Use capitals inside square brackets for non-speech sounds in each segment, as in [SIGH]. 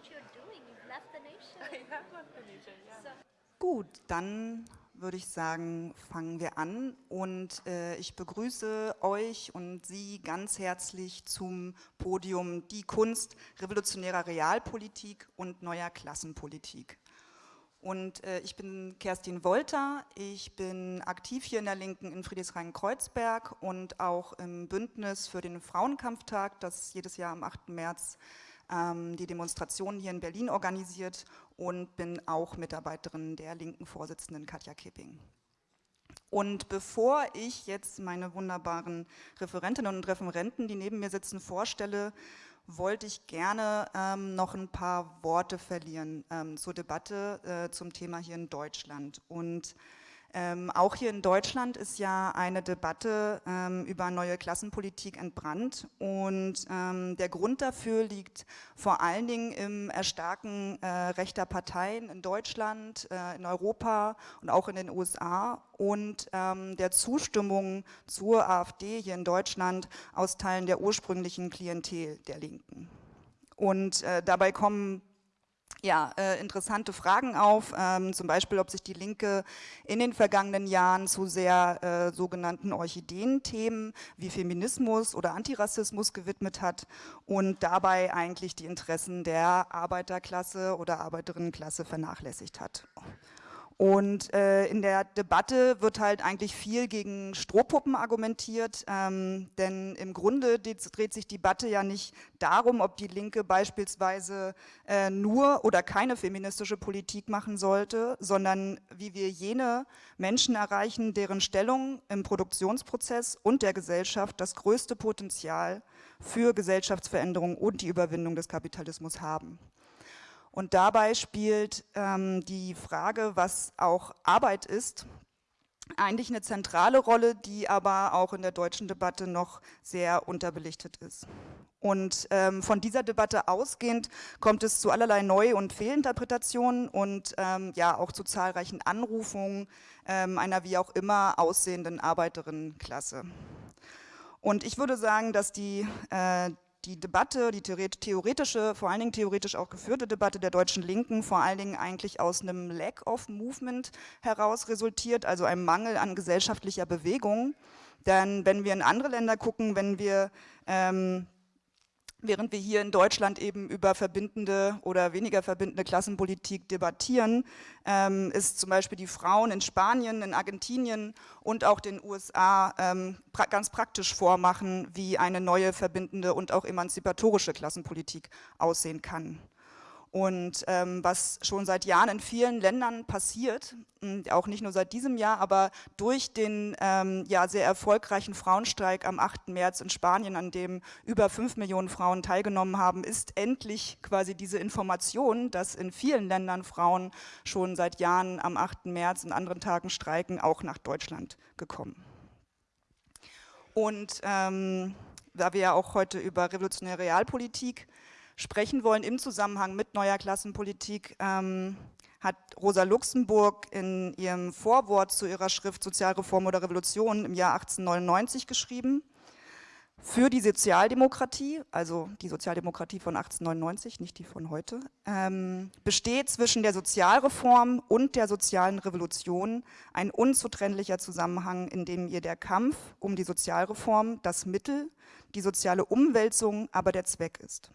[LAUGHS] Gut, dann würde ich sagen, fangen wir an und äh, ich begrüße euch und Sie ganz herzlich zum Podium Die Kunst revolutionärer Realpolitik und neuer Klassenpolitik. Und äh, ich bin Kerstin Wolter, ich bin aktiv hier in der Linken in Friedrichshain-Kreuzberg und auch im Bündnis für den Frauenkampftag, das jedes Jahr am 8. März die Demonstration hier in Berlin organisiert und bin auch Mitarbeiterin der linken Vorsitzenden Katja Kipping. Und bevor ich jetzt meine wunderbaren Referentinnen und Referenten, die neben mir sitzen, vorstelle, wollte ich gerne ähm, noch ein paar Worte verlieren ähm, zur Debatte äh, zum Thema hier in Deutschland. Und ähm, auch hier in Deutschland ist ja eine Debatte ähm, über neue Klassenpolitik entbrannt und ähm, der Grund dafür liegt vor allen Dingen im Erstarken äh, rechter Parteien in Deutschland, äh, in Europa und auch in den USA und ähm, der Zustimmung zur AfD hier in Deutschland aus Teilen der ursprünglichen Klientel der Linken. Und äh, dabei kommen ja, äh, interessante Fragen auf, ähm, zum Beispiel, ob sich die Linke in den vergangenen Jahren zu sehr äh, sogenannten Orchideenthemen wie Feminismus oder Antirassismus gewidmet hat und dabei eigentlich die Interessen der Arbeiterklasse oder Arbeiterinnenklasse vernachlässigt hat. Und äh, in der Debatte wird halt eigentlich viel gegen Strohpuppen argumentiert, ähm, denn im Grunde dreht sich die Debatte ja nicht darum, ob die Linke beispielsweise äh, nur oder keine feministische Politik machen sollte, sondern wie wir jene Menschen erreichen, deren Stellung im Produktionsprozess und der Gesellschaft das größte Potenzial für Gesellschaftsveränderung und die Überwindung des Kapitalismus haben. Und dabei spielt ähm, die Frage, was auch Arbeit ist, eigentlich eine zentrale Rolle, die aber auch in der deutschen Debatte noch sehr unterbelichtet ist. Und ähm, von dieser Debatte ausgehend kommt es zu allerlei Neu- und Fehlinterpretationen und ähm, ja auch zu zahlreichen Anrufungen ähm, einer wie auch immer aussehenden Arbeiterinnenklasse. Und ich würde sagen, dass die äh, die Debatte, die theoretische, vor allen Dingen theoretisch auch geführte Debatte der deutschen Linken vor allen Dingen eigentlich aus einem Lack of Movement heraus resultiert, also einem Mangel an gesellschaftlicher Bewegung. Denn wenn wir in andere Länder gucken, wenn wir ähm, Während wir hier in Deutschland eben über verbindende oder weniger verbindende Klassenpolitik debattieren, ähm, ist zum Beispiel die Frauen in Spanien, in Argentinien und auch den USA ähm, ganz praktisch vormachen, wie eine neue verbindende und auch emanzipatorische Klassenpolitik aussehen kann. Und ähm, was schon seit Jahren in vielen Ländern passiert, auch nicht nur seit diesem Jahr, aber durch den ähm, ja, sehr erfolgreichen Frauenstreik am 8. März in Spanien, an dem über fünf Millionen Frauen teilgenommen haben, ist endlich quasi diese Information, dass in vielen Ländern Frauen schon seit Jahren am 8. März und anderen Tagen streiken, auch nach Deutschland gekommen. Und ähm, da wir ja auch heute über revolutionäre Realpolitik sprechen wollen im Zusammenhang mit neuer Klassenpolitik, ähm, hat Rosa Luxemburg in ihrem Vorwort zu ihrer Schrift Sozialreform oder Revolution im Jahr 1899 geschrieben. Für die Sozialdemokratie, also die Sozialdemokratie von 1899, nicht die von heute, ähm, besteht zwischen der Sozialreform und der sozialen Revolution ein unzutrennlicher Zusammenhang, in dem ihr der Kampf um die Sozialreform das Mittel, die soziale Umwälzung aber der Zweck ist.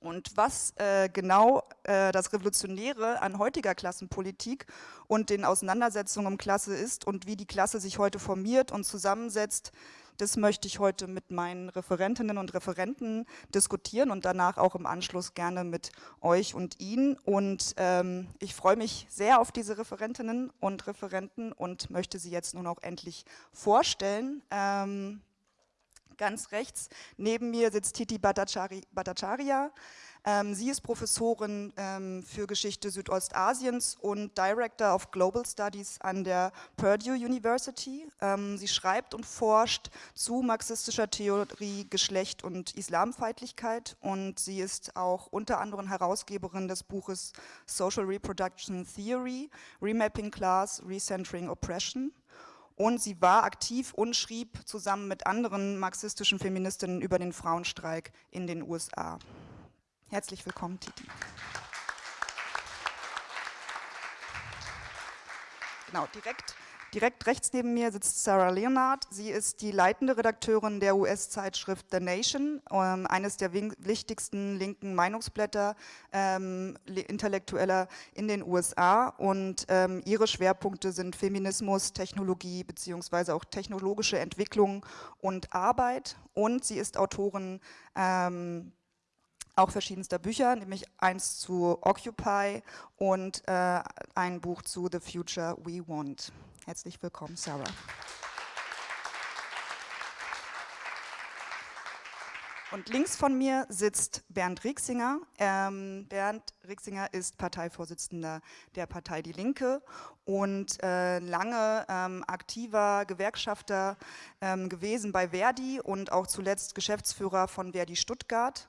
Und was äh, genau äh, das Revolutionäre an heutiger Klassenpolitik und den Auseinandersetzungen um Klasse ist und wie die Klasse sich heute formiert und zusammensetzt, das möchte ich heute mit meinen Referentinnen und Referenten diskutieren und danach auch im Anschluss gerne mit euch und Ihnen. Und ähm, ich freue mich sehr auf diese Referentinnen und Referenten und möchte sie jetzt nun auch endlich vorstellen. Ähm, Ganz rechts neben mir sitzt Titi Bhattacharya. Ähm, sie ist Professorin ähm, für Geschichte Südostasiens und Director of Global Studies an der Purdue University. Ähm, sie schreibt und forscht zu marxistischer Theorie, Geschlecht und Islamfeindlichkeit und sie ist auch unter anderem Herausgeberin des Buches Social Reproduction Theory, Remapping Class, Recentering Oppression und sie war aktiv und schrieb zusammen mit anderen marxistischen Feministinnen über den Frauenstreik in den USA. Herzlich willkommen, Titi. Genau, direkt Direkt rechts neben mir sitzt Sarah Leonard. Sie ist die leitende Redakteurin der US-Zeitschrift The Nation, ähm, eines der wichtigsten linken Meinungsblätter ähm, Intellektueller in den USA. Und ähm, ihre Schwerpunkte sind Feminismus, Technologie beziehungsweise auch technologische Entwicklung und Arbeit. Und sie ist Autorin ähm, auch verschiedenster Bücher, nämlich eins zu Occupy und äh, ein Buch zu The Future We Want. Herzlich willkommen, Sarah. Und links von mir sitzt Bernd Rieksinger. Ähm, Bernd Rieksinger ist Parteivorsitzender der Partei Die Linke und äh, lange ähm, aktiver Gewerkschafter ähm, gewesen bei Verdi und auch zuletzt Geschäftsführer von Verdi Stuttgart.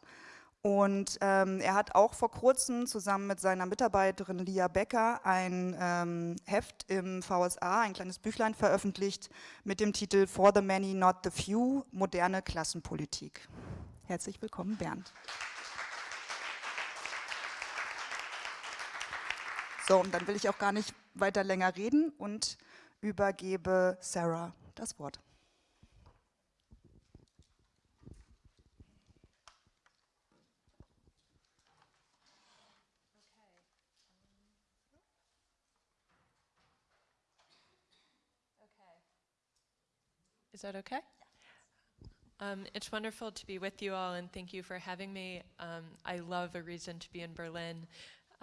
Und ähm, er hat auch vor kurzem zusammen mit seiner Mitarbeiterin Lia Becker ein ähm, Heft im VSA, ein kleines Büchlein veröffentlicht mit dem Titel For the Many, Not the Few, moderne Klassenpolitik. Herzlich willkommen, Bernd. So, und dann will ich auch gar nicht weiter länger reden und übergebe Sarah das Wort. Is that okay? Um, it's wonderful to be with you all and thank you for having me. Um, I love a reason to be in Berlin.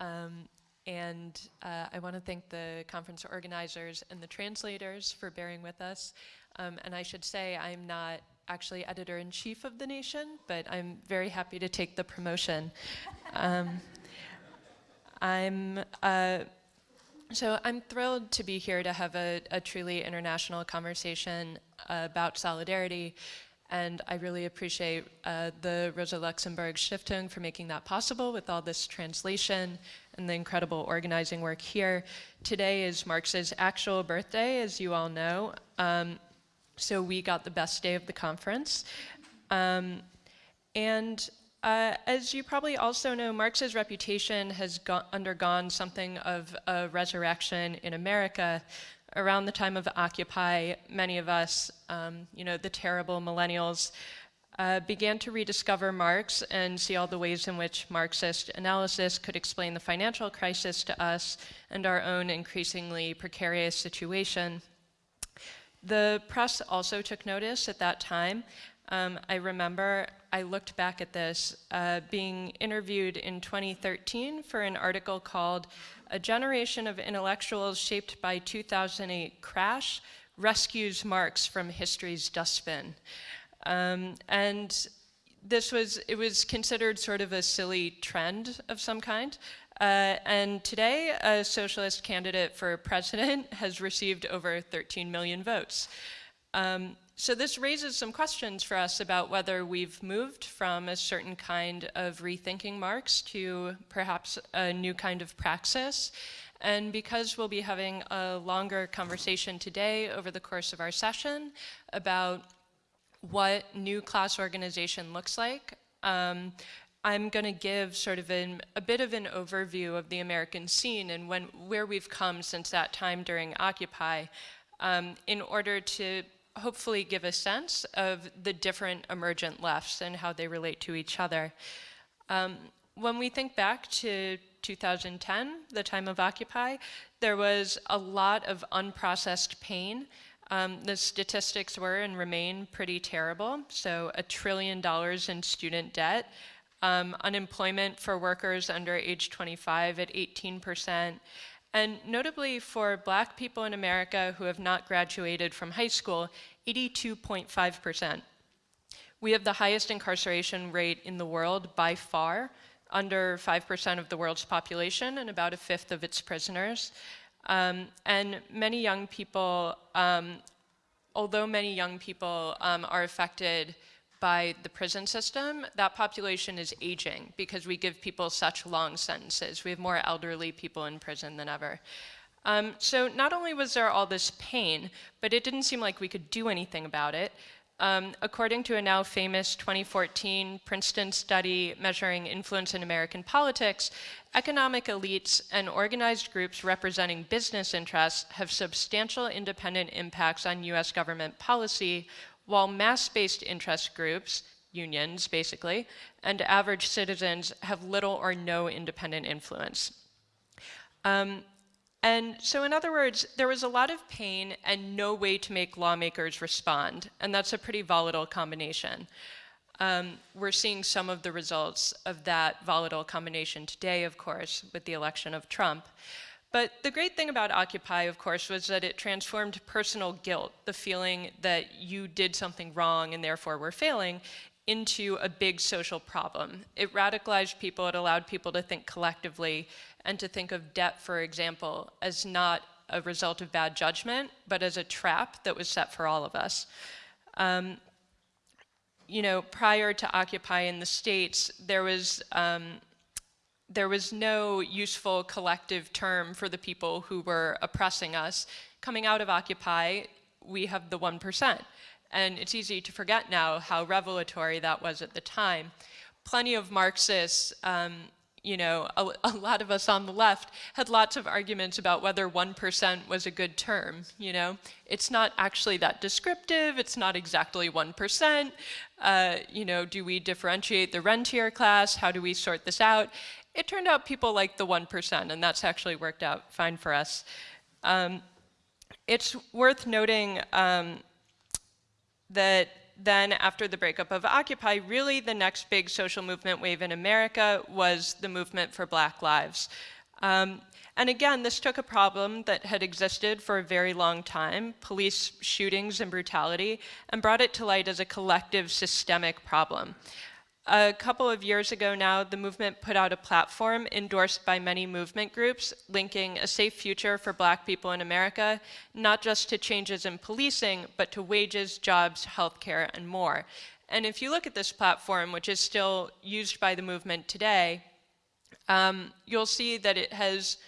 Um, and uh, I want to thank the conference organizers and the translators for bearing with us. Um, and I should say I'm not actually editor-in-chief of The Nation, but I'm very happy to take the promotion. Um, I'm uh, so I'm thrilled to be here to have a, a truly international conversation about solidarity. And I really appreciate uh, the Rosa Luxemburg Stiftung for making that possible with all this translation and the incredible organizing work here. Today is Marx's actual birthday, as you all know. Um, so we got the best day of the conference. Um, and uh, as you probably also know, Marx's reputation has undergone something of a resurrection in America. Around the time of Occupy, many of us, um, you know, the terrible millennials, uh, began to rediscover Marx and see all the ways in which Marxist analysis could explain the financial crisis to us and our own increasingly precarious situation. The press also took notice at that time. Um, I remember I looked back at this, uh, being interviewed in 2013 for an article called A Generation of Intellectuals Shaped by 2008 Crash Rescues Marx from History's Dustbin. Um, and this was, it was considered sort of a silly trend of some kind. Uh, and today, a socialist candidate for president [LAUGHS] has received over 13 million votes. Um, so this raises some questions for us about whether we've moved from a certain kind of rethinking Marx to perhaps a new kind of praxis. And because we'll be having a longer conversation today over the course of our session about what new class organization looks like, um, I'm going to give sort of an, a bit of an overview of the American scene and when, where we've come since that time during Occupy um, in order to hopefully give a sense of the different emergent lefts and how they relate to each other. Um, when we think back to 2010, the time of Occupy, there was a lot of unprocessed pain. Um, the statistics were and remain pretty terrible. So a trillion dollars in student debt, um, unemployment for workers under age 25 at 18 percent, and notably for black people in America who have not graduated from high school, 82.5%. We have the highest incarceration rate in the world by far, under 5% of the world's population and about a fifth of its prisoners. Um, and many young people, um, although many young people um, are affected by the prison system, that population is aging because we give people such long sentences. We have more elderly people in prison than ever. Um, so not only was there all this pain, but it didn't seem like we could do anything about it. Um, according to a now famous 2014 Princeton study measuring influence in American politics, economic elites and organized groups representing business interests have substantial independent impacts on US government policy, while mass-based interest groups, unions basically, and average citizens have little or no independent influence. Um, and so in other words, there was a lot of pain and no way to make lawmakers respond. And that's a pretty volatile combination. Um, we're seeing some of the results of that volatile combination today, of course, with the election of Trump. But the great thing about Occupy, of course, was that it transformed personal guilt, the feeling that you did something wrong and therefore were failing, into a big social problem. It radicalized people, it allowed people to think collectively and to think of debt, for example, as not a result of bad judgment, but as a trap that was set for all of us. Um, you know, prior to Occupy in the States, there was, um, there was no useful collective term for the people who were oppressing us. Coming out of Occupy, we have the 1%. And it's easy to forget now how revelatory that was at the time. Plenty of Marxists, um, you know, a, a, lot of us on the left had lots of arguments about whether 1% was a good term, you know. It's not actually that descriptive, it's not exactly 1%. Uh, you know, do we differentiate the rentier class? How do we sort this out? It turned out people like the 1%, and that's actually worked out fine for us. Um, it's worth noting um, that then after the breakup of Occupy, really the next big social movement wave in America was the movement for Black Lives. Um, and again, this took a problem that had existed for a very long time, police shootings and brutality, and brought it to light as a collective systemic problem. A couple of years ago now, the movement put out a platform endorsed by many movement groups linking a safe future for black people in America, not just to changes in policing, but to wages, jobs, healthcare, and more. And if you look at this platform, which is still used by the movement today, um, you'll see that it has,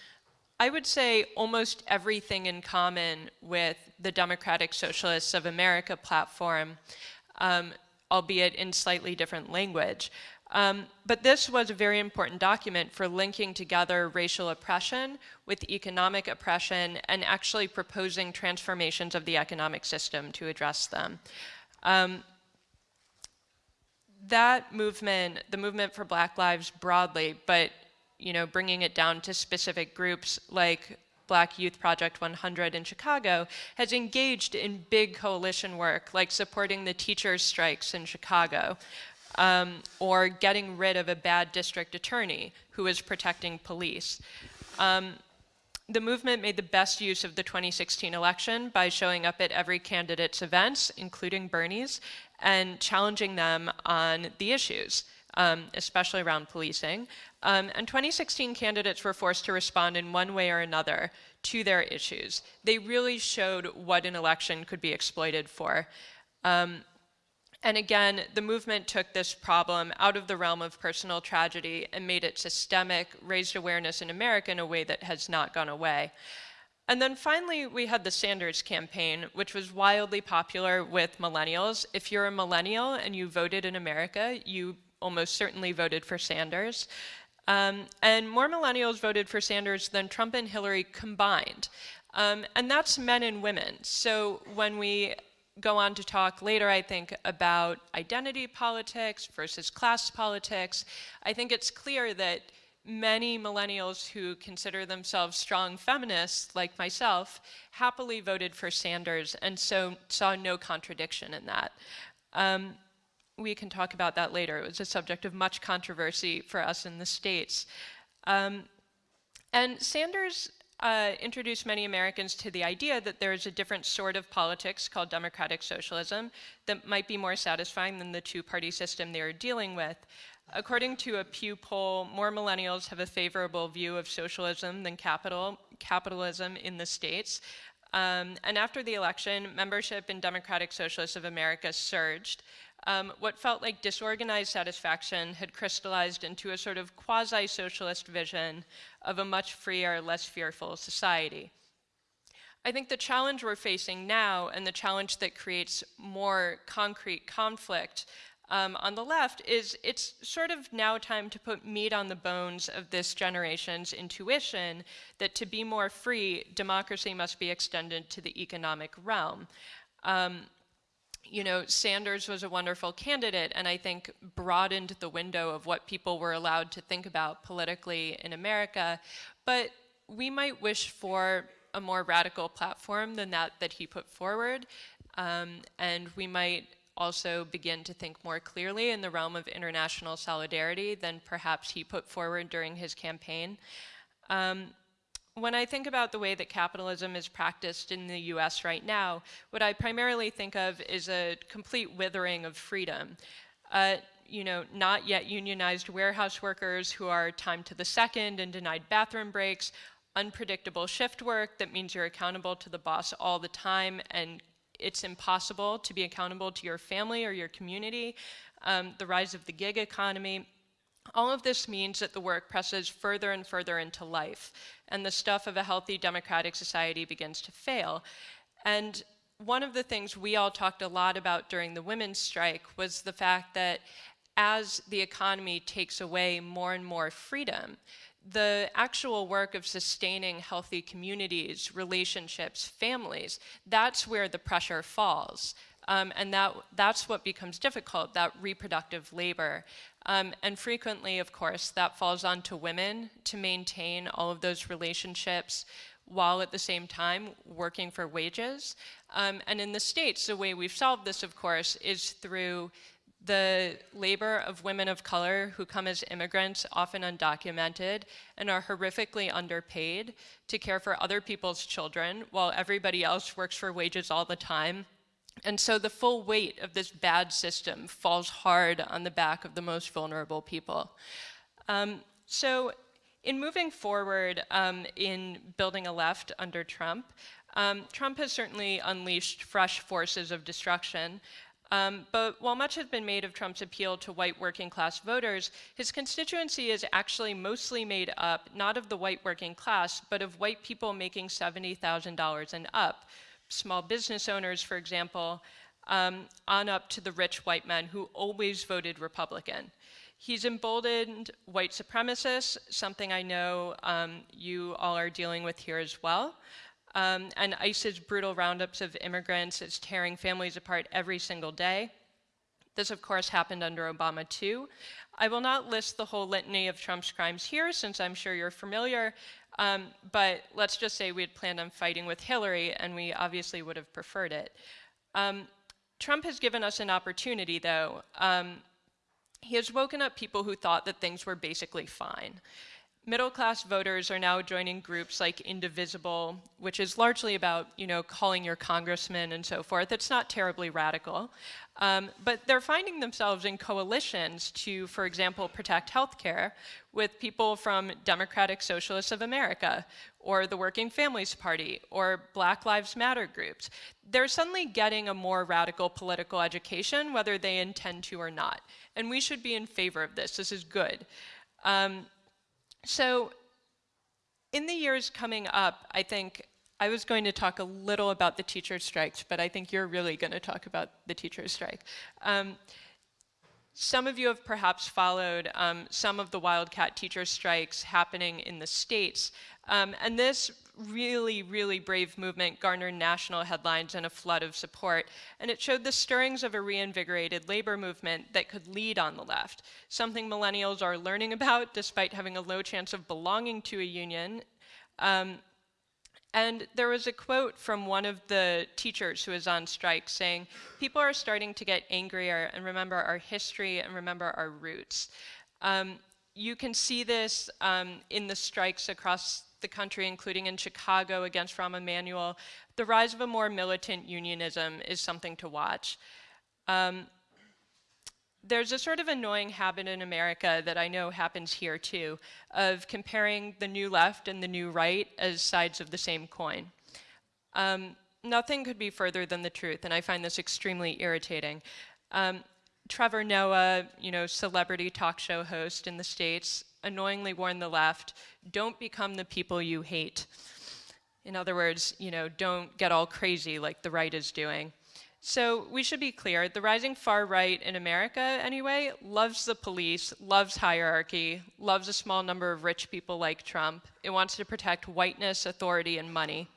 I would say, almost everything in common with the Democratic Socialists of America platform. Um, albeit in slightly different language. Um, but this was a very important document for linking together racial oppression with economic oppression and actually proposing transformations of the economic system to address them. Um, that movement, the movement for Black Lives broadly, but you know, bringing it down to specific groups like Black Youth Project 100 in Chicago, has engaged in big coalition work, like supporting the teachers' strikes in Chicago, um, or getting rid of a bad district attorney who is protecting police. Um, the movement made the best use of the 2016 election by showing up at every candidate's events, including Bernie's, and challenging them on the issues, um, especially around policing. Um, and 2016 candidates were forced to respond in one way or another to their issues. They really showed what an election could be exploited for. Um, and again, the movement took this problem out of the realm of personal tragedy and made it systemic, raised awareness in America in a way that has not gone away. And then finally, we had the Sanders campaign, which was wildly popular with millennials. If you're a millennial and you voted in America, you almost certainly voted for Sanders. Um, and more millennials voted for Sanders than Trump and Hillary combined. Um, and that's men and women. So when we go on to talk later, I think, about identity politics versus class politics, I think it's clear that many millennials who consider themselves strong feminists, like myself, happily voted for Sanders and so saw no contradiction in that. Um, we can talk about that later. It was a subject of much controversy for us in the States. Um, and Sanders uh, introduced many Americans to the idea that there is a different sort of politics called democratic socialism that might be more satisfying than the two-party system they are dealing with. According to a Pew poll, more millennials have a favorable view of socialism than capital, capitalism in the States. Um, and after the election, membership in Democratic Socialists of America surged um, what felt like disorganized satisfaction had crystallized into a sort of quasi-socialist vision of a much freer, less fearful society. I think the challenge we're facing now and the challenge that creates more concrete conflict um, on the left is it's sort of now time to put meat on the bones of this generation's intuition that to be more free, democracy must be extended to the economic realm. Um, you know, Sanders was a wonderful candidate and I think broadened the window of what people were allowed to think about politically in America. But we might wish for a more radical platform than that that he put forward. Um, and we might also begin to think more clearly in the realm of international solidarity than perhaps he put forward during his campaign. Um, when I think about the way that capitalism is practiced in the US right now, what I primarily think of is a complete withering of freedom. Uh, you know, not yet unionized warehouse workers who are timed to the second and denied bathroom breaks, unpredictable shift work that means you're accountable to the boss all the time and it's impossible to be accountable to your family or your community, um, the rise of the gig economy. All of this means that the work presses further and further into life, and the stuff of a healthy democratic society begins to fail. And one of the things we all talked a lot about during the women's strike was the fact that as the economy takes away more and more freedom, the actual work of sustaining healthy communities, relationships, families, that's where the pressure falls. Um, and that, that's what becomes difficult, that reproductive labor. Um, and frequently, of course, that falls onto women to maintain all of those relationships while at the same time working for wages. Um, and in the States, the way we've solved this, of course, is through the labor of women of color who come as immigrants, often undocumented, and are horrifically underpaid to care for other people's children while everybody else works for wages all the time. And so the full weight of this bad system falls hard on the back of the most vulnerable people. Um, so in moving forward um, in building a left under Trump, um, Trump has certainly unleashed fresh forces of destruction. Um, but while much has been made of Trump's appeal to white working class voters, his constituency is actually mostly made up not of the white working class, but of white people making $70,000 and up. Small business owners, for example, um, on up to the rich white men who always voted Republican. He's emboldened white supremacists, something I know um, you all are dealing with here as well. Um, and ICE's brutal roundups of immigrants is tearing families apart every single day. This, of course, happened under Obama, too. I will not list the whole litany of Trump's crimes here, since I'm sure you're familiar, um, but let's just say we had planned on fighting with Hillary, and we obviously would have preferred it. Um, Trump has given us an opportunity, though. Um, he has woken up people who thought that things were basically fine. Middle class voters are now joining groups like Indivisible, which is largely about, you know, calling your congressman and so forth. It's not terribly radical. Um, but they're finding themselves in coalitions to, for example, protect healthcare with people from Democratic Socialists of America or the Working Families Party or Black Lives Matter groups. They're suddenly getting a more radical political education, whether they intend to or not. And we should be in favor of this. This is good. Um, so in the years coming up, I think I was going to talk a little about the teacher strikes, but I think you're really going to talk about the teacher strike. Um, some of you have perhaps followed um, some of the Wildcat teacher strikes happening in the States. Um, and this really, really brave movement garnered national headlines and a flood of support. And it showed the stirrings of a reinvigorated labor movement that could lead on the left, something millennials are learning [LAUGHS] about despite having a low chance of belonging to a union. Um, and there was a quote from one of the teachers who was on strike saying, people are starting to get angrier and remember our history and remember our roots. Um, you can see this um, in the strikes across the country, including in Chicago against Rahm Emanuel, the rise of a more militant unionism is something to watch. Um, there's a sort of annoying habit in America that I know happens here too, of comparing the new left and the new right as sides of the same coin. Um, nothing could be further than the truth, and I find this extremely irritating. Um, Trevor Noah, you know, celebrity talk show host in the States, annoyingly warned the left, don't become the people you hate. In other words, you know, don't get all crazy like the right is doing. So we should be clear, the rising far right in America anyway loves the police, loves hierarchy, loves a small number of rich people like Trump. It wants to protect whiteness, authority, and money.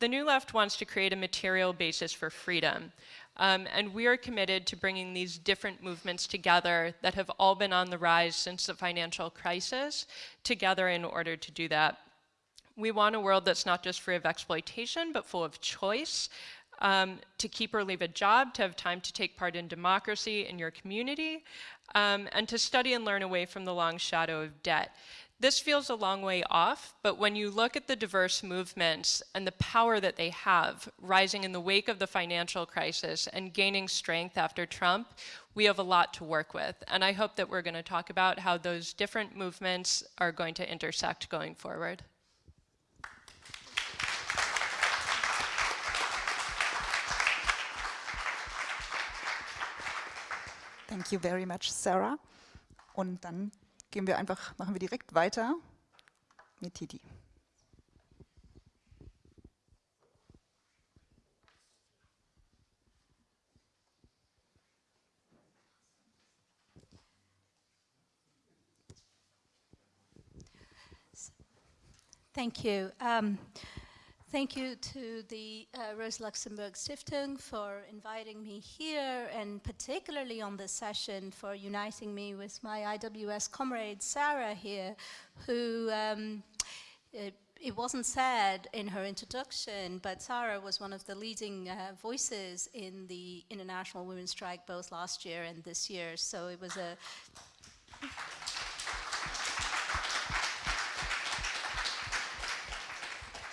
The new left wants to create a material basis for freedom. Um, and we are committed to bringing these different movements together that have all been on the rise since the financial crisis together in order to do that. We want a world that's not just free of exploitation, but full of choice, um, to keep or leave a job, to have time to take part in democracy in your community, um, and to study and learn away from the long shadow of debt. This feels a long way off, but when you look at the diverse movements and the power that they have, rising in the wake of the financial crisis and gaining strength after Trump, we have a lot to work with. And I hope that we're going to talk about how those different movements are going to intersect going forward. Thank you very much, Sarah. Und dann gehen wir einfach, machen wir direkt weiter mit Titi. Thank you. Um, Thank you to the uh, Rosa Luxemburg Stiftung for inviting me here and particularly on this session for uniting me with my IWS comrade Sarah here who um, it, it, wasn't said in her introduction but Sarah was one of the leading uh, voices in the International Women's Strike both last year and this year. So it was a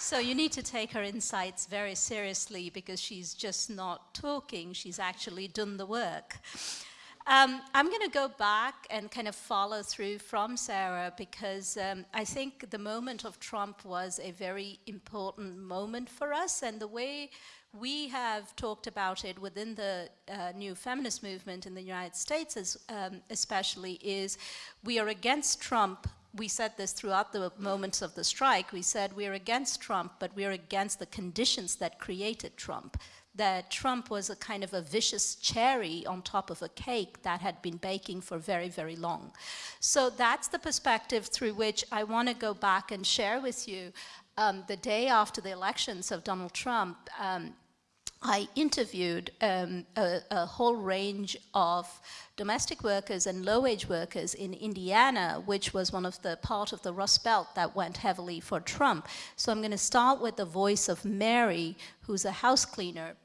So you need to take her insights very seriously because she's just not talking, she's actually done the work. Um, I'm going to go back and kind of follow through from Sarah because um, I think the moment of Trump was a very important moment for us and the way we have talked about it within the uh, new feminist movement in the United States as, um, especially is we are against Trump we said this throughout the moments of the strike. We said we're against Trump, but we're against the conditions that created Trump. That Trump was a kind of a vicious cherry on top of a cake that had been baking for very, very long. So that's the perspective through which I want to go back and share with you. Um, the day after the elections of Donald Trump, um, I interviewed um, a, a, whole range of domestic workers and low-wage workers in Indiana, which was one of the part of the Rust Belt that went heavily for Trump. So I'm going to start with the voice of Mary, who's a house cleaner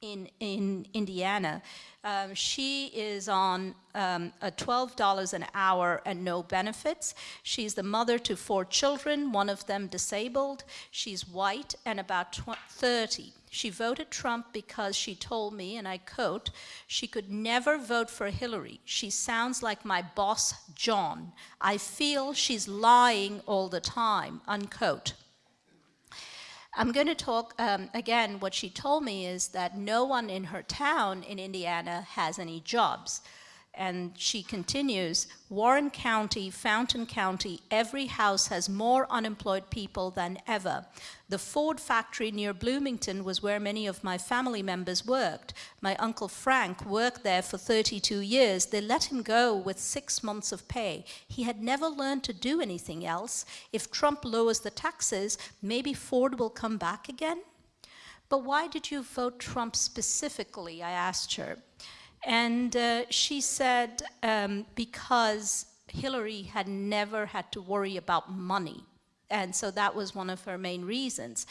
in, in Indiana. Um, she is on um, a $12 an hour and no benefits. She's the mother to four children, one of them disabled. She's white and about 30. She voted Trump because she told me, and I quote, she could never vote for Hillary. She sounds like my boss, John. I feel she's lying all the time, unquote. I'm going to talk, um, again, what she told me is that no one in her town in Indiana has any jobs. And she continues, Warren County, Fountain County, every house has more unemployed people than ever. The Ford factory near Bloomington was where many of my family members worked. My uncle Frank worked there for 32 years. They let him go with six months of pay. He had never learned to do anything else. If Trump lowers the taxes, maybe Ford will come back again? But why did you vote Trump specifically, I asked her. And uh, she said um, because Hillary had never had to worry about money. And so that was one of her main reasons.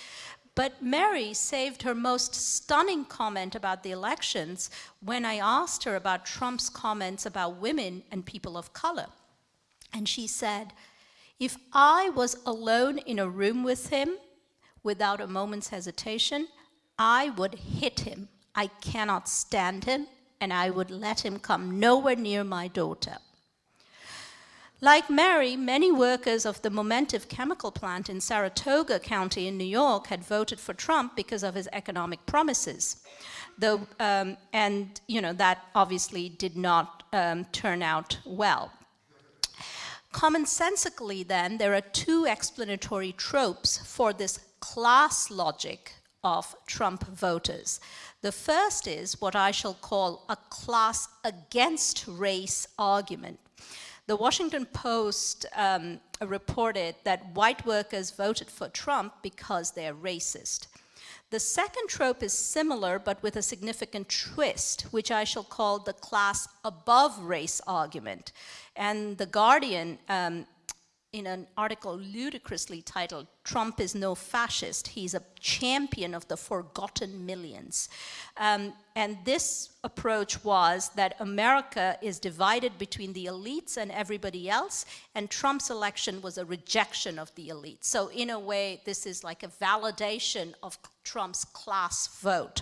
But Mary saved her most stunning comment about the elections when I asked her about Trump's comments about women and people of color. And she said, if I was alone in a room with him without a moment's hesitation, I would hit him. I cannot stand him and I would let him come nowhere near my daughter. Like Mary, many workers of the Momentive chemical plant in Saratoga County in New York had voted for Trump because of his economic promises. Though, um, and you know, that obviously did not um, turn out well. commonsensically then, there are two explanatory tropes for this class logic of Trump voters. The first is what I shall call a class against race argument. The Washington Post um, reported that white workers voted for Trump because they're racist. The second trope is similar, but with a significant twist, which I shall call the class above race argument. And The Guardian um, in an article ludicrously titled, Trump is no fascist, he's a champion of the forgotten millions. Um, and this approach was that America is divided between the elites and everybody else, and Trump's election was a rejection of the elites. So in a way, this is like a validation of Trump's class vote.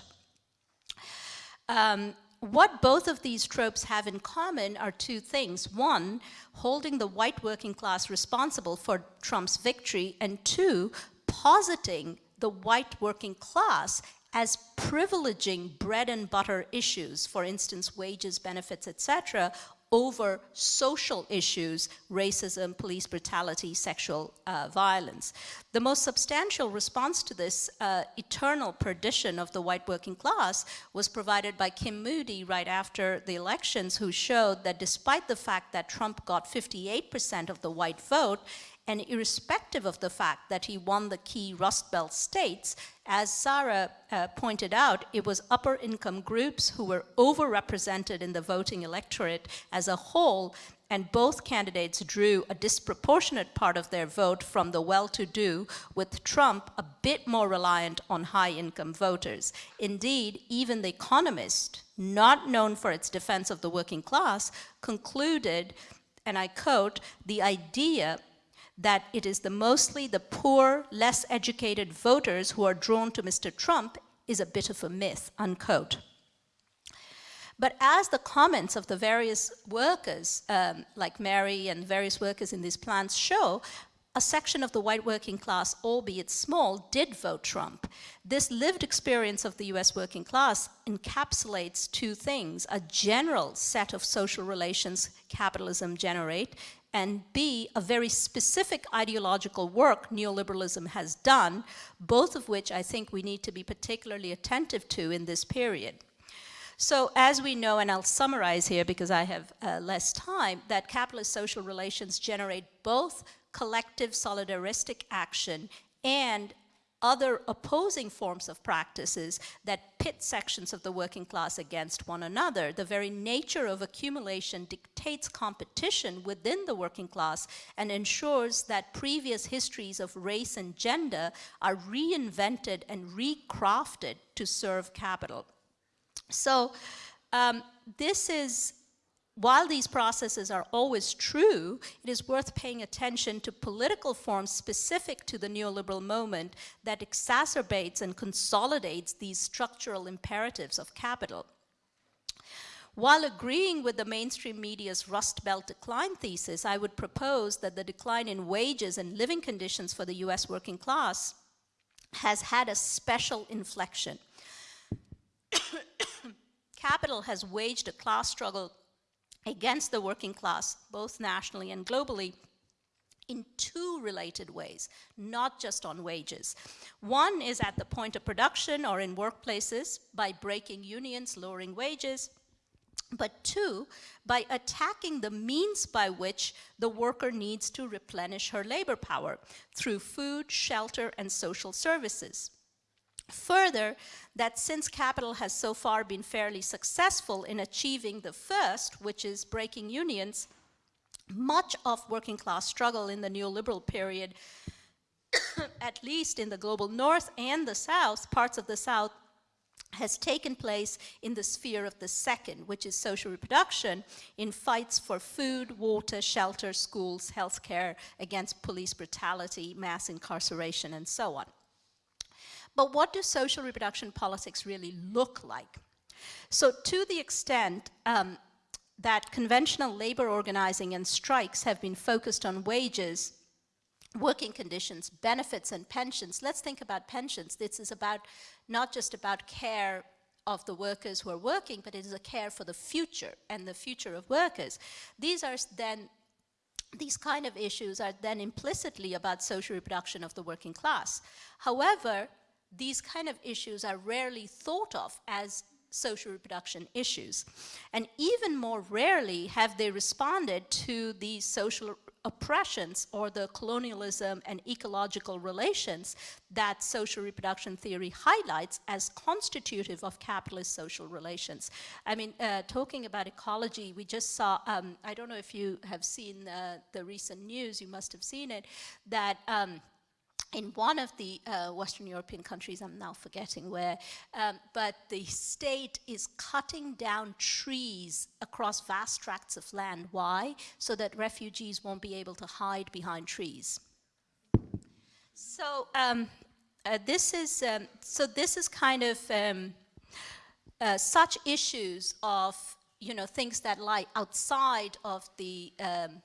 Um, what both of these tropes have in common are two things. One, holding the white working class responsible for Trump's victory, and two, positing the white working class as privileging bread and butter issues, for instance, wages, benefits, etc., over social issues, racism, police brutality, sexual uh, violence. The most substantial response to this uh, eternal perdition of the white working class was provided by Kim Moody right after the elections, who showed that despite the fact that Trump got 58% of the white vote, and irrespective of the fact that he won the key Rust Belt states, as Sarah uh, pointed out, it was upper income groups who were overrepresented in the voting electorate as a whole, and both candidates drew a disproportionate part of their vote from the well-to-do, with Trump a bit more reliant on high-income voters. Indeed, even The Economist, not known for its defense of the working class, concluded, and I quote, the idea that it is the mostly the poor, less educated voters who are drawn to Mr. Trump is a bit of a myth, unquote. But as the comments of the various workers, um, like Mary and various workers in these plants show, a section of the white working class, albeit small, did vote Trump. This lived experience of the US working class encapsulates two things, a general set of social relations capitalism generate, and B, a very specific ideological work neoliberalism has done, both of which I think we need to be particularly attentive to in this period. So as we know, and I'll summarize here because I have uh, less time, that capitalist social relations generate both collective solidaristic action and other opposing forms of practices that pit sections of the working class against one another. The very nature of accumulation dictates competition within the working class and ensures that previous histories of race and gender are reinvented and recrafted to serve capital. So um, this is while these processes are always true, it is worth paying attention to political forms specific to the neoliberal moment that exacerbates and consolidates these structural imperatives of capital. While agreeing with the mainstream media's Rust Belt decline thesis, I would propose that the decline in wages and living conditions for the US working class has had a special inflection. [COUGHS] Capital has waged a class struggle against the working class, both nationally and globally, in two related ways, not just on wages. One is at the point of production or in workplaces by breaking unions, lowering wages, but two, by attacking the means by which the worker needs to replenish her labor power through food, shelter, and social services. Further, that since capital has so far been fairly successful in achieving the first, which is breaking unions, much of working class struggle in the neoliberal period, [COUGHS] at least in the global north and the south, parts of the south, has taken place in the sphere of the second, which is social reproduction, in fights for food, water, shelter, schools, healthcare, against police brutality, mass incarceration, and so on. But what do social reproduction politics really look like? So to the extent um, that conventional labor organizing and strikes have been focused on wages, working conditions, benefits, and pensions, let's think about pensions. This is about not just about care of the workers who are working, but it is a care for the future and the future of workers. These are then these kind of issues are then implicitly about social reproduction of the working class. However, these kind of issues are rarely thought of as social reproduction issues. And even more rarely have they responded to the social oppressions or the colonialism and ecological relations that social reproduction theory highlights as constitutive of capitalist social relations. I mean, uh, talking about ecology, we just saw, um, I don't know if you have seen uh, the recent news, you must have seen it, that um, in one of the uh, Western European countries, I'm now forgetting where, um, but the state is cutting down trees across vast tracts of land. Why? So that refugees won't be able to hide behind trees. So um, uh, this is um, so this is kind of um, uh, such issues of you know things that lie outside of the um,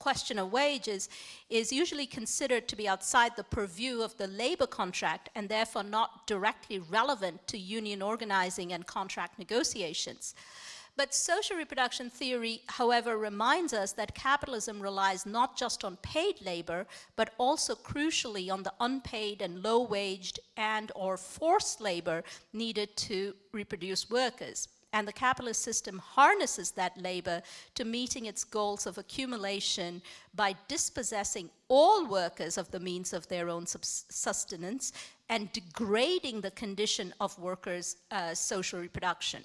question of wages is usually considered to be outside the purview of the labor contract and therefore not directly relevant to union organizing and contract negotiations. But social reproduction theory, however, reminds us that capitalism relies not just on paid labor, but also crucially on the unpaid and low-waged and or forced labor needed to reproduce workers and the capitalist system harnesses that labor to meeting its goals of accumulation by dispossessing all workers of the means of their own sustenance and degrading the condition of workers' uh, social reproduction.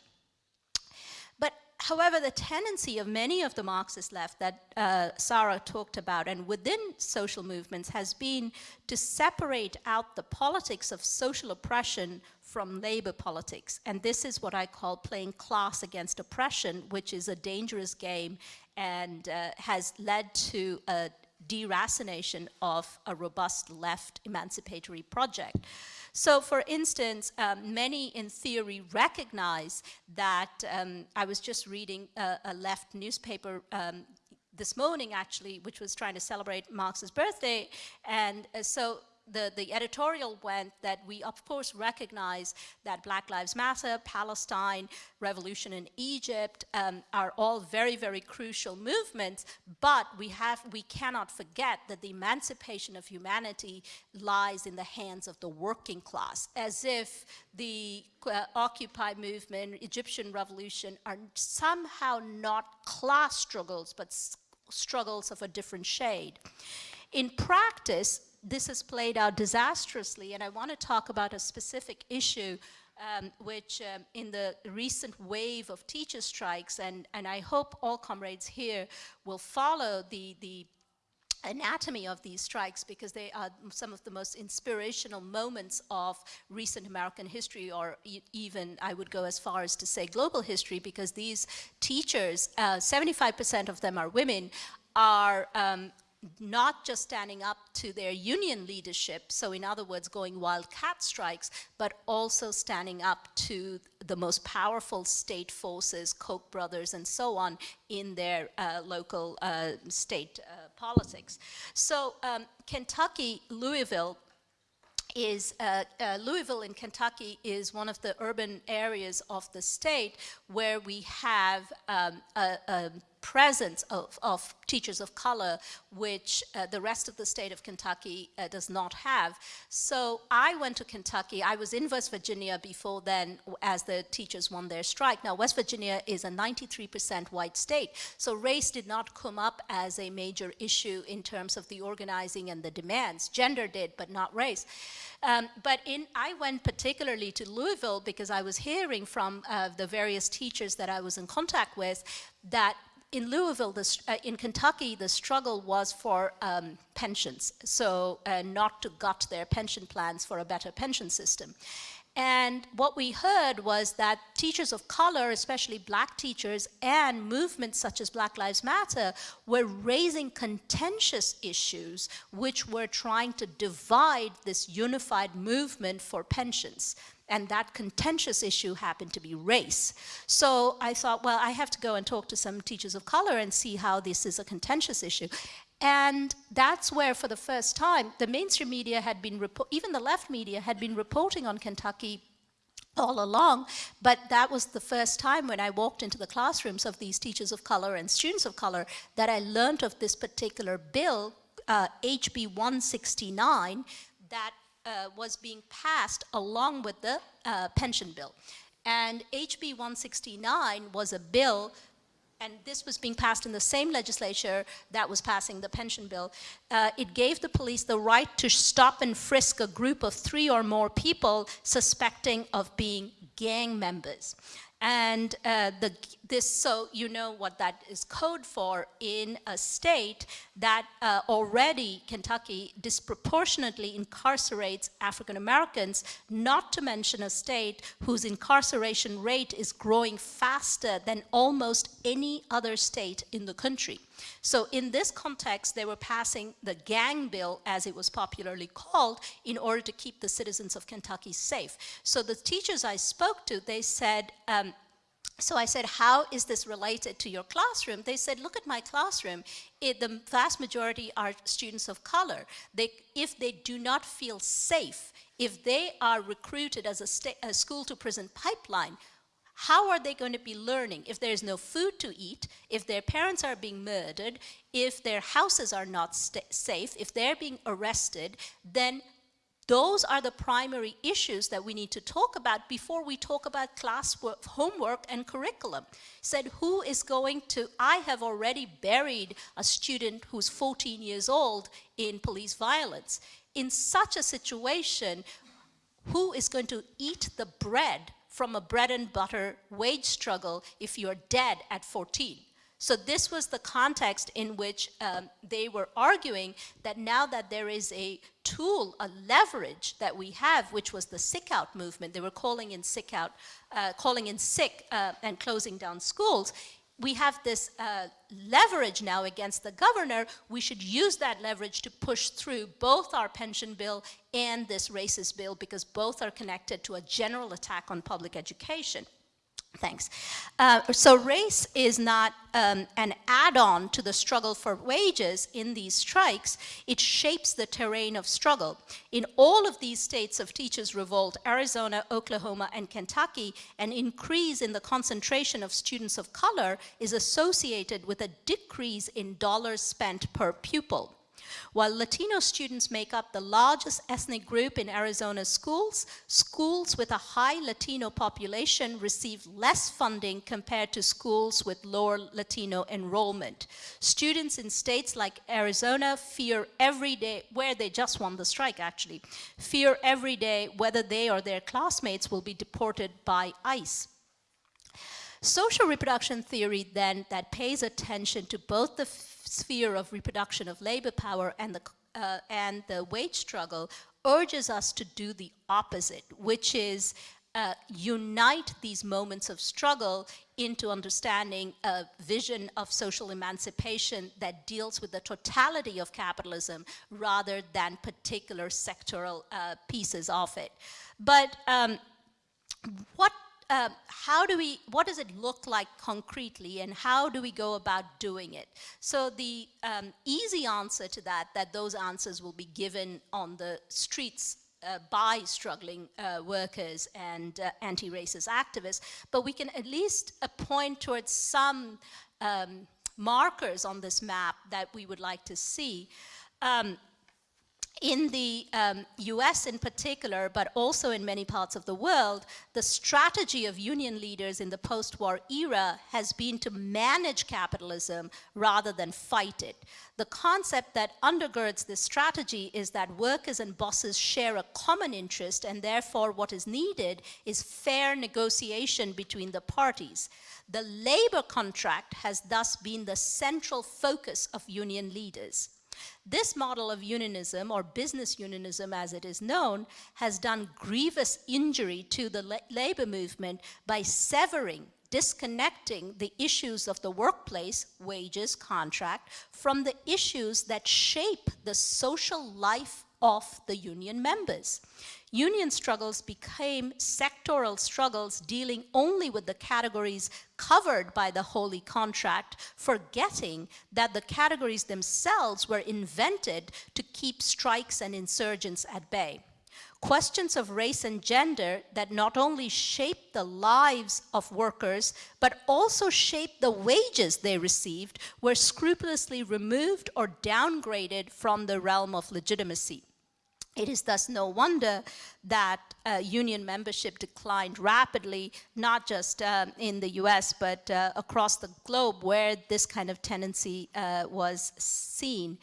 But however, the tendency of many of the Marxist left that uh, Sarah talked about and within social movements has been to separate out the politics of social oppression from labor politics. And this is what I call playing class against oppression, which is a dangerous game and uh, has led to a deracination of a robust left emancipatory project. So for instance, um, many in theory recognize that, um, I was just reading a, a left newspaper um, this morning actually, which was trying to celebrate Marx's birthday, and uh, so the, the editorial went that we of course recognize that Black Lives Matter, Palestine, revolution in Egypt um, are all very, very crucial movements, but we, have, we cannot forget that the emancipation of humanity lies in the hands of the working class, as if the uh, Occupy movement, Egyptian revolution are somehow not class struggles, but struggles of a different shade. In practice, this has played out disastrously, and I want to talk about a specific issue um, which um, in the recent wave of teacher strikes, and, and I hope all comrades here will follow the, the anatomy of these strikes because they are some of the most inspirational moments of recent American history or e even I would go as far as to say global history because these teachers, 75% uh, of them are women, are um, not just standing up to their union leadership, so in other words, going wildcat strikes, but also standing up to the most powerful state forces, Koch brothers and so on, in their uh, local uh, state uh, politics. So um, Kentucky, Louisville, is uh, uh, Louisville in Kentucky is one of the urban areas of the state where we have um, a, a presence of, of teachers of color, which uh, the rest of the state of Kentucky uh, does not have. So I went to Kentucky. I was in West Virginia before then as the teachers won their strike. Now, West Virginia is a 93% white state, so race did not come up as a major issue in terms of the organizing and the demands. Gender did, but not race. Um, but in, I went particularly to Louisville because I was hearing from uh, the various teachers that I was in contact with that in Louisville, the, uh, in Kentucky, the struggle was for um, pensions, so uh, not to gut their pension plans for a better pension system. And what we heard was that teachers of color, especially black teachers, and movements such as Black Lives Matter were raising contentious issues which were trying to divide this unified movement for pensions and that contentious issue happened to be race. So I thought, well, I have to go and talk to some teachers of color and see how this is a contentious issue. And that's where, for the first time, the mainstream media had been, even the left media had been reporting on Kentucky all along, but that was the first time when I walked into the classrooms of these teachers of color and students of color that I learned of this particular bill, uh, HB 169, that uh, was being passed along with the uh, pension bill. And HB 169 was a bill and this was being passed in the same legislature that was passing the pension bill, uh, it gave the police the right to stop and frisk a group of three or more people suspecting of being gang members. And uh, the, this, so you know what that is code for in a state that uh, already, Kentucky, disproportionately incarcerates African Americans, not to mention a state whose incarceration rate is growing faster than almost any other state in the country. So in this context, they were passing the gang bill, as it was popularly called, in order to keep the citizens of Kentucky safe. So the teachers I spoke to, they said, um, so I said, how is this related to your classroom? They said, look at my classroom. It, the vast majority are students of color. They, if they do not feel safe, if they are recruited as a, a school to prison pipeline, how are they going to be learning if there's no food to eat, if their parents are being murdered, if their houses are not safe, if they're being arrested, then those are the primary issues that we need to talk about before we talk about classwork, homework and curriculum. Said, who is going to, I have already buried a student who's 14 years old in police violence. In such a situation, who is going to eat the bread from a bread and butter wage struggle if you're dead at 14. So this was the context in which um, they were arguing that now that there is a tool, a leverage that we have, which was the sick out movement, they were calling in sick out, uh, calling in sick uh, and closing down schools, we have this uh, leverage now against the governor, we should use that leverage to push through both our pension bill and this racist bill because both are connected to a general attack on public education. Thanks. Uh, so race is not um, an add-on to the struggle for wages in these strikes. It shapes the terrain of struggle. In all of these states of teachers' revolt, Arizona, Oklahoma, and Kentucky, an increase in the concentration of students of color is associated with a decrease in dollars spent per pupil. While Latino students make up the largest ethnic group in Arizona schools, schools with a high Latino population receive less funding compared to schools with lower Latino enrollment. Students in states like Arizona fear every day, where they just won the strike actually, fear every day whether they or their classmates will be deported by ICE. Social reproduction theory then that pays attention to both the sphere of reproduction of labor power and the, uh, and the wage struggle urges us to do the opposite, which is uh, unite these moments of struggle into understanding a vision of social emancipation that deals with the totality of capitalism rather than particular sectoral uh, pieces of it. But um, what um, how do we, what does it look like concretely and how do we go about doing it? So the um, easy answer to that, that those answers will be given on the streets uh, by struggling uh, workers and uh, anti-racist activists, but we can at least uh, point towards some um, markers on this map that we would like to see. Um, in the um, US in particular, but also in many parts of the world, the strategy of union leaders in the post-war era has been to manage capitalism rather than fight it. The concept that undergirds this strategy is that workers and bosses share a common interest and therefore what is needed is fair negotiation between the parties. The labor contract has thus been the central focus of union leaders. This model of unionism, or business unionism as it is known, has done grievous injury to the la labor movement by severing disconnecting the issues of the workplace, wages, contract, from the issues that shape the social life of the union members union struggles became sectoral struggles dealing only with the categories covered by the holy contract, forgetting that the categories themselves were invented to keep strikes and insurgents at bay. questions of race and gender that not only shape the lives of workers, but also shape the wages they received, were scrupulously removed or downgraded from the realm of legitimacy. It is thus no wonder that uh, union membership declined rapidly, not just uh, in the US, but uh, across the globe where this kind of tendency uh, was seen.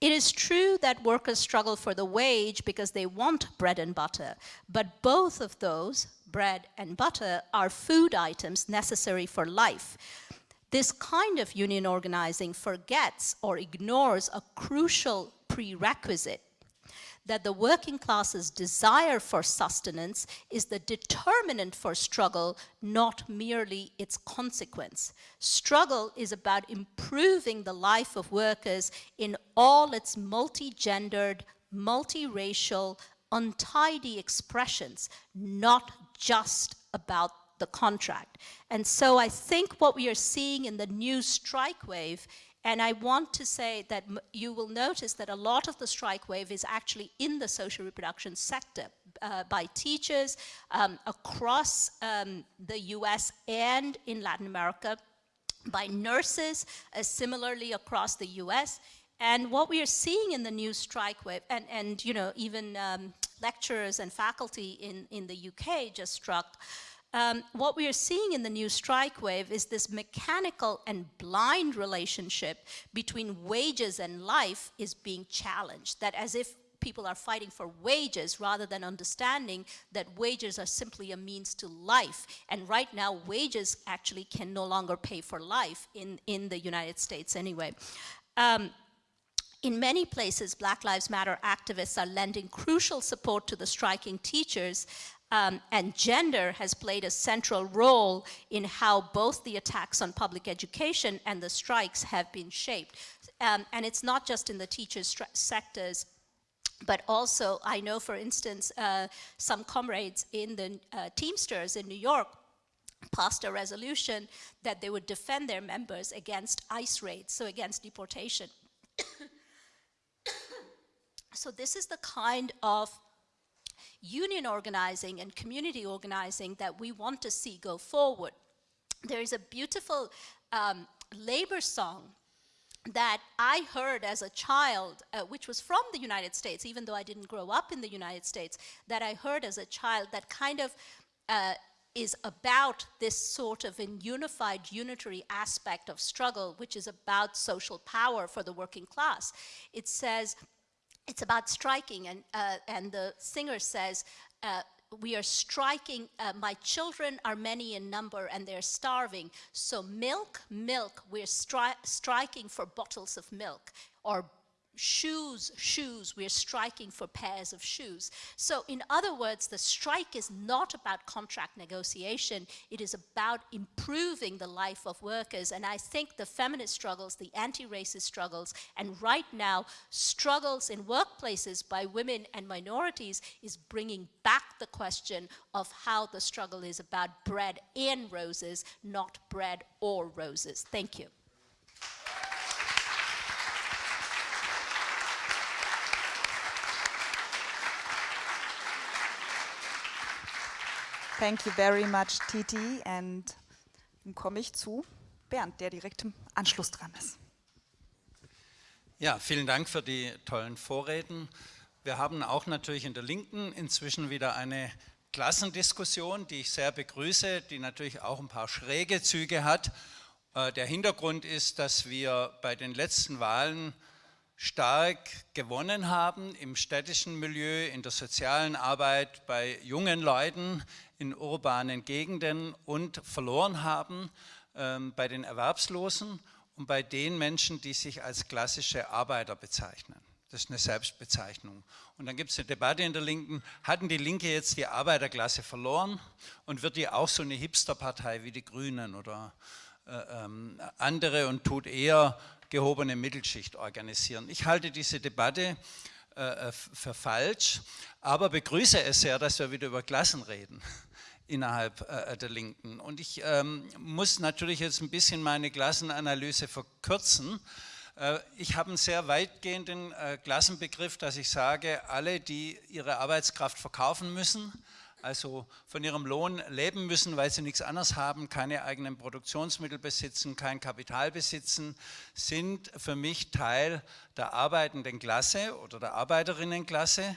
It is true that workers struggle for the wage because they want bread and butter, but both of those, bread and butter, are food items necessary for life. This kind of union organizing forgets or ignores a crucial prerequisite that the working class's desire for sustenance is the determinant for struggle, not merely its consequence. Struggle is about improving the life of workers in all its multi-gendered, multiracial, untidy expressions, not just about the contract. And so I think what we are seeing in the new strike wave and I want to say that you will notice that a lot of the strike wave is actually in the social reproduction sector uh, by teachers um, across um, the US and in Latin America, by nurses, uh, similarly across the US. And what we are seeing in the new strike wave, and, and you know, even um, lecturers and faculty in, in the UK just struck, um, what we are seeing in the new strike wave is this mechanical and blind relationship between wages and life is being challenged, that as if people are fighting for wages rather than understanding that wages are simply a means to life. And right now, wages actually can no longer pay for life in, in the United States anyway. Um, in many places, Black Lives Matter activists are lending crucial support to the striking teachers um, and gender has played a central role in how both the attacks on public education and the strikes have been shaped. Um, and it's not just in the teachers sectors, but also I know, for instance, uh, some comrades in the uh, Teamsters in New York passed a resolution that they would defend their members against ICE raids, so against deportation. [COUGHS] so this is the kind of union organizing and community organizing that we want to see go forward. There is a beautiful um, labor song that I heard as a child, uh, which was from the United States, even though I didn't grow up in the United States, that I heard as a child that kind of uh, is about this sort of unified, unitary aspect of struggle, which is about social power for the working class. It says, it's about striking, and, uh, and the singer says, uh, we are striking, uh, my children are many in number and they're starving. So milk, milk, we're stri striking for bottles of milk or shoes, shoes, we're striking for pairs of shoes. So in other words, the strike is not about contract negotiation, it is about improving the life of workers. And I think the feminist struggles, the anti-racist struggles, and right now, struggles in workplaces by women and minorities is bringing back the question of how the struggle is about bread and roses, not bread or roses. Thank you. Thank you very much, Titi. And dann komme ich zu Bernd, der direkt im Anschluss dran ist. Ja, vielen Dank für die tollen Vorreden. Wir haben auch natürlich in der Linken inzwischen wieder eine Klassendiskussion, die ich sehr begrüße, die natürlich auch ein paar schräge Züge hat. Äh, der Hintergrund ist, dass wir bei den letzten Wahlen stark gewonnen haben im städtischen Milieu, in der sozialen Arbeit, bei jungen Leuten, in urbanen Gegenden und verloren haben ähm, bei den Erwerbslosen und bei den Menschen, die sich als klassische Arbeiter bezeichnen. Das ist eine Selbstbezeichnung. Und dann gibt es eine Debatte in der Linken, hatten die Linke jetzt die Arbeiterklasse verloren und wird die auch so eine Hipsterpartei wie die Grünen oder äh, ähm, andere und tut eher gehobene Mittelschicht organisieren. Ich halte diese Debatte äh, für falsch, aber begrüße es sehr, dass wir wieder über Klassen reden innerhalb äh, der Linken. Und ich ähm, muss natürlich jetzt ein bisschen meine Klassenanalyse verkürzen, Äh, ich habe einen sehr weitgehenden äh, Klassenbegriff, dass ich sage, alle, die ihre Arbeitskraft verkaufen müssen, also von ihrem Lohn leben müssen, weil sie nichts anderes haben, keine eigenen Produktionsmittel besitzen, kein Kapital besitzen, sind für mich Teil der arbeitenden Klasse oder der Arbeiterinnenklasse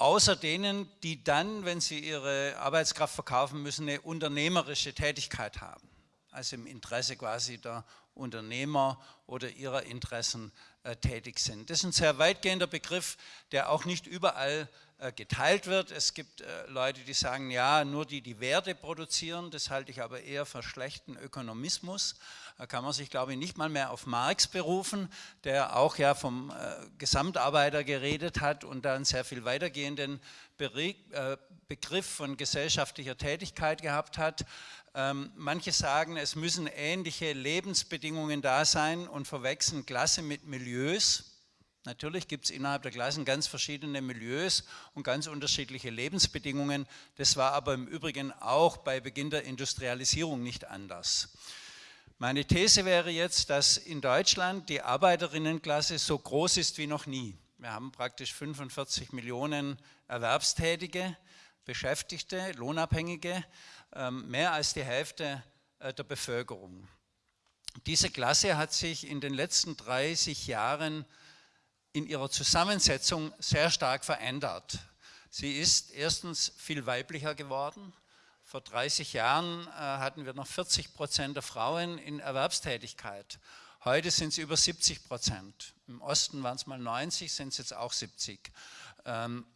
außer denen, die dann, wenn sie ihre Arbeitskraft verkaufen müssen, eine unternehmerische Tätigkeit haben. Also im Interesse quasi der Unternehmer oder ihrer Interessen äh, tätig sind. Das ist ein sehr weitgehender Begriff, der auch nicht überall geteilt wird. Es gibt äh, Leute, die sagen, ja, nur die, die Werte produzieren, das halte ich aber eher für schlechten Ökonomismus. Da kann man sich, glaube ich, nicht mal mehr auf Marx berufen, der auch ja vom äh, Gesamtarbeiter geredet hat und da einen sehr viel weitergehenden Begriff von gesellschaftlicher Tätigkeit gehabt hat. Ähm, manche sagen, es müssen ähnliche Lebensbedingungen da sein und verwechseln Klasse mit Milieus. Natürlich gibt es innerhalb der Klassen ganz verschiedene Milieus und ganz unterschiedliche Lebensbedingungen. Das war aber im Übrigen auch bei Beginn der Industrialisierung nicht anders. Meine These wäre jetzt, dass in Deutschland die Arbeiterinnenklasse so groß ist wie noch nie. Wir haben praktisch 45 Millionen Erwerbstätige, Beschäftigte, Lohnabhängige, ähm, mehr als die Hälfte äh, der Bevölkerung. Diese Klasse hat sich in den letzten 30 Jahren in ihrer Zusammensetzung sehr stark verändert. Sie ist erstens viel weiblicher geworden. Vor 30 Jahren äh, hatten wir noch 40 Prozent der Frauen in Erwerbstätigkeit. Heute sind es über 70 Prozent. Im Osten waren es mal 90, sind es jetzt auch 70. Ähm,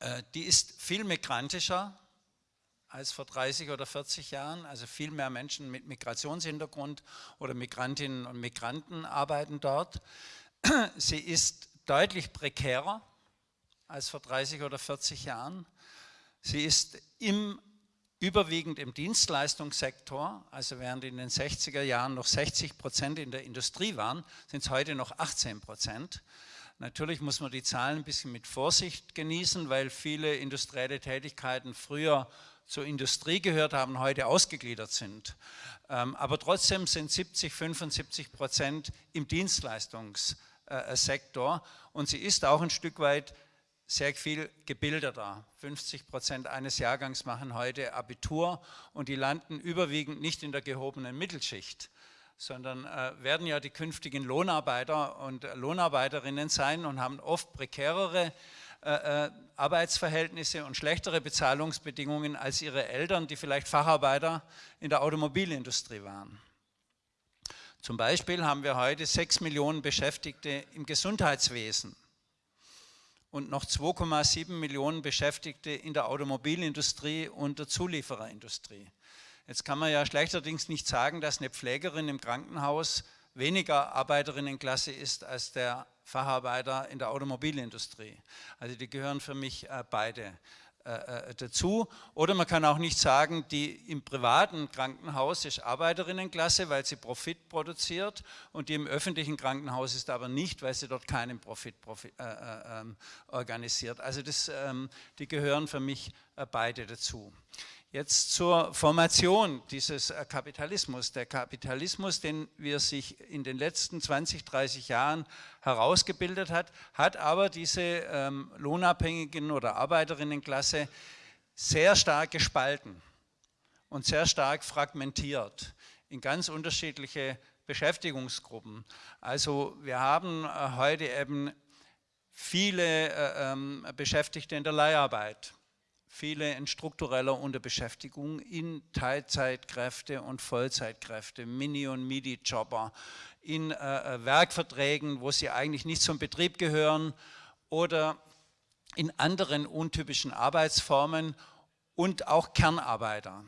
äh, die ist viel migrantischer als vor 30 oder 40 Jahren. Also viel mehr Menschen mit Migrationshintergrund oder Migrantinnen und Migranten arbeiten dort. [CLEARS THROAT] Sie ist deutlich prekärer als vor 30 oder 40 Jahren. Sie ist im, überwiegend im Dienstleistungssektor, also während in den 60er Jahren noch 60 Prozent in der Industrie waren, sind es heute noch 18 Prozent. Natürlich muss man die Zahlen ein bisschen mit Vorsicht genießen, weil viele industrielle Tätigkeiten früher zur Industrie gehört haben, heute ausgegliedert sind. Ähm, aber trotzdem sind 70, 75 Prozent im Dienstleistungssektor äh, äh, Sektor und sie ist auch ein Stück weit sehr viel gebildeter. 50 Prozent eines Jahrgangs machen heute Abitur und die landen überwiegend nicht in der gehobenen Mittelschicht, sondern äh, werden ja die künftigen Lohnarbeiter und Lohnarbeiterinnen sein und haben oft prekärere äh, äh, Arbeitsverhältnisse und schlechtere Bezahlungsbedingungen als ihre Eltern, die vielleicht Facharbeiter in der Automobilindustrie waren. Zum Beispiel haben wir heute 6 Millionen Beschäftigte im Gesundheitswesen und noch 2,7 Millionen Beschäftigte in der Automobilindustrie und der Zuliefererindustrie. Jetzt kann man ja schlechterdings nicht sagen, dass eine Pflegerin im Krankenhaus weniger Arbeiterinnenklasse ist als der Facharbeiter in der Automobilindustrie. Also die gehören für mich äh, beide äh, äh, dazu. Oder man kann auch nicht sagen, die im privaten Krankenhaus ist Arbeiterinnenklasse, weil sie Profit produziert und die im öffentlichen Krankenhaus ist aber nicht, weil sie dort keinen Profit, Profit äh, äh, ähm, organisiert. Also das, ähm, die gehören für mich beide dazu. Jetzt zur Formation dieses äh, Kapitalismus. Der Kapitalismus, den wir sich in den letzten 20, 30 Jahren herausgebildet hat, hat aber diese ähm, lohnabhängigen oder Arbeiterinnenklasse sehr stark gespalten und sehr stark fragmentiert in ganz unterschiedliche Beschäftigungsgruppen. Also wir haben äh, heute eben viele äh, ähm, Beschäftigte in der Leiharbeit, viele in struktureller Unterbeschäftigung in Teilzeitkräfte und Vollzeitkräfte, Mini- und Midi-Jobber, in äh, äh, Werkverträgen, wo sie eigentlich nicht zum Betrieb gehören oder in anderen untypischen Arbeitsformen und auch Kernarbeiter.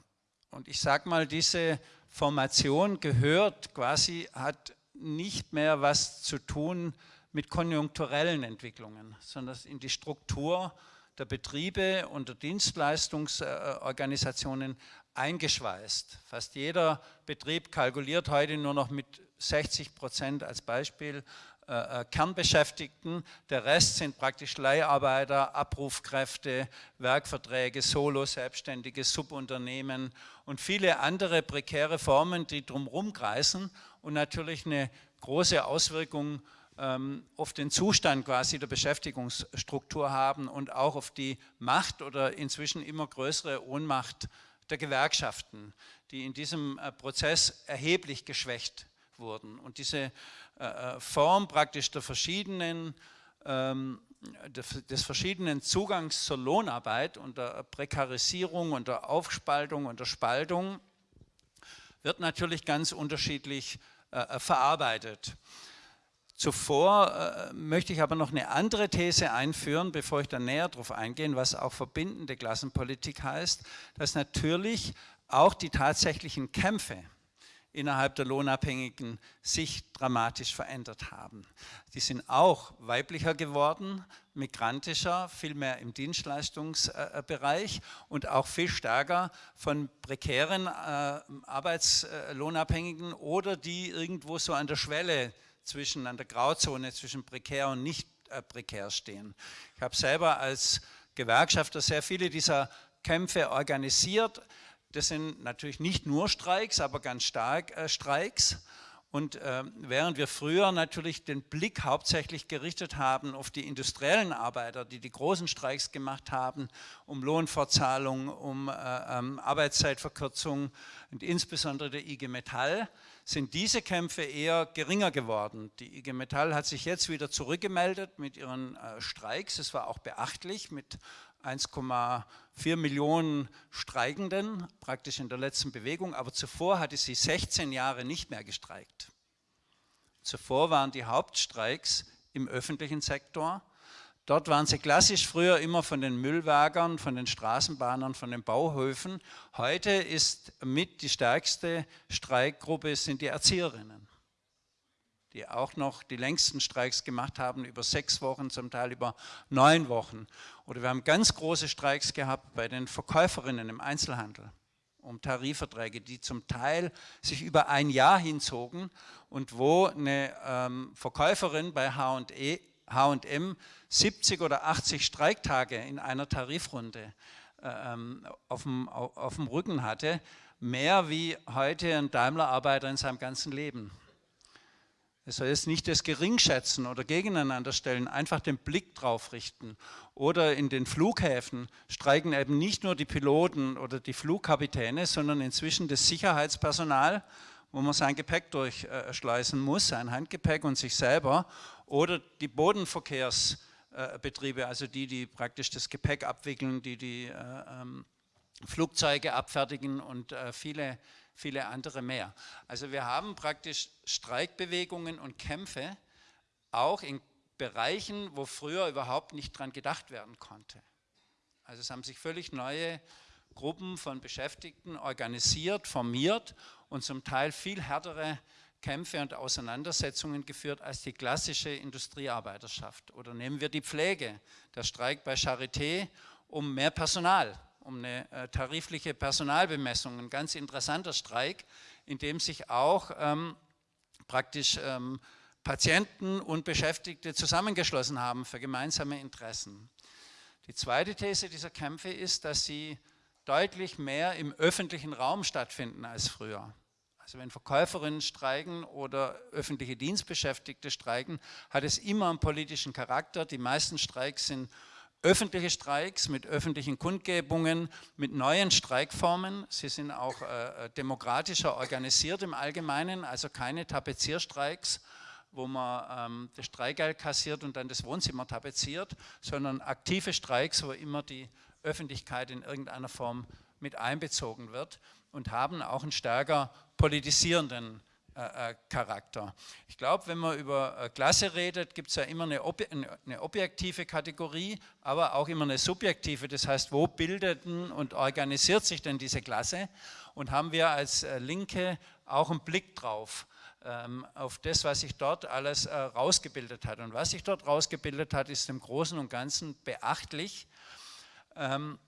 Und ich sage mal, diese Formation gehört quasi, hat nicht mehr was zu tun mit konjunkturellen Entwicklungen, sondern in die Struktur der Betriebe und der Dienstleistungsorganisationen eingeschweißt. Fast jeder Betrieb kalkuliert heute nur noch mit 60 Prozent als Beispiel äh, äh, Kernbeschäftigten. Der Rest sind praktisch Leiharbeiter, Abrufkräfte, Werkverträge, Solo-Selbstständige, Subunternehmen und viele andere prekäre Formen, die drumherum kreisen und natürlich eine große Auswirkungen ähm, auf den Zustand quasi der Beschäftigungsstruktur haben und auch auf die Macht oder inzwischen immer größere Ohnmacht der Gewerkschaften, die in diesem äh, Prozess erheblich geschwächt wurden. Und diese äh, äh, Form praktisch der verschiedenen, ähm, des verschiedenen Zugangs zur Lohnarbeit und der Prekarisierung und der Aufspaltung und der Spaltung wird natürlich ganz unterschiedlich verarbeitet. Zuvor äh, möchte ich aber noch eine andere These einführen, bevor ich dann näher darauf eingehe, was auch verbindende Klassenpolitik heißt, dass natürlich auch die tatsächlichen Kämpfe innerhalb der Lohnabhängigen sich dramatisch verändert haben. Die sind auch weiblicher geworden, migrantischer, viel mehr im Dienstleistungsbereich und auch viel stärker von prekären äh, Arbeitslohnabhängigen oder die irgendwo so an der Schwelle zwischen, an der Grauzone zwischen prekär und nicht äh, prekär stehen. Ich habe selber als Gewerkschafter sehr viele dieser Kämpfe organisiert. Das sind natürlich nicht nur Streiks, aber ganz stark äh, Streiks. Und äh, während wir früher natürlich den Blick hauptsächlich gerichtet haben auf die industriellen Arbeiter, die die großen Streiks gemacht haben, um Lohnfortzahlung, um äh, ähm, Arbeitszeitverkürzung und insbesondere der IG Metall, sind diese Kämpfe eher geringer geworden. Die IG Metall hat sich jetzt wieder zurückgemeldet mit ihren äh, Streiks. Es war auch beachtlich mit 1,4 Millionen Streikenden, praktisch in der letzten Bewegung, aber zuvor hatte sie 16 Jahre nicht mehr gestreikt. Zuvor waren die Hauptstreiks im öffentlichen Sektor Dort waren sie klassisch früher immer von den Müllwagern, von den Straßenbahnern, von den Bauhöfen. Heute ist mit die stärkste Streikgruppe sind die Erzieherinnen, die auch noch die längsten Streiks gemacht haben, über sechs Wochen, zum Teil über neun Wochen. Oder wir haben ganz große Streiks gehabt bei den Verkäuferinnen im Einzelhandel um Tarifverträge, die zum Teil sich über ein Jahr hinzogen und wo eine ähm, Verkäuferin bei H&E H&M 70 oder 80 Streiktage in einer Tarifrunde äh, ähm, auf, dem, auf dem Rücken hatte, mehr wie heute ein Daimler-Arbeiter in seinem ganzen Leben. Es soll jetzt nicht das Geringschätzen oder gegeneinander stellen, einfach den Blick drauf richten. Oder in den Flughäfen streiken eben nicht nur die Piloten oder die Flugkapitäne, sondern inzwischen das Sicherheitspersonal, wo man sein Gepäck durchschleißen muss, sein Handgepäck und sich selber oder die Bodenverkehrsbetriebe, also die, die praktisch das Gepäck abwickeln, die die äh, ähm, Flugzeuge abfertigen und äh, viele, viele andere mehr. Also wir haben praktisch Streikbewegungen und Kämpfe auch in Bereichen, wo früher überhaupt nicht dran gedacht werden konnte. Also es haben sich völlig neue Gruppen von Beschäftigten organisiert, formiert und zum Teil viel härtere Kämpfe und Auseinandersetzungen geführt als die klassische Industriearbeiterschaft. Oder nehmen wir die Pflege, der Streik bei Charité um mehr Personal, um eine äh, tarifliche Personalbemessung, ein ganz interessanter Streik, in dem sich auch ähm, praktisch ähm, Patienten und Beschäftigte zusammengeschlossen haben für gemeinsame Interessen. Die zweite These dieser Kämpfe ist, dass sie deutlich mehr im öffentlichen Raum stattfinden als früher. Also wenn Verkäuferinnen streiken oder öffentliche Dienstbeschäftigte streiken, hat es immer einen politischen Charakter. Die meisten Streiks sind öffentliche Streiks mit öffentlichen Kundgebungen, mit neuen Streikformen. Sie sind auch äh, äh, demokratischer organisiert im Allgemeinen, also keine Tapezierstreiks, wo man ähm, das Streikgeld kassiert und dann das Wohnzimmer tapeziert, sondern aktive Streiks, wo immer die Öffentlichkeit in irgendeiner Form mit einbezogen wird und haben auch einen stärker politisierenden äh, äh, Charakter. Ich glaube, wenn man über äh, Klasse redet, gibt es ja immer eine, ob eine, objektive Kategorie, aber auch immer eine subjektive. Das heißt, wo bildet und organisiert sich denn diese Klasse? Und haben wir als äh, Linke auch einen Blick drauf, ähm, auf das, was sich dort alles äh, rausgebildet hat. Und was sich dort rausgebildet hat, ist im Großen und Ganzen beachtlich ähm,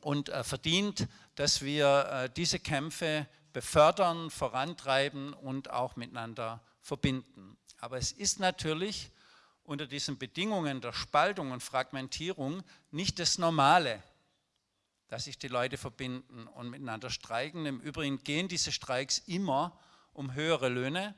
und äh, verdient, dass wir diese Kämpfe befördern, vorantreiben und auch miteinander verbinden. Aber es ist natürlich unter diesen Bedingungen der Spaltung und Fragmentierung nicht das Normale, dass sich die Leute verbinden und miteinander streiken. Im Übrigen gehen diese Streiks immer um höhere Löhne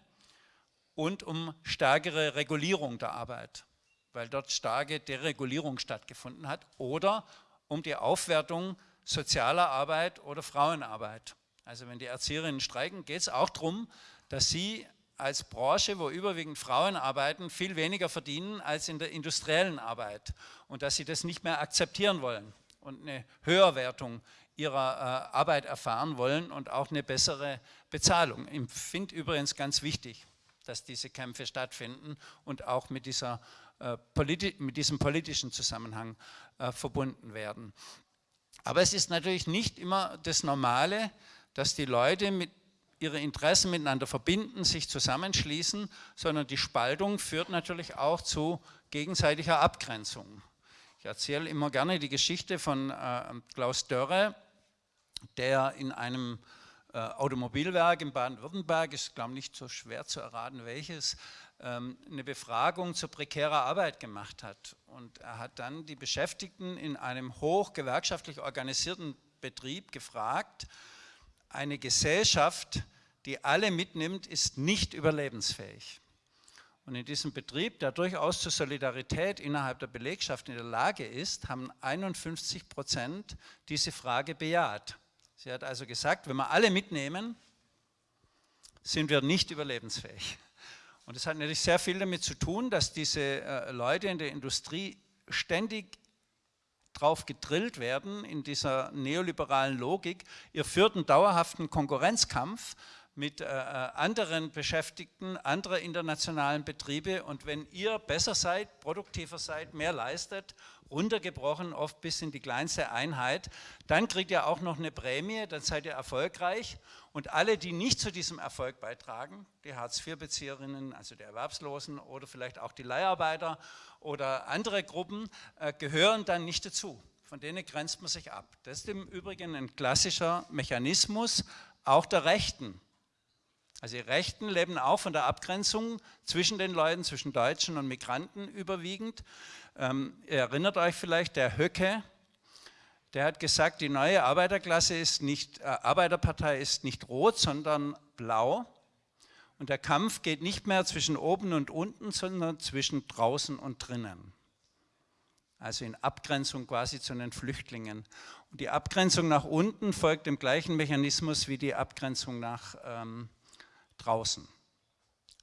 und um stärkere Regulierung der Arbeit, weil dort starke Deregulierung stattgefunden hat, oder um die Aufwertung sozialer Arbeit oder Frauenarbeit. Also wenn die Erzieherinnen streiken, geht es auch darum, dass sie als Branche, wo überwiegend Frauen arbeiten, viel weniger verdienen als in der industriellen Arbeit und dass sie das nicht mehr akzeptieren wollen und eine Höherwertung ihrer äh, Arbeit erfahren wollen und auch eine bessere Bezahlung. Ich finde übrigens ganz wichtig, dass diese Kämpfe stattfinden und auch mit, dieser, äh, mit diesem politischen Zusammenhang äh, verbunden werden. Aber es ist natürlich nicht immer das Normale, dass die Leute mit ihre Interessen miteinander verbinden, sich zusammenschließen, sondern die Spaltung führt natürlich auch zu gegenseitiger Abgrenzung. Ich erzähle immer gerne die Geschichte von äh, Klaus Dörre, der in einem äh, Automobilwerk in Baden-Württemberg, ist glaube ich nicht so schwer zu erraten welches, eine Befragung zur prekären Arbeit gemacht hat. Und er hat dann die Beschäftigten in einem hoch gewerkschaftlich organisierten Betrieb gefragt, eine Gesellschaft, die alle mitnimmt, ist nicht überlebensfähig. Und in diesem Betrieb, der durchaus zur Solidarität innerhalb der Belegschaft in der Lage ist, haben 51 Prozent diese Frage bejaht. Sie hat also gesagt, wenn wir alle mitnehmen, sind wir nicht überlebensfähig. Und das hat natürlich sehr viel damit zu tun, dass diese äh, Leute in der Industrie ständig drauf gedrillt werden in dieser neoliberalen Logik. Ihr führt einen dauerhaften Konkurrenzkampf mit äh, äh, anderen Beschäftigten anderer internationalen Betriebe und wenn ihr besser seid, produktiver seid, mehr leistet, runtergebrochen oft bis in die kleinste Einheit, dann kriegt ihr auch noch eine Prämie, dann seid ihr erfolgreich und alle, die nicht zu diesem Erfolg beitragen, die Hartz-IV-Bezieherinnen, also die Erwerbslosen oder vielleicht auch die Leiharbeiter oder andere Gruppen, äh, gehören dann nicht dazu. Von denen grenzt man sich ab. Das ist im Übrigen ein klassischer Mechanismus auch der Rechten. Also die Rechten leben auch von der Abgrenzung zwischen den Leuten, zwischen Deutschen und Migranten überwiegend. Ähm, ihr erinnert euch vielleicht, der Höcke, der hat gesagt, die neue Arbeiterklasse ist nicht, äh, Arbeiterpartei ist nicht rot, sondern blau. Und der Kampf geht nicht mehr zwischen oben und unten, sondern zwischen draußen und drinnen. Also in Abgrenzung quasi zu den Flüchtlingen. Und die Abgrenzung nach unten folgt dem gleichen Mechanismus wie die Abgrenzung nach ähm, draußen.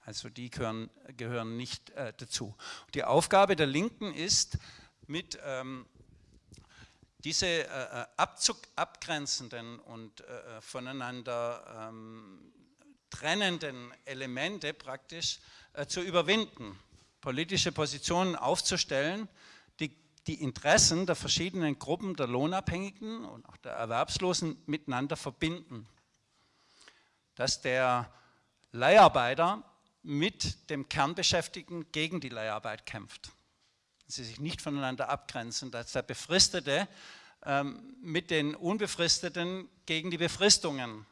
Also die gehören, gehören nicht äh, dazu. Die Aufgabe der Linken ist, mit ähm, diese äh, äh abzug, abgrenzenden und äh, äh, voneinander ähm, trennenden Elemente praktisch äh, zu überwinden, politische Positionen aufzustellen, die die Interessen der verschiedenen Gruppen der Lohnabhängigen und auch der Erwerbslosen miteinander verbinden. Dass der Leiharbeiter mit dem Kernbeschäftigten gegen die Leiharbeit kämpft. Sie sich nicht voneinander abgrenzen, dass der Befristete ähm, mit den Unbefristeten gegen die Befristungen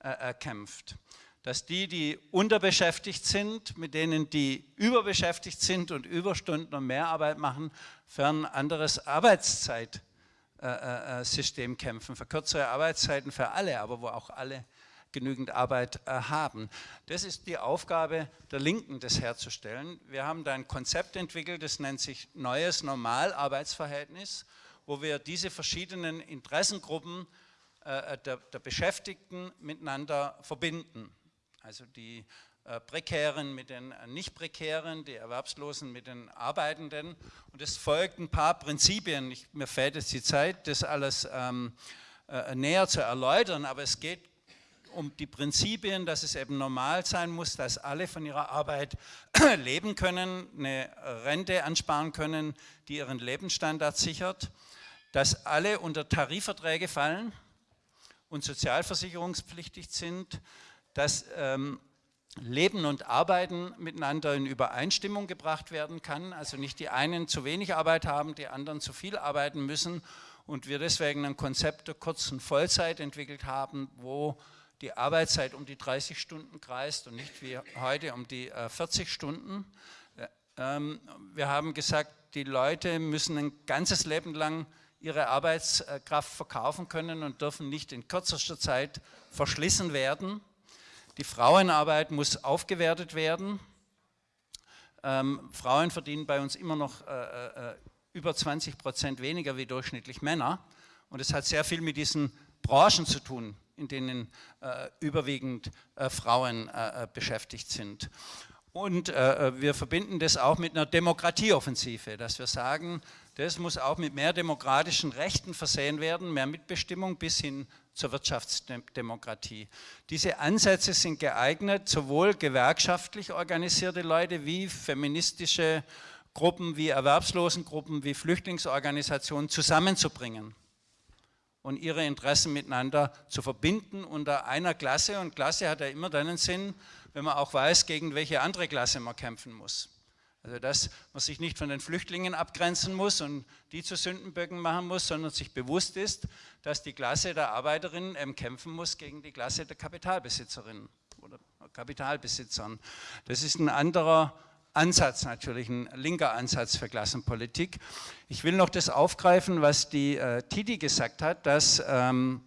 äh, kämpft dass die, die unterbeschäftigt sind, mit denen, die überbeschäftigt sind und Überstunden und Mehrarbeit machen, für ein anderes Arbeitszeitsystem äh, äh, kämpfen, für kürzere Arbeitszeiten für alle, aber wo auch alle genügend Arbeit äh, haben. Das ist die Aufgabe der Linken, das herzustellen. Wir haben da ein Konzept entwickelt, das nennt sich Neues Normalarbeitsverhältnis, wo wir diese verschiedenen Interessengruppen der, der Beschäftigten miteinander verbinden. Also die äh, Prekären mit den äh, Nicht-Prekären, die Erwerbslosen mit den Arbeitenden. Und es folgt ein paar Prinzipien. Ich, mir fehlt jetzt die Zeit, das alles ähm, äh, näher zu erläutern, aber es geht um die Prinzipien, dass es eben normal sein muss, dass alle von ihrer Arbeit [CLEARS THROAT] leben können, eine Rente ansparen können, die ihren Lebensstandard sichert, dass alle unter Tarifverträge fallen und sozialversicherungspflichtig sind, dass ähm, Leben und Arbeiten miteinander in Übereinstimmung gebracht werden kann. Also nicht die einen zu wenig Arbeit haben, die anderen zu viel arbeiten müssen und wir deswegen ein Konzept der kurzen Vollzeit entwickelt haben, wo die Arbeitszeit um die 30 Stunden kreist und nicht wie heute um die äh, 40 Stunden. Äh, ähm, wir haben gesagt, die Leute müssen ein ganzes Leben lang ihre Arbeitskraft verkaufen können und dürfen nicht in kürzester Zeit verschlissen werden. Die Frauenarbeit muss aufgewertet werden. Ähm, Frauen verdienen bei uns immer noch äh, äh, über 20 Prozent weniger wie durchschnittlich Männer. Und es hat sehr viel mit diesen Branchen zu tun, in denen äh, überwiegend äh, Frauen äh, äh beschäftigt sind. Und äh, wir verbinden das auch mit einer Demokratieoffensive, dass wir sagen, das muss auch mit mehr demokratischen Rechten versehen werden, mehr Mitbestimmung bis hin zur Wirtschaftsdemokratie. Diese Ansätze sind geeignet, sowohl gewerkschaftlich organisierte Leute wie feministische Gruppen, wie Erwerbslosengruppen, wie Flüchtlingsorganisationen zusammenzubringen und ihre Interessen miteinander zu verbinden unter einer Klasse. Und Klasse hat ja immer dann einen Sinn, wenn man auch weiß, gegen welche andere Klasse man kämpfen muss. Also dass man sich nicht von den Flüchtlingen abgrenzen muss und die zu Sündenböcken machen muss, sondern sich bewusst ist, dass die Klasse der Arbeiterinnen eben kämpfen muss gegen die Klasse der Kapitalbesitzerinnen oder Kapitalbesitzern. Das ist ein anderer Ansatz natürlich, ein linker Ansatz für Klassenpolitik. Ich will noch das aufgreifen, was die äh, Titi gesagt hat, dass ähm,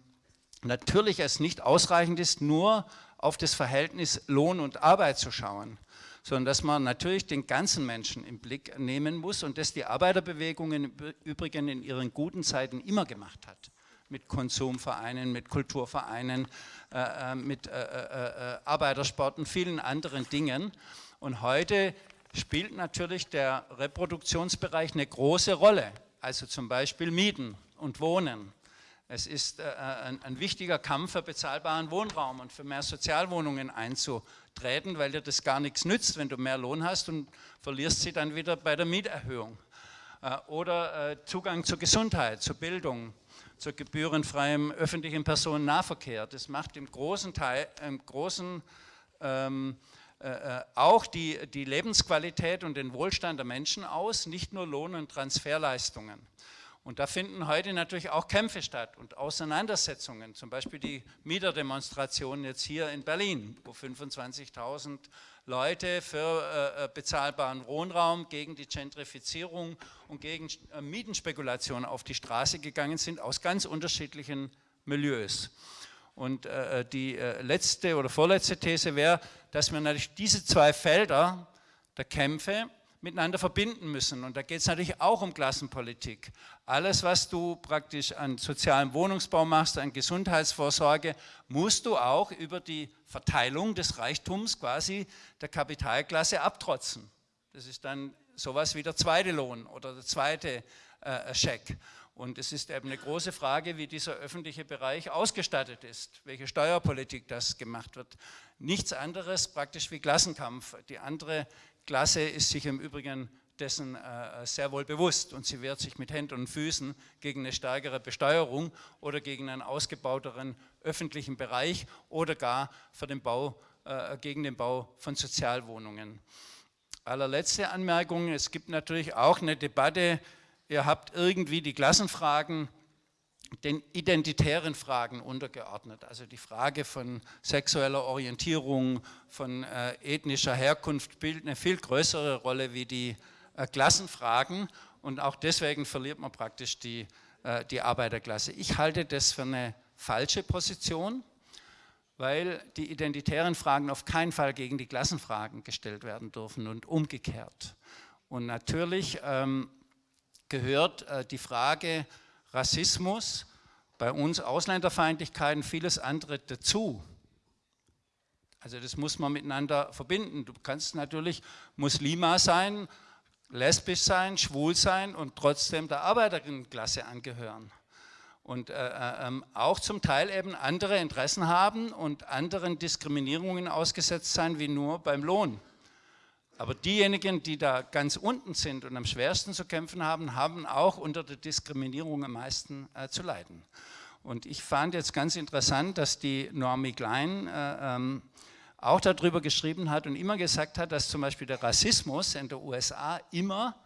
natürlich es nicht ausreichend ist, nur auf das Verhältnis Lohn und Arbeit zu schauen, sondern dass man natürlich den ganzen Menschen im Blick nehmen muss und das die Arbeiterbewegung im Übrigen in ihren guten Zeiten immer gemacht hat mit Konsumvereinen, mit Kulturvereinen, äh, äh mit äh, äh, äh, Arbeitersport und vielen anderen Dingen. Und heute spielt natürlich der Reproduktionsbereich eine große Rolle, also zum Beispiel Mieten und Wohnen. Es ist äh, ein, ein, wichtiger Kampf für bezahlbaren Wohnraum und für mehr Sozialwohnungen einzutreten, weil dir das gar nichts nützt, wenn du mehr Lohn hast und verlierst sie dann wieder bei der Mieterhöhung. Äh, oder äh, Zugang zur Gesundheit, zur Bildung, zu gebührenfreiem öffentlichen Personennahverkehr. Das macht im großen Teil, im großen ähm, äh, äh, auch die, die Lebensqualität und den Wohlstand der Menschen aus, nicht nur Lohn- und Transferleistungen. Und da finden heute natürlich auch Kämpfe statt und Auseinandersetzungen, zum Beispiel die Mieterdemonstration jetzt hier in Berlin, wo 25.000 Leute für äh, äh, bezahlbaren Wohnraum gegen die Gentrifizierung und gegen äh, Mietenspekulation auf die Straße gegangen sind, aus ganz unterschiedlichen Milieus. Und äh, die äh, letzte oder vorletzte These wäre, dass wir natürlich diese zwei Felder der Kämpfe miteinander verbinden müssen. Und da geht es natürlich auch um Klassenpolitik. Alles, was du praktisch an sozialem Wohnungsbau machst, an Gesundheitsvorsorge, musst du auch über die Verteilung des Reichtums quasi der Kapitalklasse abtrotzen. Das ist dann sowas wie der zweite Lohn oder der zweite äh, Scheck. Und es ist eben eine große Frage, wie dieser öffentliche Bereich ausgestattet ist, welche Steuerpolitik das gemacht wird. Nichts anderes praktisch wie Klassenkampf. Die andere Klasse ist sich im Übrigen dessen äh, sehr wohl bewusst und sie wehrt sich mit Händen und Füßen gegen eine stärkere Besteuerung oder gegen einen ausgebauteren öffentlichen Bereich oder gar für den Bau, äh, gegen den Bau von Sozialwohnungen. Allerletzte Anmerkung, es gibt natürlich auch eine Debatte ihr habt irgendwie die Klassenfragen den identitären Fragen untergeordnet. Also die Frage von sexueller Orientierung, von äh, ethnischer Herkunft spielt eine viel größere Rolle wie die äh, Klassenfragen und auch deswegen verliert man praktisch die, äh, die Arbeiterklasse. Ich halte das für eine falsche Position, weil die identitären Fragen auf keinen Fall gegen die Klassenfragen gestellt werden dürfen und umgekehrt. Und natürlich ähm, gehört äh, die Frage Rassismus, bei uns Ausländerfeindlichkeit und vieles andere dazu. Also das muss man miteinander verbinden. Du kannst natürlich Muslima sein, lesbisch sein, schwul sein und trotzdem der Arbeiterinnenklasse angehören. Und äh, äh, ähm, auch zum Teil eben andere Interessen haben und anderen Diskriminierungen ausgesetzt sein wie nur beim Lohn. Aber diejenigen, die da ganz unten sind und am schwersten zu kämpfen haben, haben auch unter der Diskriminierung am meisten äh, zu leiden. Und ich fand jetzt ganz interessant, dass die Normie Klein äh, ähm, auch darüber geschrieben hat und immer gesagt hat, dass zum Beispiel der Rassismus in der USA immer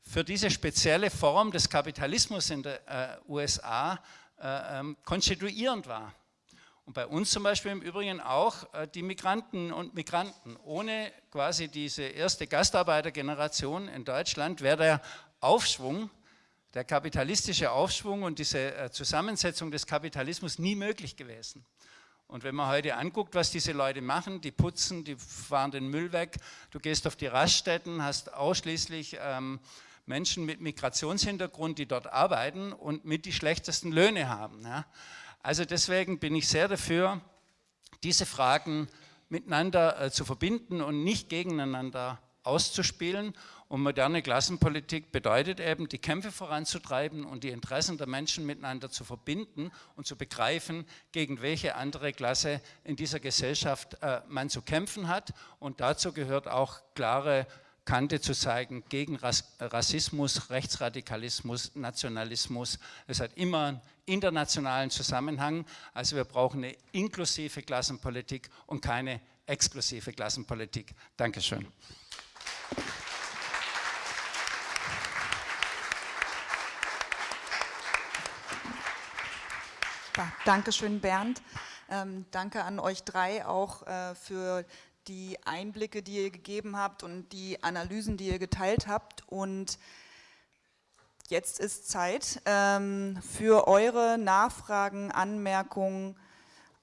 für diese spezielle Form des Kapitalismus in der äh, USA äh, ähm, konstituierend war. Und bei uns zum Beispiel im Übrigen auch äh, die Migranten und Migranten. Ohne quasi diese erste Gastarbeitergeneration in Deutschland wäre der Aufschwung, der kapitalistische Aufschwung und diese äh, Zusammensetzung des Kapitalismus nie möglich gewesen. Und wenn man heute anguckt, was diese Leute machen, die putzen, die fahren den Müll weg, du gehst auf die Raststätten, hast ausschließlich ähm, Menschen mit Migrationshintergrund, die dort arbeiten und mit die schlechtesten Löhne haben. Ja. Also deswegen bin ich sehr dafür, diese Fragen miteinander äh, zu verbinden und nicht gegeneinander auszuspielen. Und moderne Klassenpolitik bedeutet eben, die Kämpfe voranzutreiben und die Interessen der Menschen miteinander zu verbinden und zu begreifen, gegen welche andere Klasse in dieser Gesellschaft äh, man zu kämpfen hat. Und dazu gehört auch klare Kante zu zeigen gegen Rassismus, Rechtsradikalismus, Nationalismus. Es hat immer einen internationalen Zusammenhang. Also wir brauchen eine inklusive Klassenpolitik und keine exklusive Klassenpolitik. Dankeschön. Dankeschön, Bernd. Ähm, danke an euch drei auch äh, für die Einblicke, die ihr gegeben habt und die Analysen, die ihr geteilt habt. Und jetzt ist Zeit ähm, für eure Nachfragen, Anmerkungen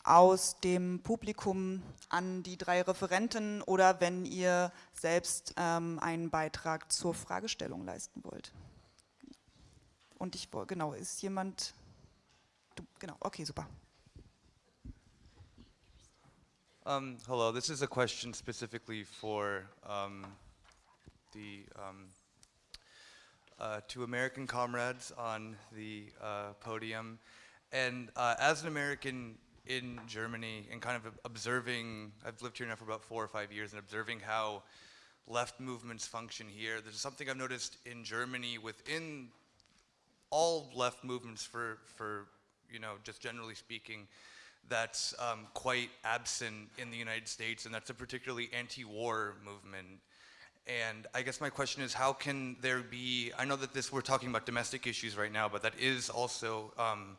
aus dem Publikum an die drei Referenten oder wenn ihr selbst ähm, einen Beitrag zur Fragestellung leisten wollt. Und ich, genau, ist jemand, du, genau, okay, super. Um, hello, this is a question specifically for um, the um, uh, two American comrades on the uh, podium. And uh, as an American in Germany and kind of observing, I've lived here now for about four or five years and observing how left movements function here. There's something I've noticed in Germany within all left movements for, for you know, just generally speaking, that's um, quite absent in the United States, and that's a particularly anti-war movement. And I guess my question is, how can there be, I know that this, we're talking about domestic issues right now, but that is also um,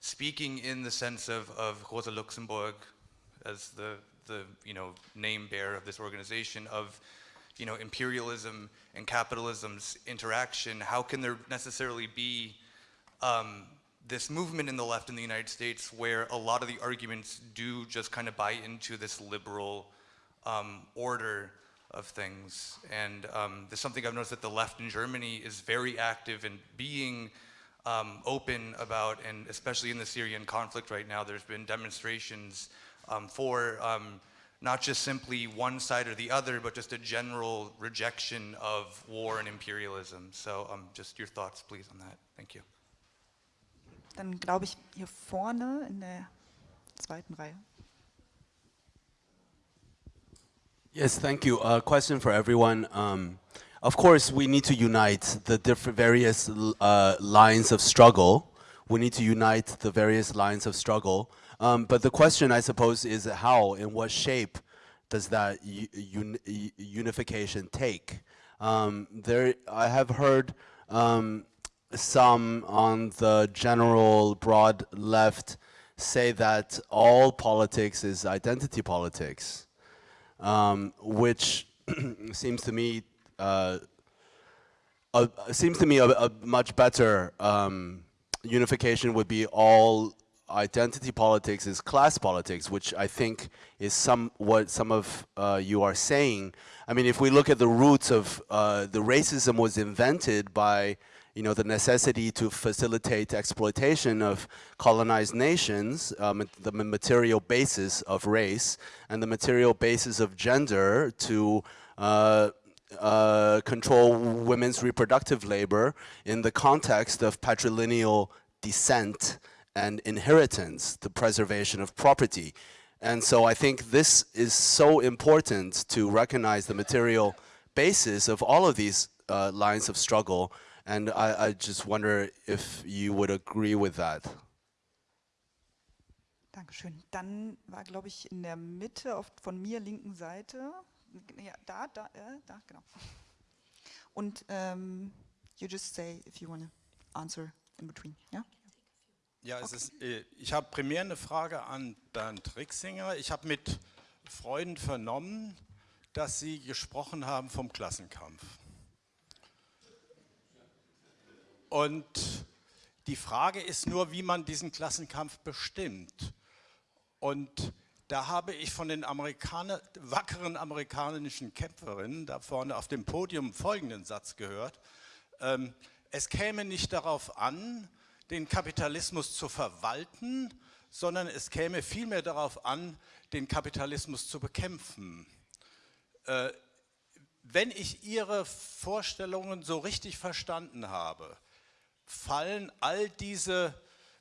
speaking in the sense of, of Rosa Luxemburg as the, the you know, name bearer of this organization, of you know, imperialism and capitalism's interaction, how can there necessarily be um, this movement in the left in the United States where a lot of the arguments do just kind of buy into this liberal um, order of things. And um, there's something I've noticed that the left in Germany is very active in being um, open about, and especially in the Syrian conflict right now, there's been demonstrations um, for um, not just simply one side or the other, but just a general rejection of war and imperialism. So um, just your thoughts, please, on that. Thank you. Dann glaube ich hier vorne in der zweiten Reihe. Yes, thank you. A uh, question for everyone. Um, of course, we need to unite the different various uh, lines of struggle. We need to unite the various lines of struggle. Um, but the question, I suppose, is how, in what shape does that un unification take? Um, there, I have heard um, some on the general broad left say that all politics is identity politics, um, which [CLEARS THROAT] seems to me uh, seems to me a, a much better um, unification would be all identity politics is class politics, which I think is some what some of uh, you are saying. I mean, if we look at the roots of uh, the racism was invented by you know, the necessity to facilitate exploitation of colonized nations, um, the material basis of race, and the material basis of gender to uh, uh, control women's reproductive labor in the context of patrilineal descent and inheritance, the preservation of property. And so I think this is so important to recognize the material basis of all of these uh, lines of struggle and I, I just wonder if you would agree with that. Dankeschön. Dann war, glaube ich, in der Mitte auf, von mir linken Seite, ja, da, da, äh, da, genau. Und um, you just say if you want to answer in between, ja? Ja, okay. ist, äh, ich habe primär eine Frage an Bernd Rixinger. Ich habe mit Freunden vernommen, dass Sie gesprochen haben vom Klassenkampf. Und die Frage ist nur, wie man diesen Klassenkampf bestimmt. Und da habe ich von den Amerikaner, wackeren amerikanischen Kämpferinnen da vorne auf dem Podium folgenden Satz gehört. Ähm, es käme nicht darauf an, den Kapitalismus zu verwalten, sondern es käme vielmehr darauf an, den Kapitalismus zu bekämpfen. Äh, wenn ich Ihre Vorstellungen so richtig verstanden habe, fallen all diese,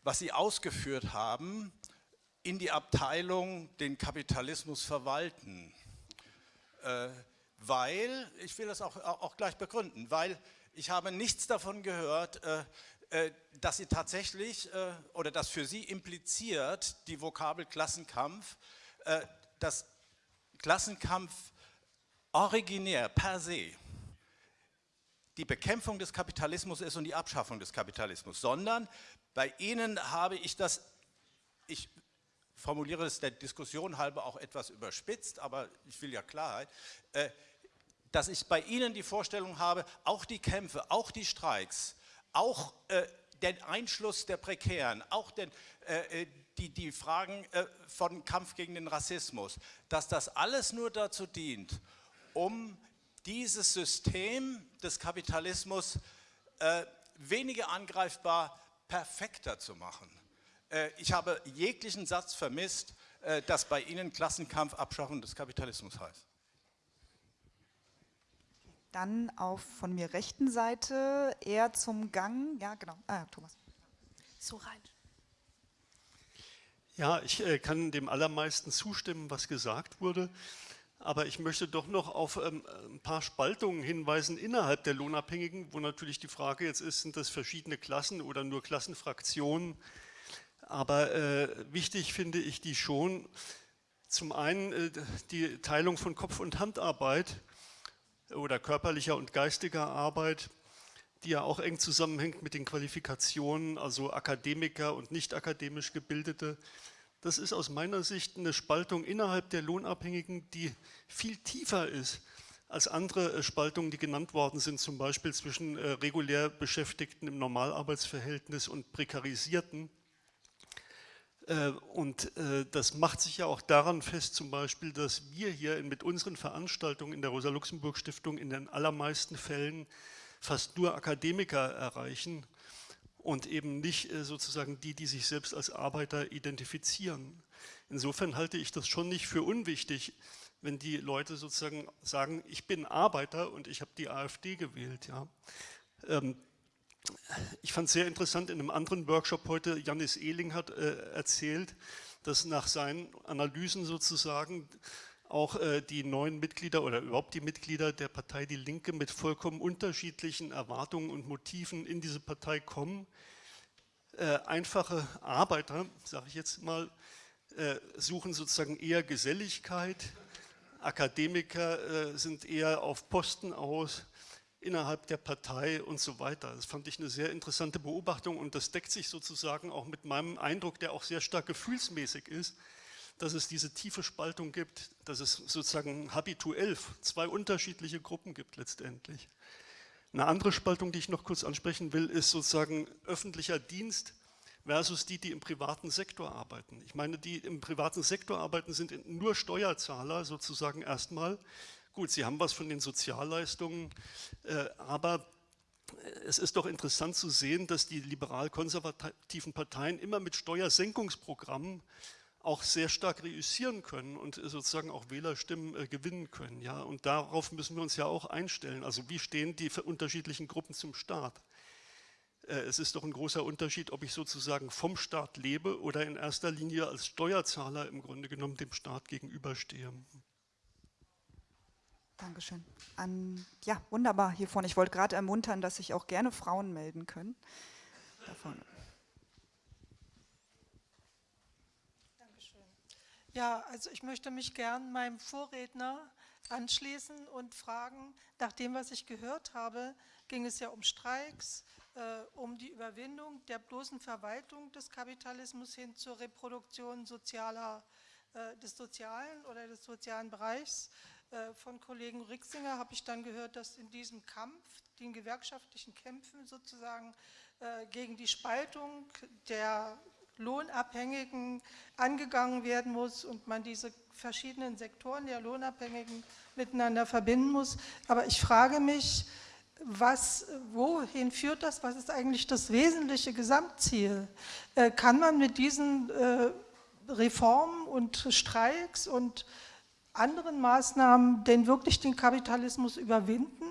was Sie ausgeführt haben, in die Abteilung den Kapitalismus verwalten. Äh, weil, ich will das auch, auch gleich begründen, weil ich habe nichts davon gehört, äh, äh, dass Sie tatsächlich, äh, oder dass für Sie impliziert die Vokabel Klassenkampf, äh, dass Klassenkampf originär per se die Bekämpfung des Kapitalismus ist und die Abschaffung des Kapitalismus, sondern bei Ihnen habe ich das, ich formuliere es der Diskussion halber auch etwas überspitzt, aber ich will ja Klarheit, äh, dass ich bei Ihnen die Vorstellung habe, auch die Kämpfe, auch die Streiks, auch äh, den Einschluss der Prekären, auch den, äh, die, die Fragen von Kampf gegen den Rassismus, dass das alles nur dazu dient, um dieses System des Kapitalismus weniger angreifbar, perfekter zu machen. Äh, ich habe jeglichen Satz vermisst, äh, dass bei Ihnen Klassenkampf Abschaffung des Kapitalismus heißt. Dann auf von mir rechten Seite eher zum Gang. Ja, genau. Ah, Thomas. So rein. Ja, ich äh, kann dem allermeisten zustimmen, was gesagt wurde. Aber ich möchte doch noch auf ähm, ein paar Spaltungen hinweisen innerhalb der Lohnabhängigen, wo natürlich die Frage jetzt ist, sind das verschiedene Klassen oder nur Klassenfraktionen? Aber äh, wichtig finde ich die schon. Zum einen äh, die Teilung von Kopf- und Handarbeit oder körperlicher und geistiger Arbeit, die ja auch eng zusammenhängt mit den Qualifikationen, also Akademiker und nicht akademisch Gebildete. Das ist aus meiner Sicht eine Spaltung innerhalb der Lohnabhängigen, die viel tiefer ist als andere äh, Spaltungen, die genannt worden sind, zum Beispiel zwischen äh, regulär Beschäftigten im Normalarbeitsverhältnis und Prekarisierten. Äh, und das macht sich ja auch daran fest, zum Beispiel, dass wir hier mit unseren Veranstaltungen in der Rosa-Luxemburg-Stiftung in den allermeisten Fällen fast nur Akademiker erreichen und eben nicht äh, sozusagen die, die sich selbst als Arbeiter identifizieren. Insofern halte ich das schon nicht für unwichtig, wenn die Leute sozusagen sagen, ich bin Arbeiter und ich habe die AfD gewählt. Ja. Ähm, ich fand es sehr interessant, in einem anderen Workshop heute, Janis Ehling hat äh, erzählt, dass nach seinen Analysen sozusagen auch äh, die neuen Mitglieder oder überhaupt die Mitglieder der Partei Die Linke mit vollkommen unterschiedlichen Erwartungen und Motiven in diese Partei kommen. Äh, einfache Arbeiter, sage ich jetzt mal, äh, suchen sozusagen eher Geselligkeit, Akademiker äh, sind eher auf Posten aus, innerhalb der Partei und so weiter. Das fand ich eine sehr interessante Beobachtung und das deckt sich sozusagen auch mit meinem Eindruck, der auch sehr stark gefühlsmäßig ist, dass es diese tiefe Spaltung gibt, dass es sozusagen habituell zwei unterschiedliche Gruppen gibt letztendlich. Eine andere Spaltung, die ich noch kurz ansprechen will, ist sozusagen öffentlicher Dienst versus die, die im privaten Sektor arbeiten. Ich meine, die im privaten Sektor arbeiten, sind nur Steuerzahler sozusagen erstmal, Gut, Sie haben was von den Sozialleistungen, äh, aber es ist doch interessant zu sehen, dass die liberal-konservativen Parteien immer mit Steuersenkungsprogrammen auch sehr stark reüssieren können und sozusagen auch Wählerstimmen äh, gewinnen können. Ja? Und darauf müssen wir uns ja auch einstellen. Also wie stehen die unterschiedlichen Gruppen zum Staat? Äh, es ist doch ein großer Unterschied, ob ich sozusagen vom Staat lebe oder in erster Linie als Steuerzahler im Grunde genommen dem Staat gegenüberstehe. Dankeschön. An, ja, wunderbar hier vorne. Ich wollte gerade ermuntern, dass sich auch gerne Frauen melden können. Da vorne. Dankeschön. Ja, also ich möchte mich gern meinem Vorredner anschließen und fragen, nach dem, was ich gehört habe, ging es ja um Streiks, äh, um die Überwindung der bloßen Verwaltung des Kapitalismus hin zur Reproduktion sozialer, äh, des sozialen oder des sozialen Bereichs. Äh, von Kollegen Rixinger habe ich dann gehört, dass in diesem Kampf, den gewerkschaftlichen Kämpfen sozusagen äh, gegen die Spaltung der Lohnabhängigen angegangen werden muss und man diese verschiedenen Sektoren der Lohnabhängigen miteinander verbinden muss. Aber ich frage mich, was, wohin führt das? Was ist eigentlich das wesentliche Gesamtziel? Äh, kann man mit diesen äh, Reformen und Streiks und anderen Maßnahmen denn wirklich den Kapitalismus überwinden?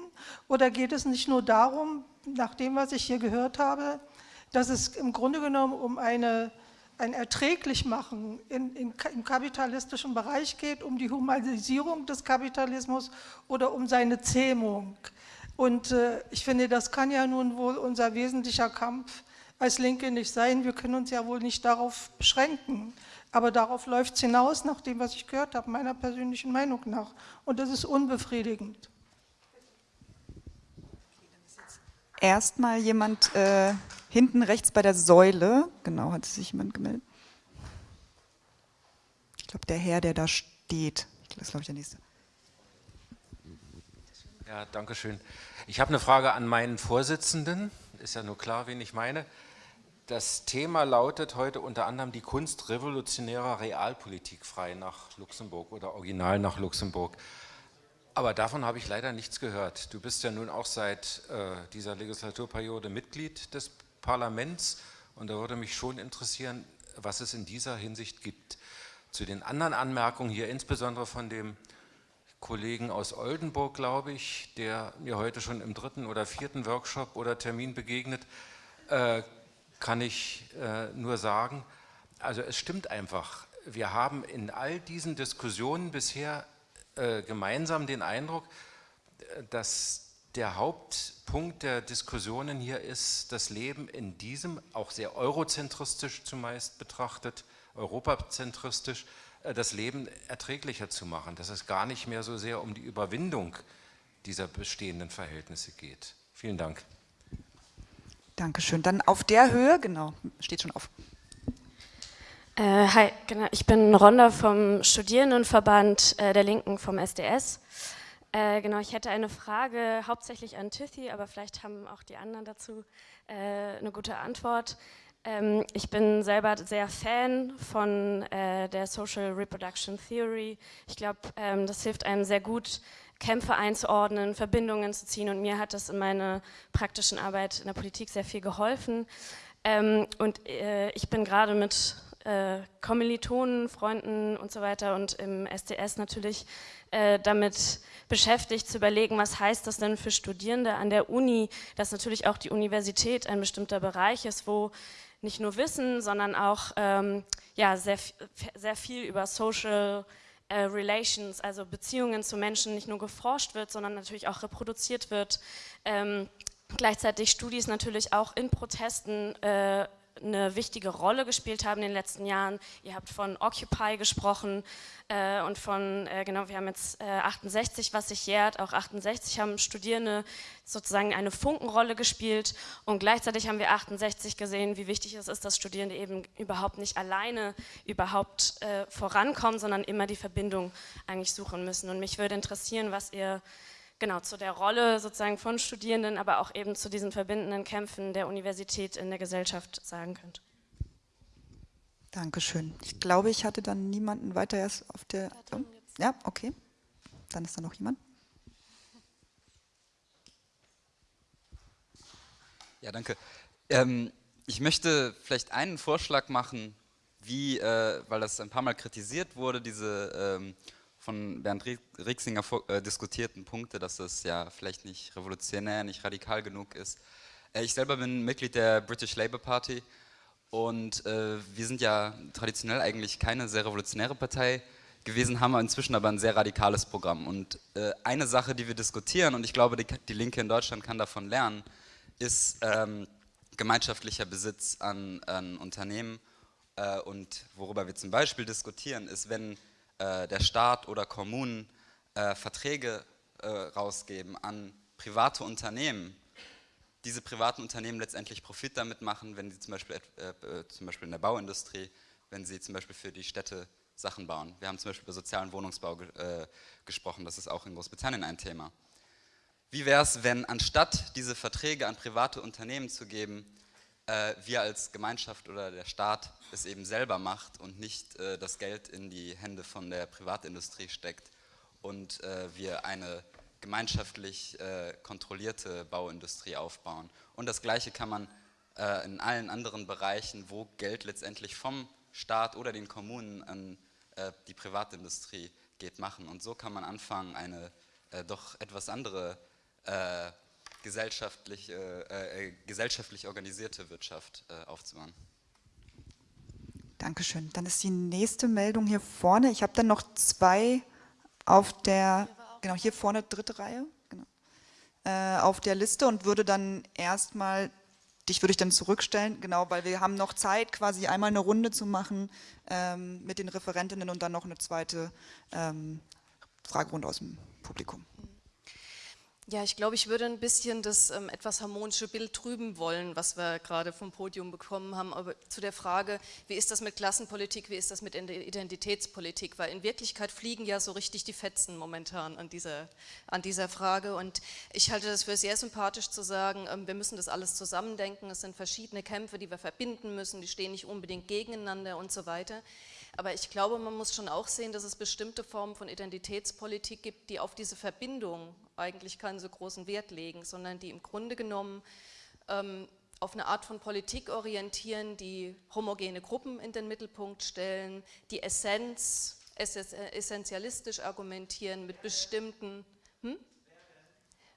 Oder geht es nicht nur darum, nach dem, was ich hier gehört habe, dass es im Grunde genommen um eine, ein Erträglichmachen in, in, im kapitalistischen Bereich geht, um die Humanisierung des Kapitalismus oder um seine Zähmung? Und äh, ich finde, das kann ja nun wohl unser wesentlicher Kampf als Linke nicht sein. Wir können uns ja wohl nicht darauf beschränken. Aber darauf läuft es hinaus, nach dem, was ich gehört habe, meiner persönlichen Meinung nach. Und das ist unbefriedigend. Erstmal jemand äh, hinten rechts bei der Säule. Genau, hat sich jemand gemeldet. Ich glaube, der Herr, der da steht. Das ist, glaube ich, der nächste. Ja, danke schön. Ich habe eine Frage an meinen Vorsitzenden. Ist ja nur klar, wen ich meine. Das Thema lautet heute unter anderem die Kunst revolutionärer Realpolitik frei nach Luxemburg oder original nach Luxemburg. Aber davon habe ich leider nichts gehört. Du bist ja nun auch seit äh, dieser Legislaturperiode Mitglied des Parlaments. Und da würde mich schon interessieren, was es in dieser Hinsicht gibt. Zu den anderen Anmerkungen hier, insbesondere von dem Kollegen aus Oldenburg, glaube ich, der mir heute schon im dritten oder vierten Workshop oder Termin begegnet, äh, kann ich äh, nur sagen, also es stimmt einfach, wir haben in all diesen Diskussionen bisher äh, gemeinsam den Eindruck, dass der Hauptpunkt der Diskussionen hier ist, das Leben in diesem, auch sehr eurozentristisch zumeist betrachtet, europazentristisch, äh, das Leben erträglicher zu machen, dass es gar nicht mehr so sehr um die Überwindung dieser bestehenden Verhältnisse geht. Vielen Dank. Dankeschön. Dann auf der Höhe, genau, steht schon auf. Äh, hi, genau, ich bin Ronda vom Studierendenverband äh, der Linken vom SDS. Äh, genau, ich hätte eine Frage hauptsächlich an Tithi, aber vielleicht haben auch die anderen dazu äh, eine gute Antwort. Ähm, ich bin selber sehr Fan von äh, der Social Reproduction Theory. Ich glaube, ähm, das hilft einem sehr gut, Kämpfe einzuordnen, Verbindungen zu ziehen und mir hat das in meiner praktischen Arbeit in der Politik sehr viel geholfen. Ähm, und äh, ich bin gerade mit äh, Kommilitonen, Freunden und so weiter und im SDS natürlich äh, damit beschäftigt zu überlegen, was heißt das denn für Studierende an der Uni, dass natürlich auch die Universität ein bestimmter Bereich ist, wo nicht nur Wissen, sondern auch ähm, ja, sehr, sehr viel über Social äh, Relations, also Beziehungen zu Menschen nicht nur geforscht wird, sondern natürlich auch reproduziert wird. Ähm, gleichzeitig Studis natürlich auch in Protesten äh, eine wichtige Rolle gespielt haben in den letzten Jahren. Ihr habt von Occupy gesprochen äh, und von, äh, genau, wir haben jetzt äh, 68, was sich jährt, auch 68 haben Studierende sozusagen eine Funkenrolle gespielt und gleichzeitig haben wir 68 gesehen, wie wichtig es ist, dass Studierende eben überhaupt nicht alleine überhaupt äh, vorankommen, sondern immer die Verbindung eigentlich suchen müssen. Und mich würde interessieren, was ihr genau, zu der Rolle sozusagen von Studierenden, aber auch eben zu diesen verbindenden Kämpfen der Universität in der Gesellschaft sagen könnt. Dankeschön. Ich glaube, ich hatte dann niemanden weiter erst auf der... Oh, ja, okay. Dann ist da noch jemand. Ja, danke. Ähm, ich möchte vielleicht einen Vorschlag machen, wie, äh, weil das ein paar Mal kritisiert wurde, diese ähm, von Bernd Rixinger äh, diskutierten Punkte, dass es ja vielleicht nicht revolutionär, nicht radikal genug ist. Äh, ich selber bin Mitglied der British Labour Party und äh, wir sind ja traditionell eigentlich keine sehr revolutionäre Partei gewesen, haben inzwischen aber ein sehr radikales Programm. Und äh, eine Sache, die wir diskutieren, und ich glaube, die, die Linke in Deutschland kann davon lernen, ist ähm, gemeinschaftlicher Besitz an, an Unternehmen. Äh, und worüber wir zum Beispiel diskutieren, ist, wenn äh, der Staat oder Kommunen äh, Verträge äh, rausgeben an private Unternehmen, diese privaten Unternehmen letztendlich Profit damit machen, wenn sie zum Beispiel, äh, zum Beispiel in der Bauindustrie, wenn sie zum Beispiel für die Städte Sachen bauen. Wir haben zum Beispiel über sozialen Wohnungsbau ge äh, gesprochen, das ist auch in Großbritannien ein Thema. Wie wäre es, wenn anstatt diese Verträge an private Unternehmen zu geben, äh, wir als Gemeinschaft oder der Staat es eben selber macht und nicht äh, das Geld in die Hände von der Privatindustrie steckt und äh, wir eine gemeinschaftlich äh, kontrollierte Bauindustrie aufbauen. Und das Gleiche kann man äh, in allen anderen Bereichen, wo Geld letztendlich vom Staat oder den Kommunen an äh, die Privatindustrie geht, machen. Und so kann man anfangen, eine doch etwas andere äh, gesellschaftlich, äh, gesellschaftlich organisierte Wirtschaft aufzubauen. Dankeschön. Dann ist die nächste Meldung hier vorne. Ich habe dann noch zwei auf der, genau hier vorne, dritte Reihe, genau, äh, auf der Liste und würde dann erstmal, dich würde ich dann zurückstellen, genau, weil wir haben noch Zeit, quasi einmal eine Runde zu machen ähm, mit den Referentinnen und dann noch eine zweite ähm, Fragerunde aus dem Publikum. Ja, ich glaube, ich würde ein bisschen das ähm, etwas harmonische Bild trüben wollen, was wir gerade vom Podium bekommen haben, aber zu der Frage, wie ist das mit Klassenpolitik, wie ist das mit Identitätspolitik, weil in Wirklichkeit fliegen ja so richtig die Fetzen momentan an dieser, an dieser Frage. Und ich halte das für sehr sympathisch zu sagen, ähm, wir müssen das alles zusammendenken, es sind verschiedene Kämpfe, die wir verbinden müssen, die stehen nicht unbedingt gegeneinander und so weiter. Aber ich glaube, man muss schon auch sehen, dass es bestimmte Formen von Identitätspolitik gibt, die auf diese Verbindung eigentlich keinen so großen Wert legen, sondern die im Grunde genommen ähm, auf eine Art von Politik orientieren, die homogene Gruppen in den Mittelpunkt stellen, die Essenz, essentialistisch argumentieren mit bestimmten... Hm?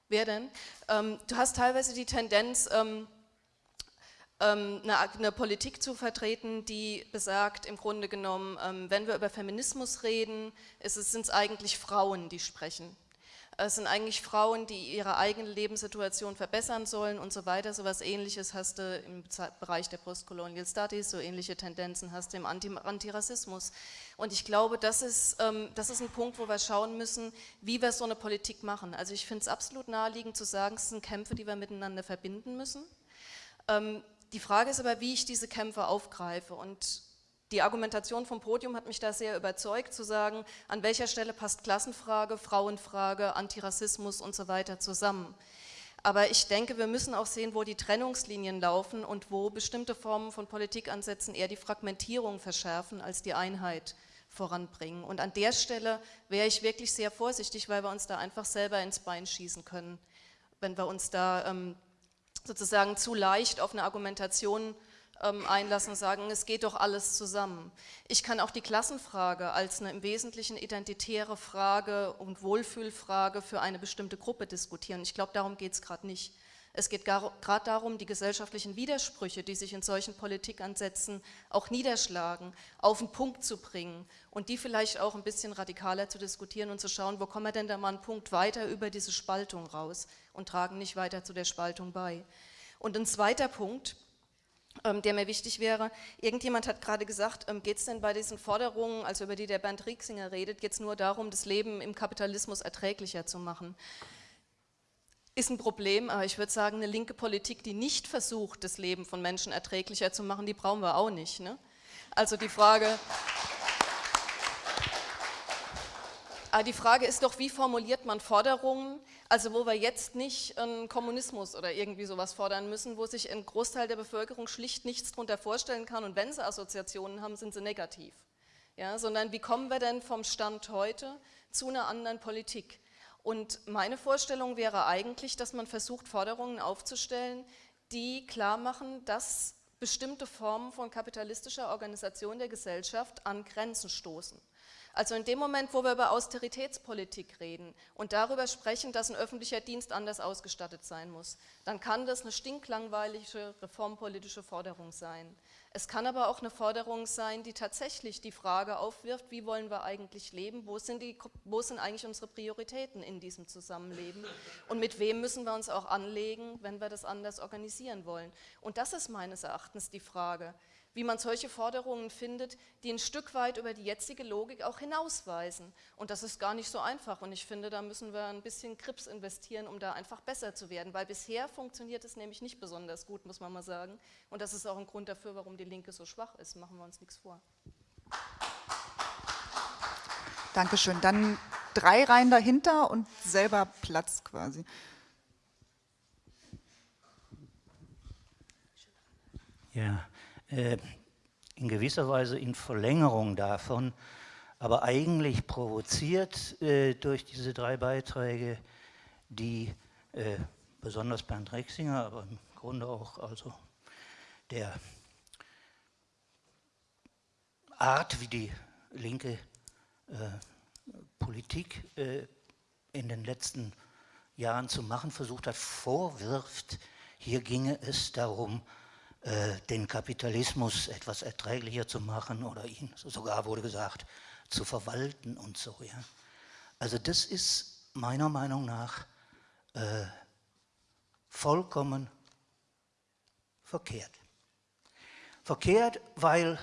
Wer denn? Ähm, du hast teilweise die Tendenz, ähm, eine, eine, Politik zu vertreten, die besagt, im Grunde genommen, ähm, wenn wir über Feminismus reden, sind es eigentlich Frauen, die sprechen. Es sind eigentlich Frauen, die ihre eigene Lebenssituation verbessern sollen und so weiter. So etwas Ähnliches hast du im Bereich der Postcolonial Studies, so ähnliche Tendenzen hast du im Anti Antirassismus. Und ich glaube, das ist, ähm, das ist ein Punkt, wo wir schauen müssen, wie wir so eine Politik machen. Also ich finde es absolut naheliegend zu sagen, es sind Kämpfe, die wir miteinander verbinden müssen. Die Frage ist aber, wie ich diese Kämpfe aufgreife und die Argumentation vom Podium hat mich da sehr überzeugt, zu sagen, an welcher Stelle passt Klassenfrage, Frauenfrage, Antirassismus und so weiter zusammen. Aber ich denke, wir müssen auch sehen, wo die Trennungslinien laufen und wo bestimmte Formen von Politikansätzen eher die Fragmentierung verschärfen als die Einheit voranbringen. Und an der Stelle wäre ich wirklich sehr vorsichtig, weil wir uns da einfach selber ins Bein schießen können, wenn wir uns da ähm, sozusagen zu leicht auf eine Argumentation ähm, einlassen und sagen, es geht doch alles zusammen. Ich kann auch die Klassenfrage als eine im Wesentlichen identitäre Frage und Wohlfühlfrage für eine bestimmte Gruppe diskutieren. Ich glaube, darum geht es gerade nicht. Es geht gerade darum, die gesellschaftlichen Widersprüche, die sich in solchen Politikansätzen auch niederschlagen, auf den Punkt zu bringen und die vielleicht auch ein bisschen radikaler zu diskutieren und zu schauen, wo kommen wir denn da mal einen Punkt weiter über diese Spaltung raus und tragen nicht weiter zu der Spaltung bei. Und ein zweiter Punkt, ähm, der mir wichtig wäre, irgendjemand hat gerade gesagt, ähm, geht es denn bei diesen Forderungen, also über die der Bernd Rieksinger redet, jetzt nur darum, das Leben im Kapitalismus erträglicher zu machen ist ein Problem, aber ich würde sagen, eine linke Politik, die nicht versucht, das Leben von Menschen erträglicher zu machen, die brauchen wir auch nicht. Ne? Also die Frage, aber die Frage ist doch, wie formuliert man Forderungen, also wo wir jetzt nicht einen Kommunismus oder irgendwie sowas fordern müssen, wo sich ein Großteil der Bevölkerung schlicht nichts darunter vorstellen kann und wenn sie Assoziationen haben, sind sie negativ. Ja, sondern wie kommen wir denn vom Stand heute zu einer anderen Politik? Und meine Vorstellung wäre eigentlich, dass man versucht, Forderungen aufzustellen, die klar machen, dass bestimmte Formen von kapitalistischer Organisation der Gesellschaft an Grenzen stoßen. Also in dem Moment, wo wir über Austeritätspolitik reden und darüber sprechen, dass ein öffentlicher Dienst anders ausgestattet sein muss, dann kann das eine stinklangweilige reformpolitische Forderung sein. Es kann aber auch eine Forderung sein, die tatsächlich die Frage aufwirft, wie wollen wir eigentlich leben, wo sind, die, wo sind eigentlich unsere Prioritäten in diesem Zusammenleben und mit wem müssen wir uns auch anlegen, wenn wir das anders organisieren wollen. Und das ist meines Erachtens die Frage wie man solche Forderungen findet, die ein Stück weit über die jetzige Logik auch hinausweisen. Und das ist gar nicht so einfach und ich finde, da müssen wir ein bisschen Krips investieren, um da einfach besser zu werden, weil bisher funktioniert es nämlich nicht besonders gut, muss man mal sagen. Und das ist auch ein Grund dafür, warum die Linke so schwach ist, machen wir uns nichts vor. Dankeschön. Dann drei Reihen dahinter und selber Platz quasi. Ja, in gewisser Weise in Verlängerung davon, aber eigentlich provoziert äh, durch diese drei Beiträge, die äh, besonders Bernd Rexinger, aber im Grunde auch also der Art, wie die linke äh, Politik äh, in den letzten Jahren zu machen versucht hat, vorwirft, hier ginge es darum, äh, den Kapitalismus etwas erträglicher zu machen oder ihn, sogar wurde gesagt, zu verwalten und so. Ja. Also das ist meiner Meinung nach äh, vollkommen verkehrt. Verkehrt, weil,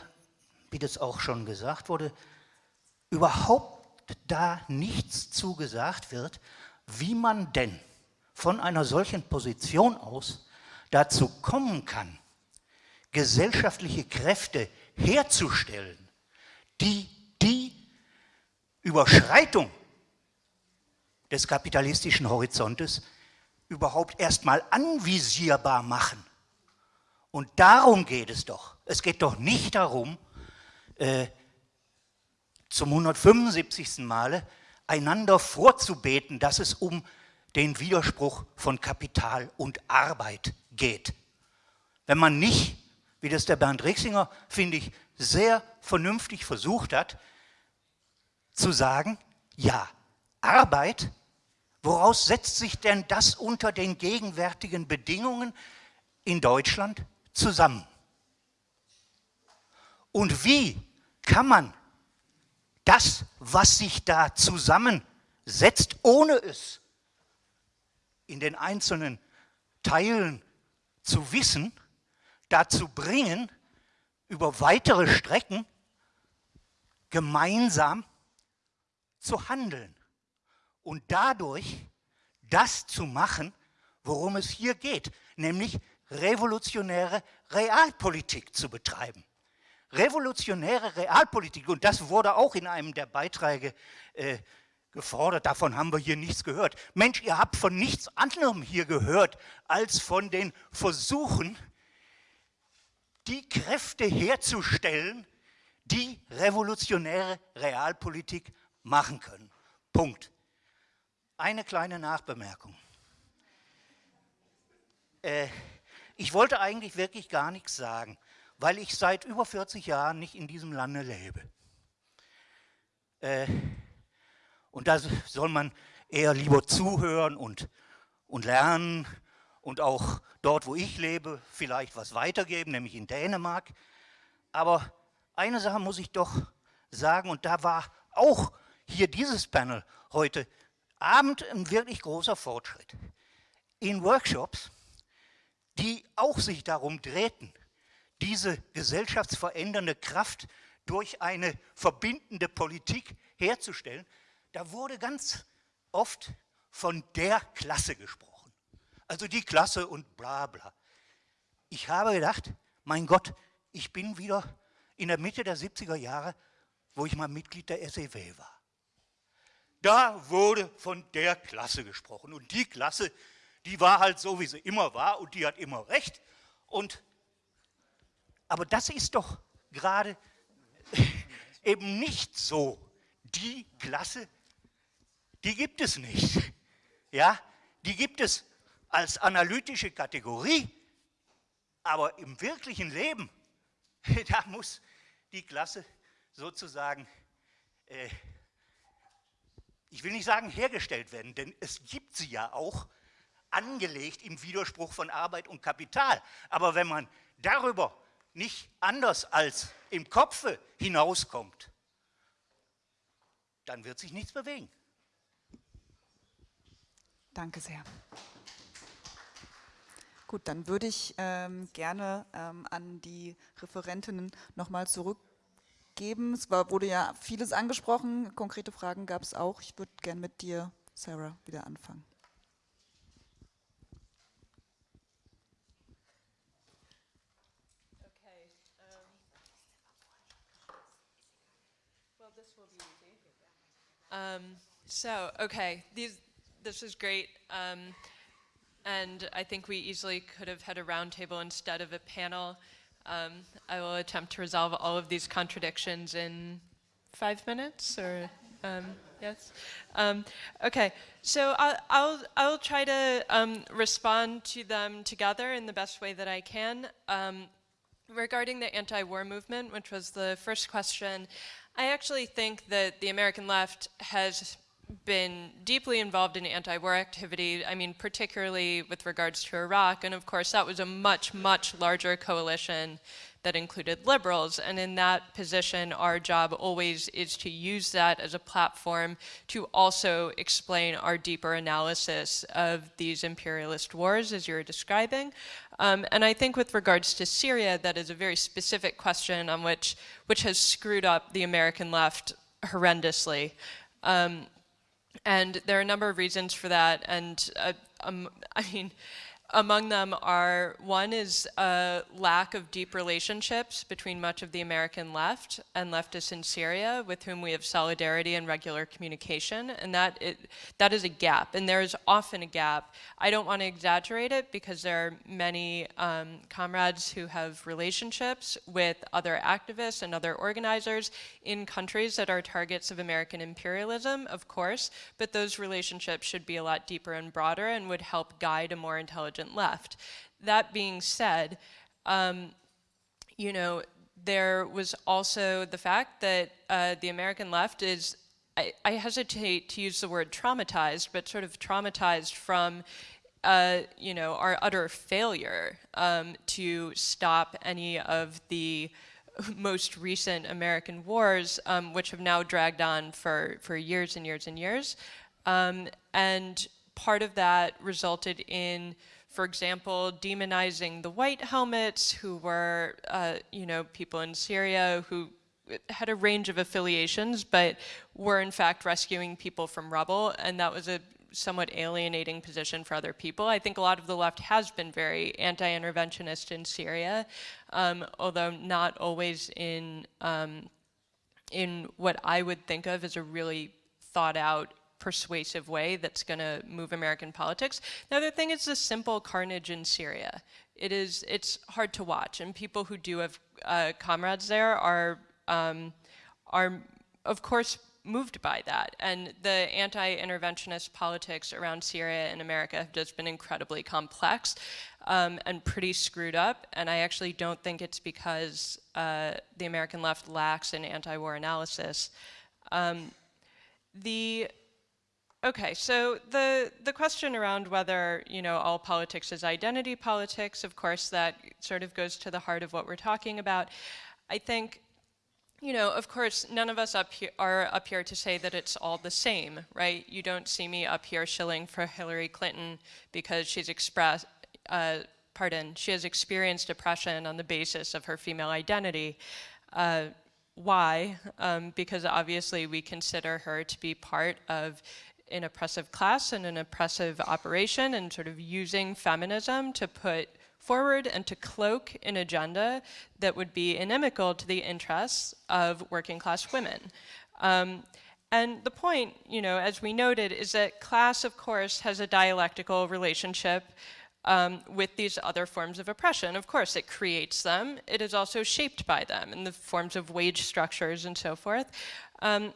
wie das auch schon gesagt wurde, überhaupt da nichts zugesagt wird, wie man denn von einer solchen Position aus dazu kommen kann, gesellschaftliche Kräfte herzustellen, die die Überschreitung des kapitalistischen Horizontes überhaupt erstmal anvisierbar machen. Und darum geht es doch. Es geht doch nicht darum, äh, zum 175. Male einander vorzubeten, dass es um den Widerspruch von Kapital und Arbeit geht. Wenn man nicht wie das der Bernd Rixinger, finde ich, sehr vernünftig versucht hat, zu sagen, ja, Arbeit, woraus setzt sich denn das unter den gegenwärtigen Bedingungen in Deutschland zusammen? Und wie kann man das, was sich da zusammensetzt, ohne es in den einzelnen Teilen zu wissen, dazu bringen, über weitere Strecken gemeinsam zu handeln und dadurch das zu machen, worum es hier geht, nämlich revolutionäre Realpolitik zu betreiben. Revolutionäre Realpolitik, und das wurde auch in einem der Beiträge äh, gefordert, davon haben wir hier nichts gehört. Mensch, ihr habt von nichts anderem hier gehört, als von den Versuchen, die Kräfte herzustellen, die revolutionäre Realpolitik machen können. Punkt. Eine kleine Nachbemerkung. Äh, ich wollte eigentlich wirklich gar nichts sagen, weil ich seit über 40 Jahren nicht in diesem Lande lebe. Äh, und da soll man eher lieber zuhören und, und lernen und auch dort, wo ich lebe, vielleicht was weitergeben, nämlich in Dänemark. Aber eine Sache muss ich doch sagen, und da war auch hier dieses Panel heute Abend ein wirklich großer Fortschritt. In Workshops, die auch sich darum drehten, diese gesellschaftsverändernde Kraft durch eine verbindende Politik herzustellen, da wurde ganz oft von der Klasse gesprochen also die Klasse und bla bla. Ich habe gedacht, mein Gott, ich bin wieder in der Mitte der 70er Jahre, wo ich mal Mitglied der SEW war. Da wurde von der Klasse gesprochen und die Klasse, die war halt so, wie sie immer war und die hat immer recht. Und, aber das ist doch gerade [LAUGHS] eben nicht so. Die Klasse, die gibt es nicht. Ja, die gibt es als analytische Kategorie, aber im wirklichen Leben, [LAUGHS] da muss die Klasse sozusagen, äh, ich will nicht sagen hergestellt werden, denn es gibt sie ja auch, angelegt im Widerspruch von Arbeit und Kapital. Aber wenn man darüber nicht anders als im Kopfe hinauskommt, dann wird sich nichts bewegen. Danke sehr. Gut, dann würde ich ähm, gerne ähm, an die Referentinnen nochmal zurückgeben. Es war, wurde ja vieles angesprochen, konkrete Fragen gab es auch. Ich würde gerne mit dir, Sarah, wieder anfangen. Um, so, okay, these, this is great. Um, And I think we easily could have had a roundtable instead of a panel. Um, I will attempt to resolve all of these contradictions in five minutes, or um, yes. Um, okay, so I'll, I'll, I'll try to um, respond to them together in the best way that I can. Um, regarding the anti-war movement, which was the first question, I actually think that the American left has been deeply involved in anti-war activity, I mean, particularly with regards to Iraq, and of course that was a much, much larger coalition that included liberals, and in that position, our job always is to use that as a platform to also explain our deeper analysis of these imperialist wars, as you're describing. Um, and I think with regards to Syria, that is a very specific question on which, which has screwed up the American left horrendously. Um, and there are a number of reasons for that. And uh, um, I mean, among them are, one is a lack of deep relationships between much of the American left and leftists in Syria with whom we have solidarity and regular communication, and that, it, that is a gap, and there is often a gap. I don't want to exaggerate it because there are many um, comrades who have relationships with other activists and other organizers in countries that are targets of American imperialism, of course, but those relationships should be a lot deeper and broader and would help guide a more intelligent left. That being said, um, you know, there was also the fact that uh, the American left is, I, hesitate to use the word traumatized, but sort of traumatized from, uh, you know, our utter failure um, to stop any of the [LAUGHS] most recent American wars, um, which have now dragged on for, for years and years and years. Um, and part of that resulted in for example, demonizing the white helmets who were, uh, you know, people in Syria who had a range of affiliations, but were in fact rescuing people from rubble, and that was a somewhat alienating position for other people. I think a lot of the left has been very anti-interventionist in Syria, um, although not always in um, in what I would think of as a really thought out persuasive way that's going to move American politics. The other thing is the simple carnage in Syria. It is, it's hard to watch, and people who do have uh, comrades there are, um, are, of course, moved by that. And the anti-interventionist politics around Syria in America have just been incredibly complex um, and pretty screwed up. And I actually don't think it's because uh, the American left lacks an anti-war analysis. Um, the Okay, so the, the question around whether, you know, all politics is identity politics, of course, that sort of goes to the heart of what we're talking about. I think, you know, of course, none of us up here are up here to say that it's all the same, right? You don't see me up here shilling for Hillary Clinton because she's expressed, uh, pardon, she has experienced oppression on the basis of her female identity. Uh, why? Um, because obviously we consider her to be part of an oppressive class and an oppressive operation and sort of using feminism to put forward and to cloak an agenda that would be inimical to the interests of working class women. Um, and the point, you know, as we noted, is that class, of course, has a dialectical relationship um, with these other forms of oppression. Of course, it creates them. It is also shaped by them in the forms of wage structures and so forth. Um,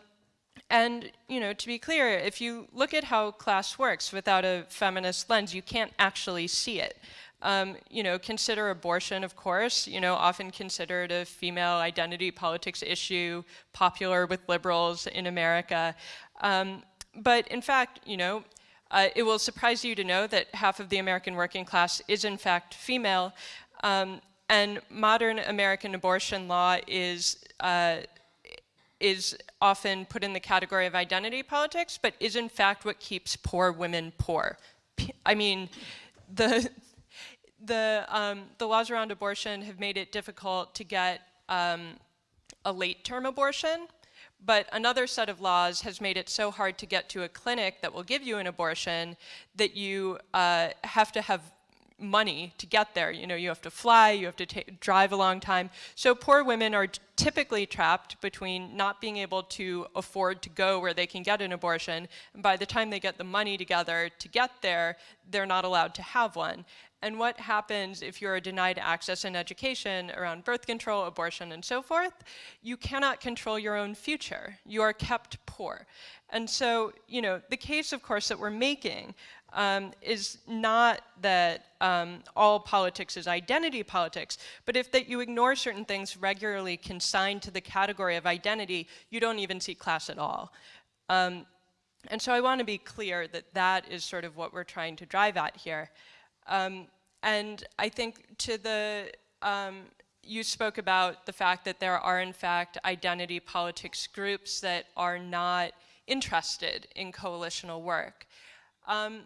and, you know, to be clear, if you look at how class works without a feminist lens, you can't actually see it. Um, you know, consider abortion, of course, you know, often considered a female identity politics issue, popular with liberals in America. Um, but in fact, you know, uh, it will surprise you to know that half of the American working class is in fact female. Um, and modern American abortion law is uh, is often put in the category of identity politics, but is in fact what keeps poor women poor. I mean, the, [LAUGHS] the, um, the laws around abortion have made it difficult to get um, a late-term abortion, but another set of laws has made it so hard to get to a clinic that will give you an abortion that you uh, have to have money to get there. You know, you have to fly, you have to drive a long time. So poor women are typically trapped between not being able to afford to go where they can get an abortion, and by the time they get the money together to get there, they're not allowed to have one. and what happens if you're denied access and education around birth control, abortion, and so forth, you cannot control your own future. You are kept poor. And so, you know, the case, of course, that we're making um, is not that um, all politics is identity politics, but if that you ignore certain things regularly consigned to the category of identity, you don't even see class at all. Um, and so I want to be clear that that is sort of what we're trying to drive at here. Um, and I think to the, um, you spoke about the fact that there are in fact identity politics groups that are not interested in coalitional work. Um,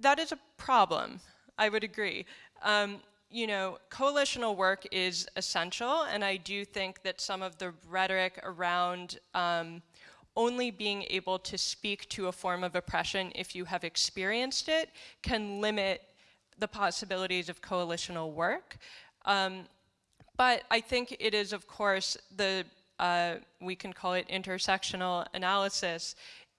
that is a problem, I would agree. Um, you know, coalitional work is essential, and I do think that some of the rhetoric around um, only being able to speak to a form of oppression if you have experienced it can limit the possibilities of coalitional work. Um, but I think it is, of course, the, uh, we can call it intersectional analysis,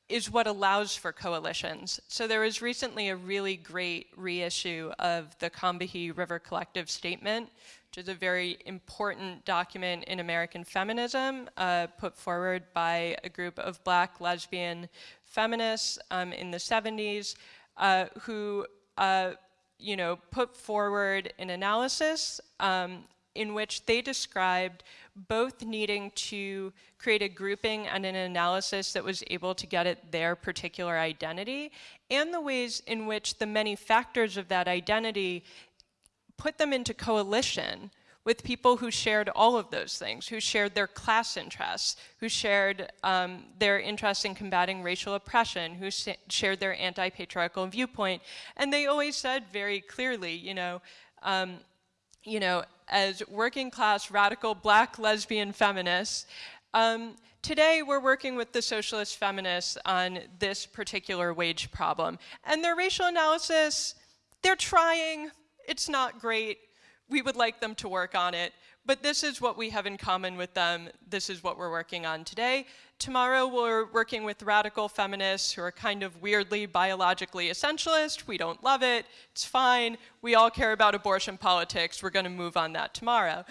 is what allows for coalitions. So there was recently a really great reissue of the Combahee River Collective Statement, which is a very important document in American feminism uh, put forward by a group of black lesbian feminists um, in the 70s uh, who uh, you know, put forward an analysis um, in which they described both needing to create a grouping and an analysis that was able to get at their particular identity and the ways in which the many factors of that identity put them into coalition with people who shared all of those things, who shared their class interests, who shared um, their interest in combating racial oppression, who shared their anti-patriarchal viewpoint. And they always said very clearly, you know, um, you know, as working class, radical, black, lesbian feminists, um, today we're working with the socialist feminists on this particular wage problem. And their racial analysis, they're trying, it's not great, we would like them to work on it, but this is what we have in common with them. This is what we're working on today. Tomorrow we're working with radical feminists who are kind of weirdly biologically essentialist. We don't love it. It's fine. We all care about abortion politics. We're going to move on that tomorrow.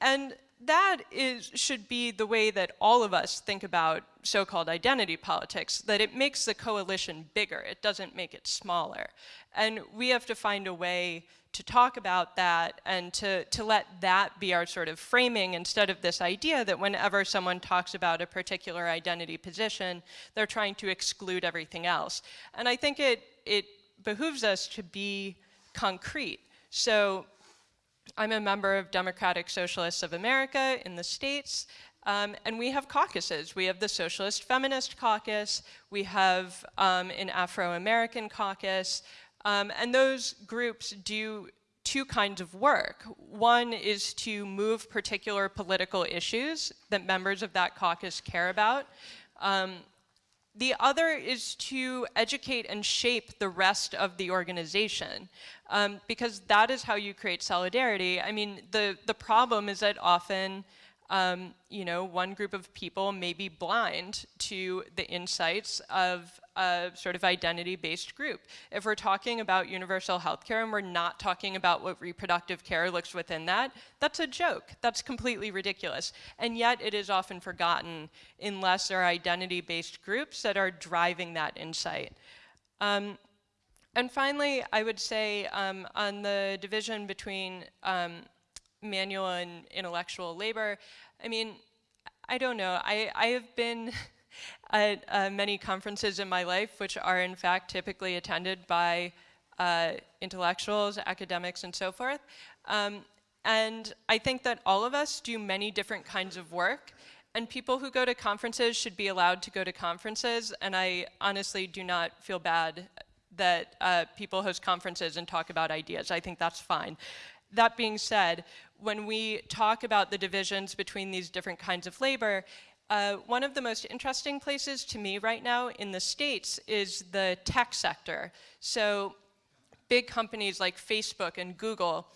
And that is, should be the way that all of us think about so-called identity politics, that it makes the coalition bigger. It doesn't make it smaller. And we have to find a way to talk about that and to, to let that be our sort of framing instead of this idea that whenever someone talks about a particular identity position, they're trying to exclude everything else. And I think it, it behooves us to be concrete. So I'm a member of Democratic Socialists of America in the States, um, and we have caucuses. We have the Socialist Feminist Caucus, we have um, an Afro-American caucus, um, and those groups do two kinds of work. One is to move particular political issues that members of that caucus care about. The other is to educate and shape the rest of the organization um, because that is how you create solidarity. I mean, the, the problem is that often um, you know, one group of people may be blind to the insights of a sort of identity-based group. If we're talking about universal health care and we're not talking about what reproductive care looks within that, that's a joke. That's completely ridiculous. And yet it is often forgotten unless there are identity-based groups that are driving that insight. Um, and finally, I would say um, on the division between um, manual and intellectual labor. I mean, I don't know. I, I have been [LAUGHS] at uh, many conferences in my life, which are in fact typically attended by uh, intellectuals, academics, and so forth. Um, and I think that all of us do many different kinds of work, and people who go to conferences should be allowed to go to conferences, and I honestly do not feel bad that uh, people host conferences and talk about ideas. I think that's fine. That being said, when we talk about the divisions between these different kinds of labor, uh, one of the most interesting places to me right now in the States is the tech sector. So big companies like Facebook and Google,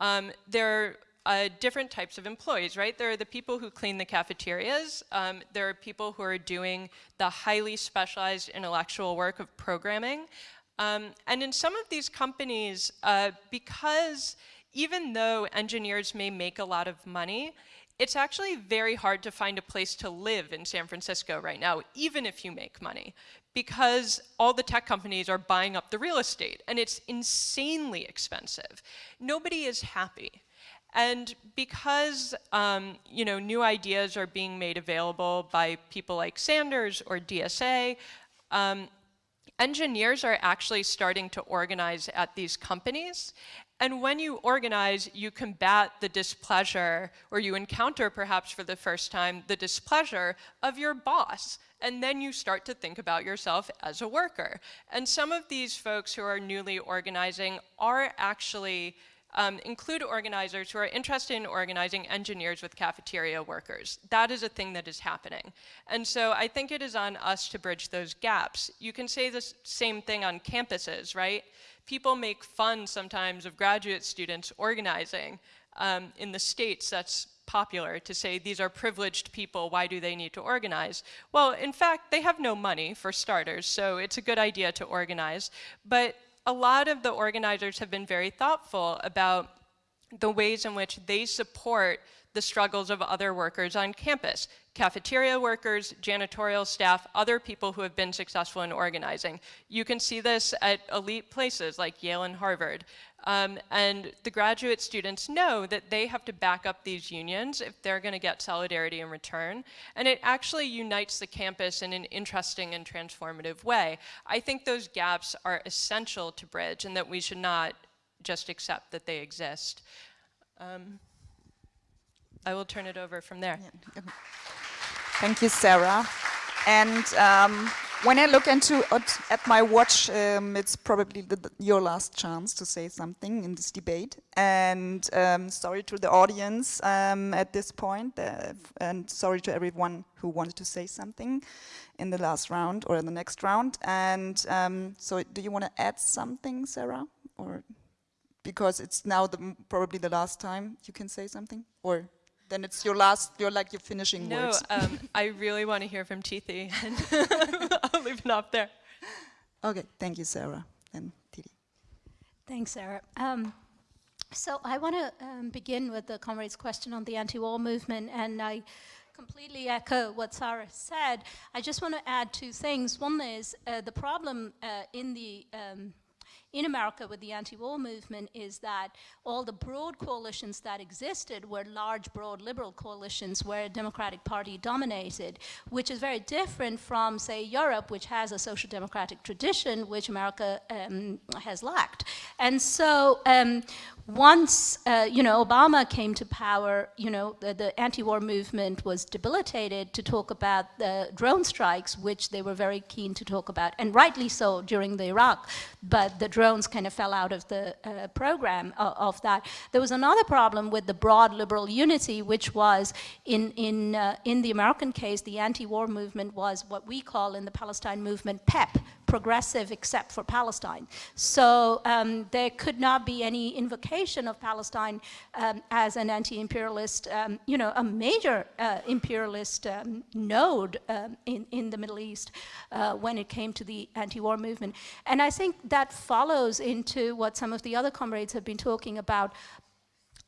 um, they're uh, different types of employees, right? There are the people who clean the cafeterias. Um, there are people who are doing the highly specialized intellectual work of programming. Um, and in some of these companies, uh, because even though engineers may make a lot of money, it's actually very hard to find a place to live in San Francisco right now, even if you make money, because all the tech companies are buying up the real estate and it's insanely expensive. Nobody is happy. And because um, you know, new ideas are being made available by people like Sanders or DSA, um, engineers are actually starting to organize at these companies. And when you organize, you combat the displeasure, or you encounter perhaps for the first time, the displeasure of your boss. And then you start to think about yourself as a worker. And some of these folks who are newly organizing are actually um, include organizers who are interested in organizing engineers with cafeteria workers. That is a thing that is happening. And so I think it is on us to bridge those gaps. You can say the same thing on campuses, right? People make fun sometimes of graduate students organizing. Um, in the States, that's popular to say these are privileged people, why do they need to organize? Well, in fact, they have no money for starters, so it's a good idea to organize. But a lot of the organizers have been very thoughtful about the ways in which they support the struggles of other workers on campus, cafeteria workers, janitorial staff, other people who have been successful in organizing. You can see this at elite places like Yale and Harvard. Um, and the graduate students know that they have to back up these unions if they're going to get solidarity in return. And it actually unites the campus in an interesting and transformative way. I think those gaps are essential to bridge and that we should not just accept that they exist. Um, I will turn it over from there. Thank you, Sarah. And um, when I look into at, at my watch, um, it's probably the, your last chance to say something in this debate. And um, sorry to the audience um, at this point, uh, and sorry to everyone who wanted to say something in the last round or in the next round. And um, so, do you want to add something, Sarah, or because it's now the, probably the last time you can say something, or? then it's your last, you're like your finishing no, words. um, I really want to hear from Tithi, [LAUGHS] [LAUGHS] [LAUGHS] and I'll leave it up there. Okay, thank you, Sarah and Tithi. Thanks, Sarah. Um, so I want to um, begin with the comrade's question on the anti-war movement, and I completely echo what Sarah said. I just want to add two things. One is uh, the problem uh, in the um, in America with the anti-war movement is that all the broad coalitions that existed were large, broad liberal coalitions where a Democratic Party dominated, which is very different from, say, Europe, which has a social democratic tradition, which America um, has lacked. And so um, once, uh, you know, Obama came to power, you know, the, the anti-war movement was debilitated to talk about the drone strikes, which they were very keen to talk about, and rightly so during the Iraq, but the drones kind of fell out of the uh, program of, of, that. There was another problem with the broad liberal unity, which was in, in, uh, in the American case, the anti-war movement was what we call in the Palestine movement PEP, progressive except for Palestine. So um, there could not be any invocation of Palestine um, as an anti-imperialist, um, you know, a major uh, imperialist um, node um, in, in the Middle East uh, when it came to the anti-war movement. And I think that follows into what some of the other comrades have been talking about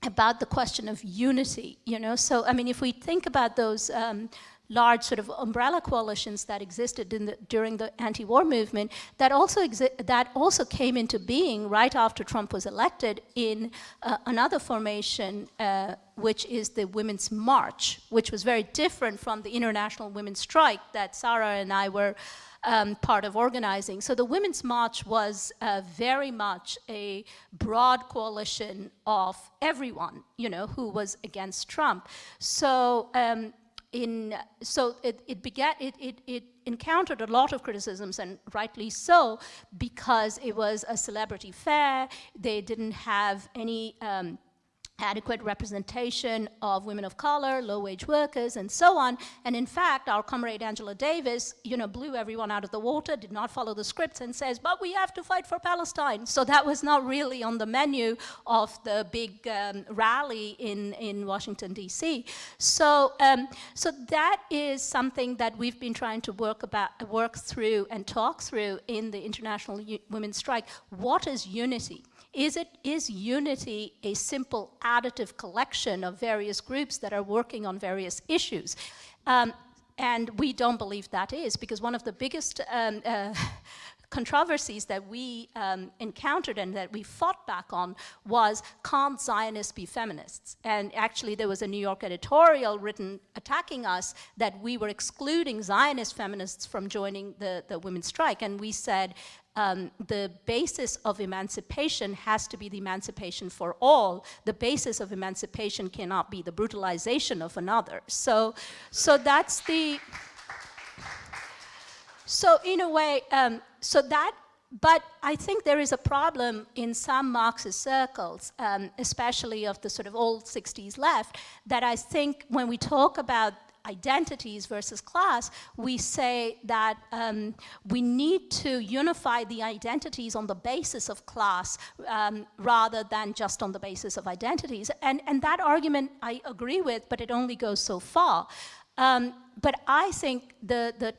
about the question of unity, you know. So, I mean, if we think about those um, large sort of umbrella coalitions that existed the, during the anti-war movement that also that also came into being right after Trump was elected in uh, another formation uh, which is the Women's March, which was very different from the International Women's Strike that Sarah and I were um, part of organizing. So the Women's March was uh, very much a broad coalition of everyone, you know, who was against Trump. So um, in, so it, it, began, it, it, it encountered a lot of criticisms, and rightly so, because it was a celebrity fair. They didn't have any um, adequate representation of women of color, low-wage workers, and so on. And in fact, our comrade Angela Davis, you know, blew everyone out of the water, did not follow the scripts, and says, but we have to fight for Palestine. So that was not really on the menu of the big um, rally in, in Washington, D.C. So, um, so that is something that we've been trying to work, about, work through and talk through in the International U Women's Strike. What is unity? Is, it, is unity a simple additive collection of various groups that are working on various issues? Um, and we don't believe that is, because one of the biggest um, uh, [LAUGHS] controversies that we um, encountered and that we fought back on was can't Zionists be feminists? And actually there was a New York editorial written attacking us that we were excluding Zionist feminists from joining the, the women's strike. And we said um, the basis of emancipation has to be the emancipation for all. The basis of emancipation cannot be the brutalization of another. So, so that's the, so in a way, um, so that, but I think there is a problem in some Marxist circles, um, especially of the sort of old 60s left, that I think when we talk about identities versus class, we say that um, we need to unify the identities on the basis of class um, rather than just on the basis of identities. And, and that argument I agree with, but it only goes so far. Um, but I think the, the,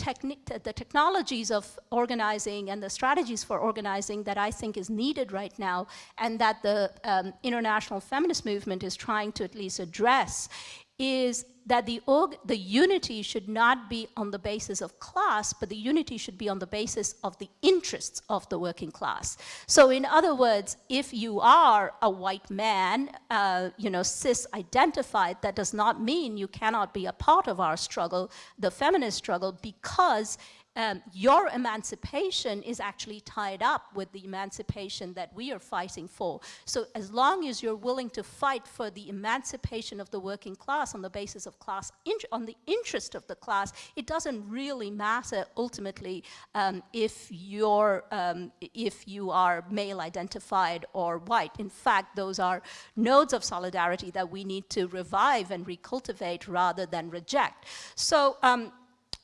the, technologies of organizing and the strategies for organizing that I think is needed right now and that the um, international feminist movement is trying to at least address is that the, org, the unity should not be on the basis of class, but the unity should be on the basis of the interests of the working class. So in other words, if you are a white man, uh, you know, cis-identified, that does not mean you cannot be a part of our struggle, the feminist struggle, because um, your emancipation is actually tied up with the emancipation that we are fighting for. So as long as you're willing to fight for the emancipation of the working class on the basis of class, on the interest of the class, it doesn't really matter ultimately um, if, you're, um, if you are male identified or white. In fact, those are nodes of solidarity that we need to revive and recultivate rather than reject. So um,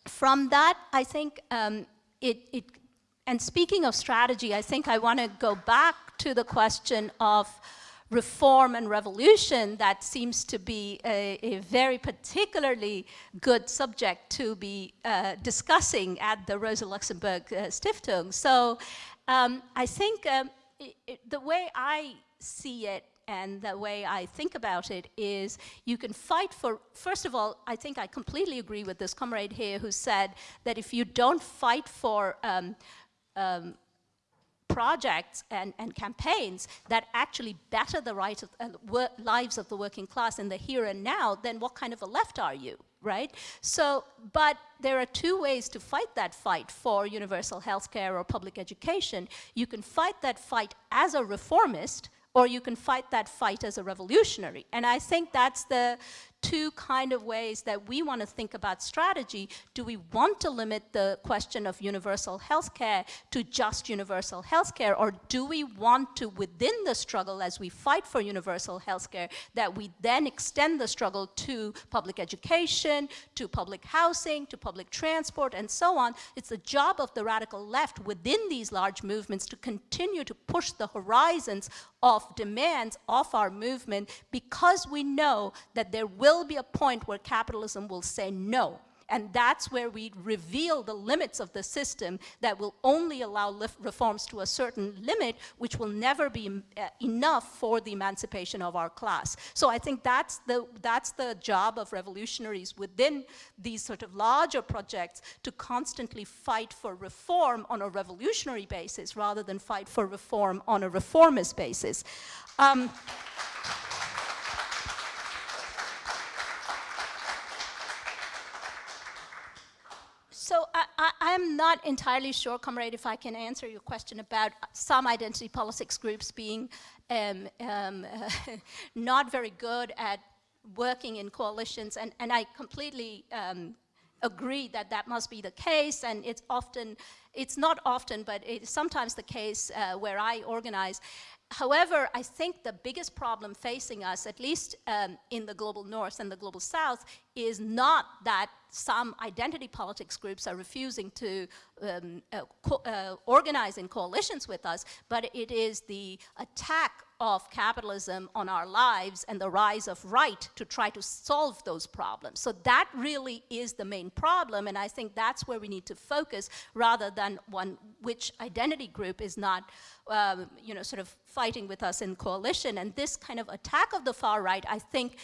from that, I think um, it, it, and speaking of strategy, I think I want to go back to the question of reform and revolution that seems to be a, a very particularly good subject to be uh, discussing at the Rosa Luxemburg uh, Stiftung. So um, I think um, it, it, the way I see it and the way I think about it is you can fight for, first of all, I think I completely agree with this comrade here who said that if you don't fight for um, um, projects and, and, campaigns that actually better the right of, uh, lives of the working class in the here and now, then what kind of a left are you, right? So, but there are two ways to fight that fight for universal health care or public education. You can fight that fight as a reformist, or you can fight that fight as a revolutionary. And I think that's the two kind of ways that we want to think about strategy. Do we want to limit the question of universal health care to just universal health care, or do we want to, within the struggle as we fight for universal health care, that we then extend the struggle to public education, to public housing, to public transport, and so on. It's the job of the radical left within these large movements to continue to push the horizons of demands of our movement because we know that there will be a point where capitalism will say no. And that's where we reveal the limits of the system that will only allow reforms to a certain limit, which will never be uh, enough for the emancipation of our class. So I think that's the, that's the job of revolutionaries within these sort of larger projects to constantly fight for reform on a revolutionary basis rather than fight for reform on a reformist basis. Um, So I, am not entirely sure, comrade, if I can answer your question about some identity politics groups being um, um, [LAUGHS] not very good at working in coalitions, and, and I completely um, agree that that must be the case, and it's often, it's not often, but it's sometimes the case uh, where I organize. However, I think the biggest problem facing us, at least um, in the global north and the global south, is not that some identity politics groups are refusing to um, uh, uh, organize in coalitions with us, but it is the attack of capitalism on our lives and the rise of right to try to solve those problems. So that really is the main problem, and I think that's where we need to focus rather than one which identity group is not, um, you know, sort of fighting with us in coalition. And this kind of attack of the far right, I think,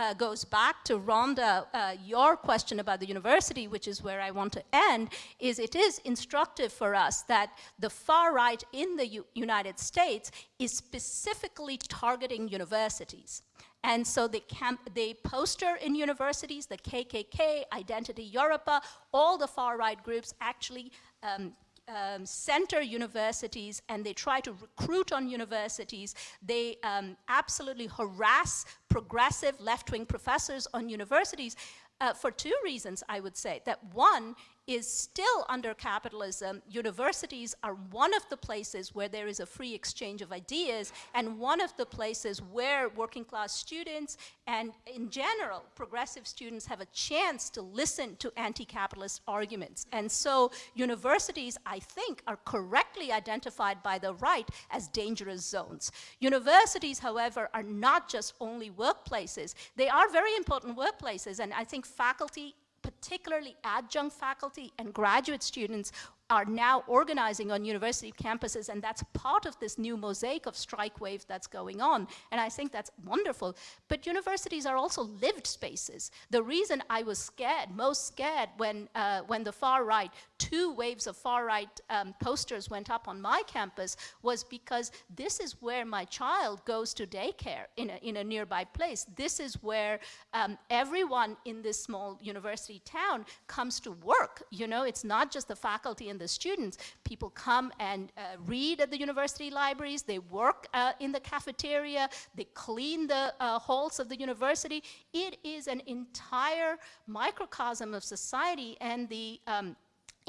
uh, goes back to Rhonda, uh, your question about the university, which is where I want to end, is it is instructive for us that the far right in the U United States is specifically targeting universities. And so they, camp, they poster in universities, the KKK, Identity Europa, all the far right groups actually um, um, center universities and they try to recruit on universities. They um, absolutely harass progressive left-wing professors on universities uh, for two reasons, I would say. That one is still under capitalism, universities are one of the places where there is a free exchange of ideas and one of the places where working class students and in general progressive students have a chance to listen to anti-capitalist arguments. And so universities, I think, are correctly identified by the right as dangerous zones. Universities, however, are not just only workplaces. They are very important workplaces and I think faculty particularly adjunct faculty and graduate students are now organizing on university campuses, and that's part of this new mosaic of strike wave that's going on. And I think that's wonderful. But universities are also lived spaces. The reason I was scared, most scared, when, uh, when the far right, two waves of far right um, posters went up on my campus was because this is where my child goes to daycare in a, in a nearby place. This is where um, everyone in this small university town comes to work. You know, it's not just the faculty and the students. People come and uh, read at the university libraries, they work uh, in the cafeteria, they clean the uh, halls of the university. It is an entire microcosm of society and the um,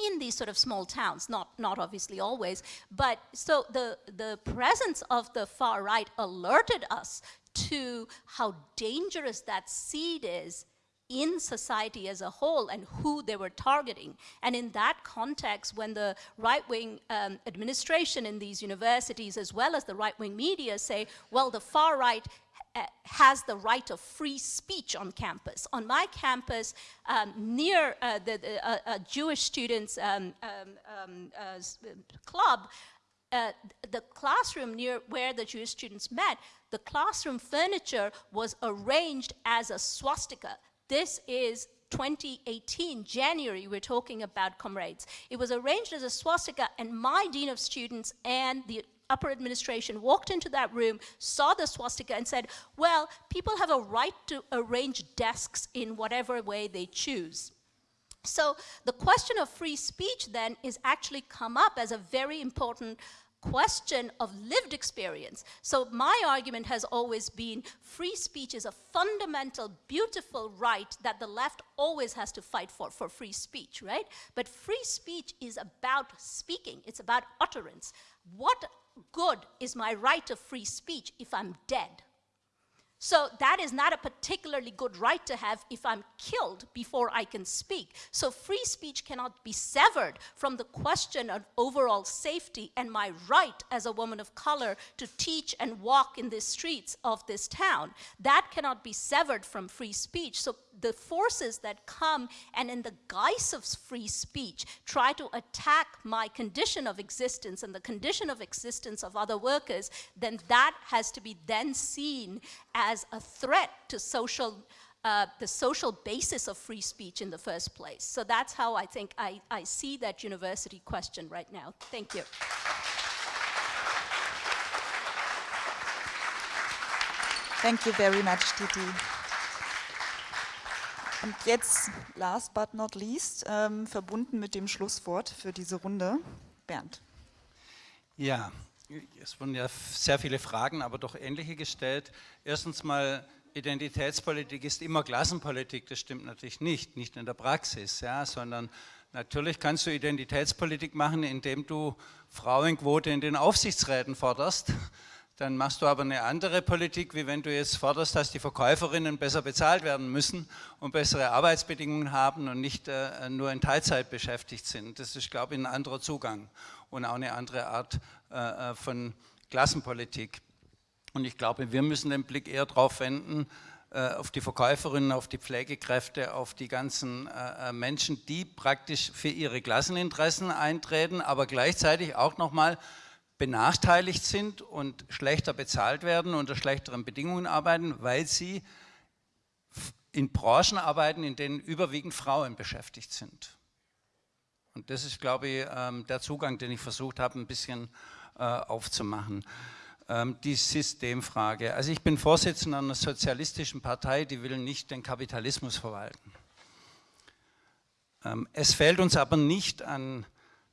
in these sort of small towns, not, not obviously always, but so the, the presence of the far right alerted us to how dangerous that seed is in society as a whole and who they were targeting. And in that context, when the right-wing um, administration in these universities, as well as the right-wing media say, well, the far right has the right of free speech on campus. On my campus, um, near uh, the, the uh, uh Jewish students um, um, um uh, club, uh, the classroom near where the Jewish students met, the classroom furniture was arranged as a swastika. This is 2018, January, we're talking about comrades. It was arranged as a swastika and my dean of students and the upper administration walked into that room, saw the swastika and said, well, people have a right to arrange desks in whatever way they choose. So the question of free speech then is actually come up as a very important question of lived experience. So my argument has always been free speech is a fundamental, beautiful right that the left always has to fight for, for free speech, right? But free speech is about speaking, it's about utterance. What good is my right of free speech if I'm dead? So that is not a particularly good right to have if I'm killed before I can speak. So free speech cannot be severed from the question of overall safety and my right as a woman of color to teach and walk in the streets of this town. That cannot be severed from free speech. So the forces that come and in the guise of free speech try to attack my condition of existence and the condition of existence of other workers, then that has to be then seen as a threat to social uh, the social basis of free speech in the first place. So that's how I think I, I see that university question right now. Thank you. Thank you very much, Titi. Und jetzt, last but not least, ähm, verbunden mit dem Schlusswort für diese Runde, Bernd. Ja, es wurden ja sehr viele Fragen, aber doch ähnliche gestellt. Erstens mal Identitätspolitik ist immer Klassenpolitik, das stimmt natürlich nicht, nicht in der Praxis, ja, sondern natürlich kannst du Identitätspolitik machen, indem du Frauenquote in den Aufsichtsräten forderst, dann machst du aber eine andere Politik, wie wenn du jetzt forderst, dass die Verkäuferinnen besser bezahlt werden müssen und bessere Arbeitsbedingungen haben und nicht äh, nur in Teilzeit beschäftigt sind. Das ist, glaube ich, ein anderer Zugang und auch eine andere Art äh, äh von Klassenpolitik. Und ich glaube, wir müssen den Blick eher darauf wenden, äh, auf die Verkäuferinnen, auf die Pflegekräfte, auf die ganzen äh, äh, Menschen, die praktisch für ihre Klasseninteressen eintreten, aber gleichzeitig auch nochmal benachteiligt sind und schlechter bezahlt werden, unter schlechteren Bedingungen arbeiten, weil sie in Branchen arbeiten, in denen überwiegend Frauen beschäftigt sind. Und das ist, glaube ich, ähm, der Zugang, den ich versucht habe, ein bisschen aufzumachen. Ähm, die Systemfrage. Also ich bin Vorsitzender einer sozialistischen Partei, die will nicht den Kapitalismus verwalten. Ähm, es fehlt uns aber nicht an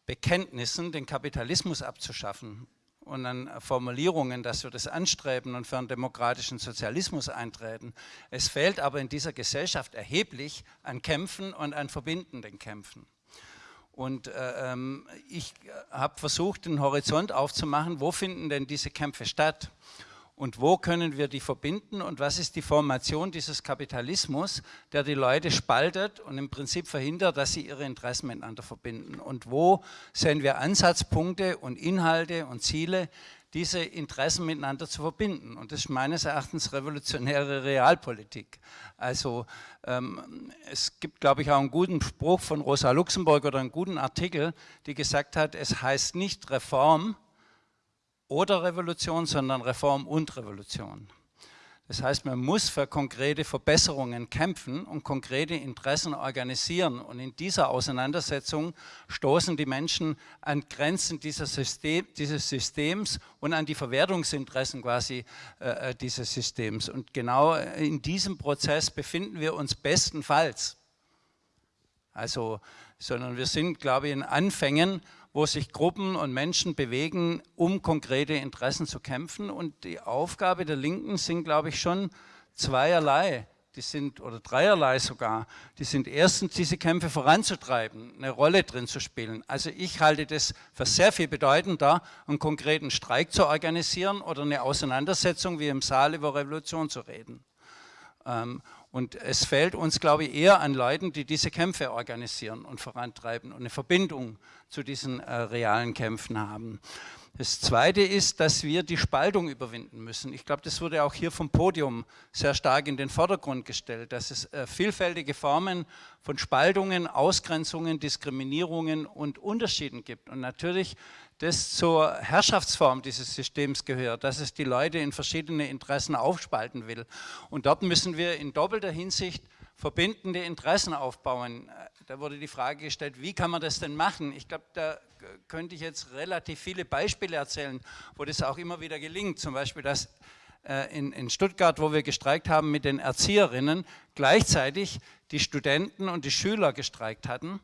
Bekenntnissen, den Kapitalismus abzuschaffen und an Formulierungen, dass wir das anstreben und für einen demokratischen Sozialismus eintreten. Es fehlt aber in dieser Gesellschaft erheblich an Kämpfen und an verbindenden Kämpfen. Und äh, ähm, ich habe versucht, den Horizont aufzumachen, wo finden denn diese Kämpfe statt? Und wo können wir die verbinden und was ist die Formation dieses Kapitalismus, der die Leute spaltet und im Prinzip verhindert, dass sie ihre Interessen miteinander verbinden? Und wo sehen wir Ansatzpunkte und Inhalte und Ziele, diese Interessen miteinander zu verbinden. Und das ist meines Erachtens revolutionäre Realpolitik. Also ähm, es gibt, glaube ich, auch einen guten Spruch von Rosa Luxemburg oder einen guten Artikel, die gesagt hat, es heißt nicht Reform oder Revolution, sondern Reform und Revolution. Das heißt, man muss für konkrete Verbesserungen kämpfen und konkrete Interessen organisieren. Und in dieser Auseinandersetzung stoßen die Menschen an Grenzen System, dieses Systems und an die Verwertungsinteressen quasi äh, äh, dieses Systems. Und genau in diesem Prozess befinden wir uns bestenfalls. Also, sondern wir sind, glaube ich, in Anfängen wo sich Gruppen und Menschen bewegen, um konkrete Interessen zu kämpfen. Und die Aufgabe der Linken sind, glaube ich, schon zweierlei. Die sind, oder dreierlei sogar, die sind erstens, diese Kämpfe voranzutreiben, eine Rolle drin zu spielen. Also ich halte das für sehr viel bedeutender, einen konkreten Streik zu organisieren oder eine Auseinandersetzung wie im Saal über Revolution zu reden. Und es fehlt uns, glaube ich, eher an Leuten, die diese Kämpfe organisieren und vorantreiben und eine Verbindung zu diesen äh, realen Kämpfen haben. Das Zweite ist, dass wir die Spaltung überwinden müssen. Ich glaube, das wurde auch hier vom Podium sehr stark in den Vordergrund gestellt, dass es äh, vielfältige Formen von Spaltungen, Ausgrenzungen, Diskriminierungen und Unterschieden gibt. Und natürlich das zur Herrschaftsform dieses Systems gehört, dass es die Leute in verschiedene Interessen aufspalten will. Und dort müssen wir in doppelter Hinsicht verbindende Interessen aufbauen. Da wurde die Frage gestellt, wie kann man das denn machen? Ich glaube, da könnte ich jetzt relativ viele Beispiele erzählen, wo das auch immer wieder gelingt. Zum Beispiel, dass äh, in Stuttgart, wo wir gestreikt haben mit den Erzieherinnen, gleichzeitig die Studenten und die Schüler gestreikt hatten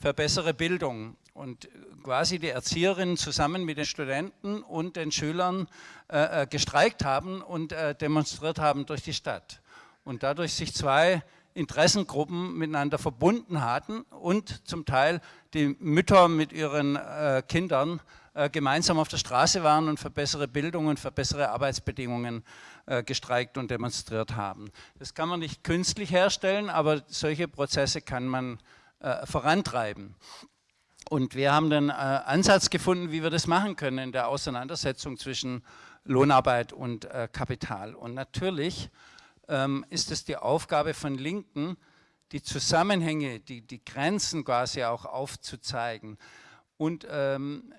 für bessere Bildung und quasi die Erzieherinnen zusammen mit den Studenten und den Schülern äh, äh, gestreikt haben und äh, demonstriert haben durch die Stadt. Und dadurch sich zwei Interessengruppen miteinander verbunden hatten und zum Teil die Mütter mit ihren äh, Kindern äh, gemeinsam auf der Straße waren und für bessere Bildung und für bessere Arbeitsbedingungen äh, gestreikt und demonstriert haben. Das kann man nicht künstlich herstellen, aber solche Prozesse kann man äh, vorantreiben. Und wir haben den äh, Ansatz gefunden, wie wir das machen können in der Auseinandersetzung zwischen Lohnarbeit und äh, Kapital. Und natürlich ähm, ist es die Aufgabe von Linken, die Zusammenhänge, die, die Grenzen quasi auch aufzuzeigen. Und ähm,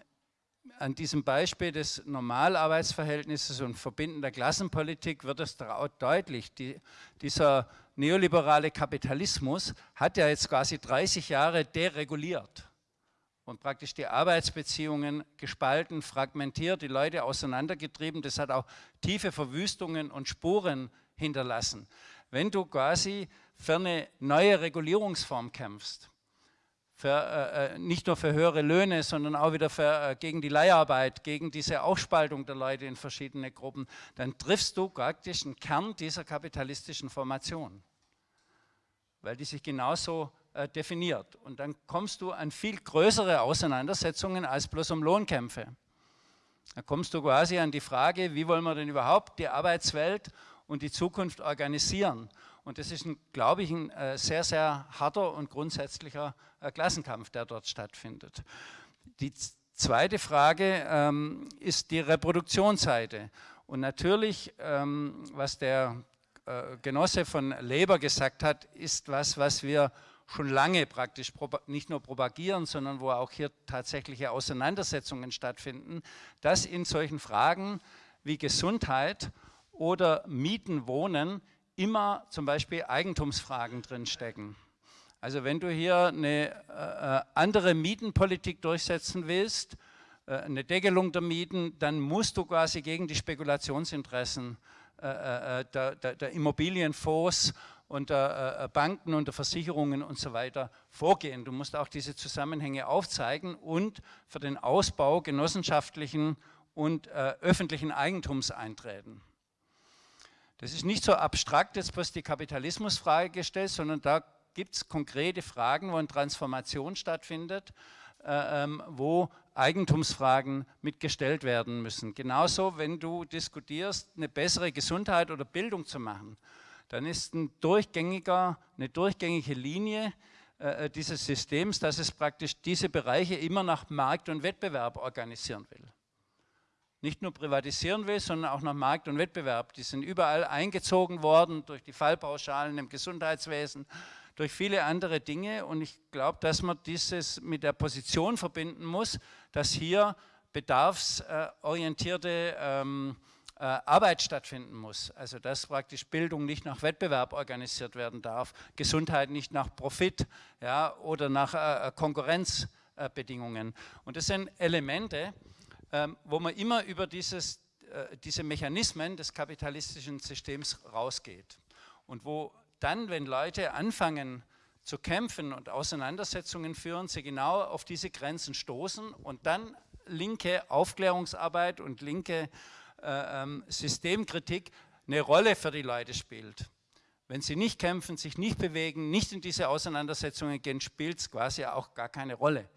an diesem Beispiel des Normalarbeitsverhältnisses und verbindender Klassenpolitik wird es deutlich. Die, dieser neoliberale Kapitalismus hat ja jetzt quasi 30 Jahre dereguliert und praktisch die Arbeitsbeziehungen gespalten, fragmentiert, die Leute auseinandergetrieben. Das hat auch tiefe Verwüstungen und Spuren hinterlassen. Wenn du quasi für eine neue Regulierungsform kämpfst, für, äh, nicht nur für höhere Löhne, sondern auch wieder für, äh, gegen die Leiharbeit, gegen diese Aufspaltung der Leute in verschiedene Gruppen, dann triffst du praktisch einen Kern dieser kapitalistischen Formation, weil die sich genauso äh, definiert. Und dann kommst du an viel größere Auseinandersetzungen als bloß um Lohnkämpfe. Da kommst du quasi an die Frage, wie wollen wir denn überhaupt die Arbeitswelt und die Zukunft organisieren? Und das ist, glaube ich, ein äh, sehr, sehr harter und grundsätzlicher äh, Klassenkampf, der dort stattfindet. Die zweite Frage ähm, ist die Reproduktionsseite. Und natürlich, ähm, was der äh, Genosse von Leber gesagt hat, ist was, was wir schon lange praktisch nicht nur propagieren, sondern wo auch hier tatsächliche Auseinandersetzungen stattfinden, dass in solchen Fragen wie Gesundheit oder Mieten, Wohnen immer zum Beispiel Eigentumsfragen drinstecken. Also wenn du hier eine äh, andere Mietenpolitik durchsetzen willst, äh, eine Deckelung der Mieten, dann musst du quasi gegen die Spekulationsinteressen äh, äh, äh der, der, der Immobilienfonds und der äh, Banken und der Versicherungen und so weiter vorgehen. Du musst auch diese Zusammenhänge aufzeigen und für den Ausbau genossenschaftlichen und äh, öffentlichen Eigentums eintreten. Das ist nicht so abstrakt jetzt bloß die Kapitalismusfrage gestellt, sondern da gibt es konkrete Fragen, wo eine Transformation stattfindet, äh, ähm, wo Eigentumsfragen mitgestellt werden müssen. Genauso, wenn du diskutierst, eine bessere Gesundheit oder Bildung zu machen, dann ist ein durchgängiger, eine durchgängige Linie äh, äh, dieses Systems, dass es praktisch diese Bereiche immer nach Markt und Wettbewerb organisieren will. Nicht nur privatisieren will, sondern auch nach Markt und Wettbewerb. Die sind überall eingezogen worden durch die Fallpauschalen im Gesundheitswesen, durch viele andere Dinge. Und ich glaube, dass man dieses mit der Position verbinden muss, dass hier bedarfsorientierte ähm, äh, Arbeit stattfinden muss. Also dass praktisch Bildung nicht nach Wettbewerb organisiert werden darf, Gesundheit nicht nach Profit ja, oder nach äh, äh Konkurrenzbedingungen. Und das sind Elemente, ähm, wo man immer über dieses, äh, diese Mechanismen des kapitalistischen Systems rausgeht. Und wo dann, wenn Leute anfangen zu kämpfen und Auseinandersetzungen führen, sie genau auf diese Grenzen stoßen und dann linke Aufklärungsarbeit und linke äh, ähm, Systemkritik eine Rolle für die Leute spielt. Wenn sie nicht kämpfen, sich nicht bewegen, nicht in diese Auseinandersetzungen gehen, spielt es quasi auch gar keine Rolle.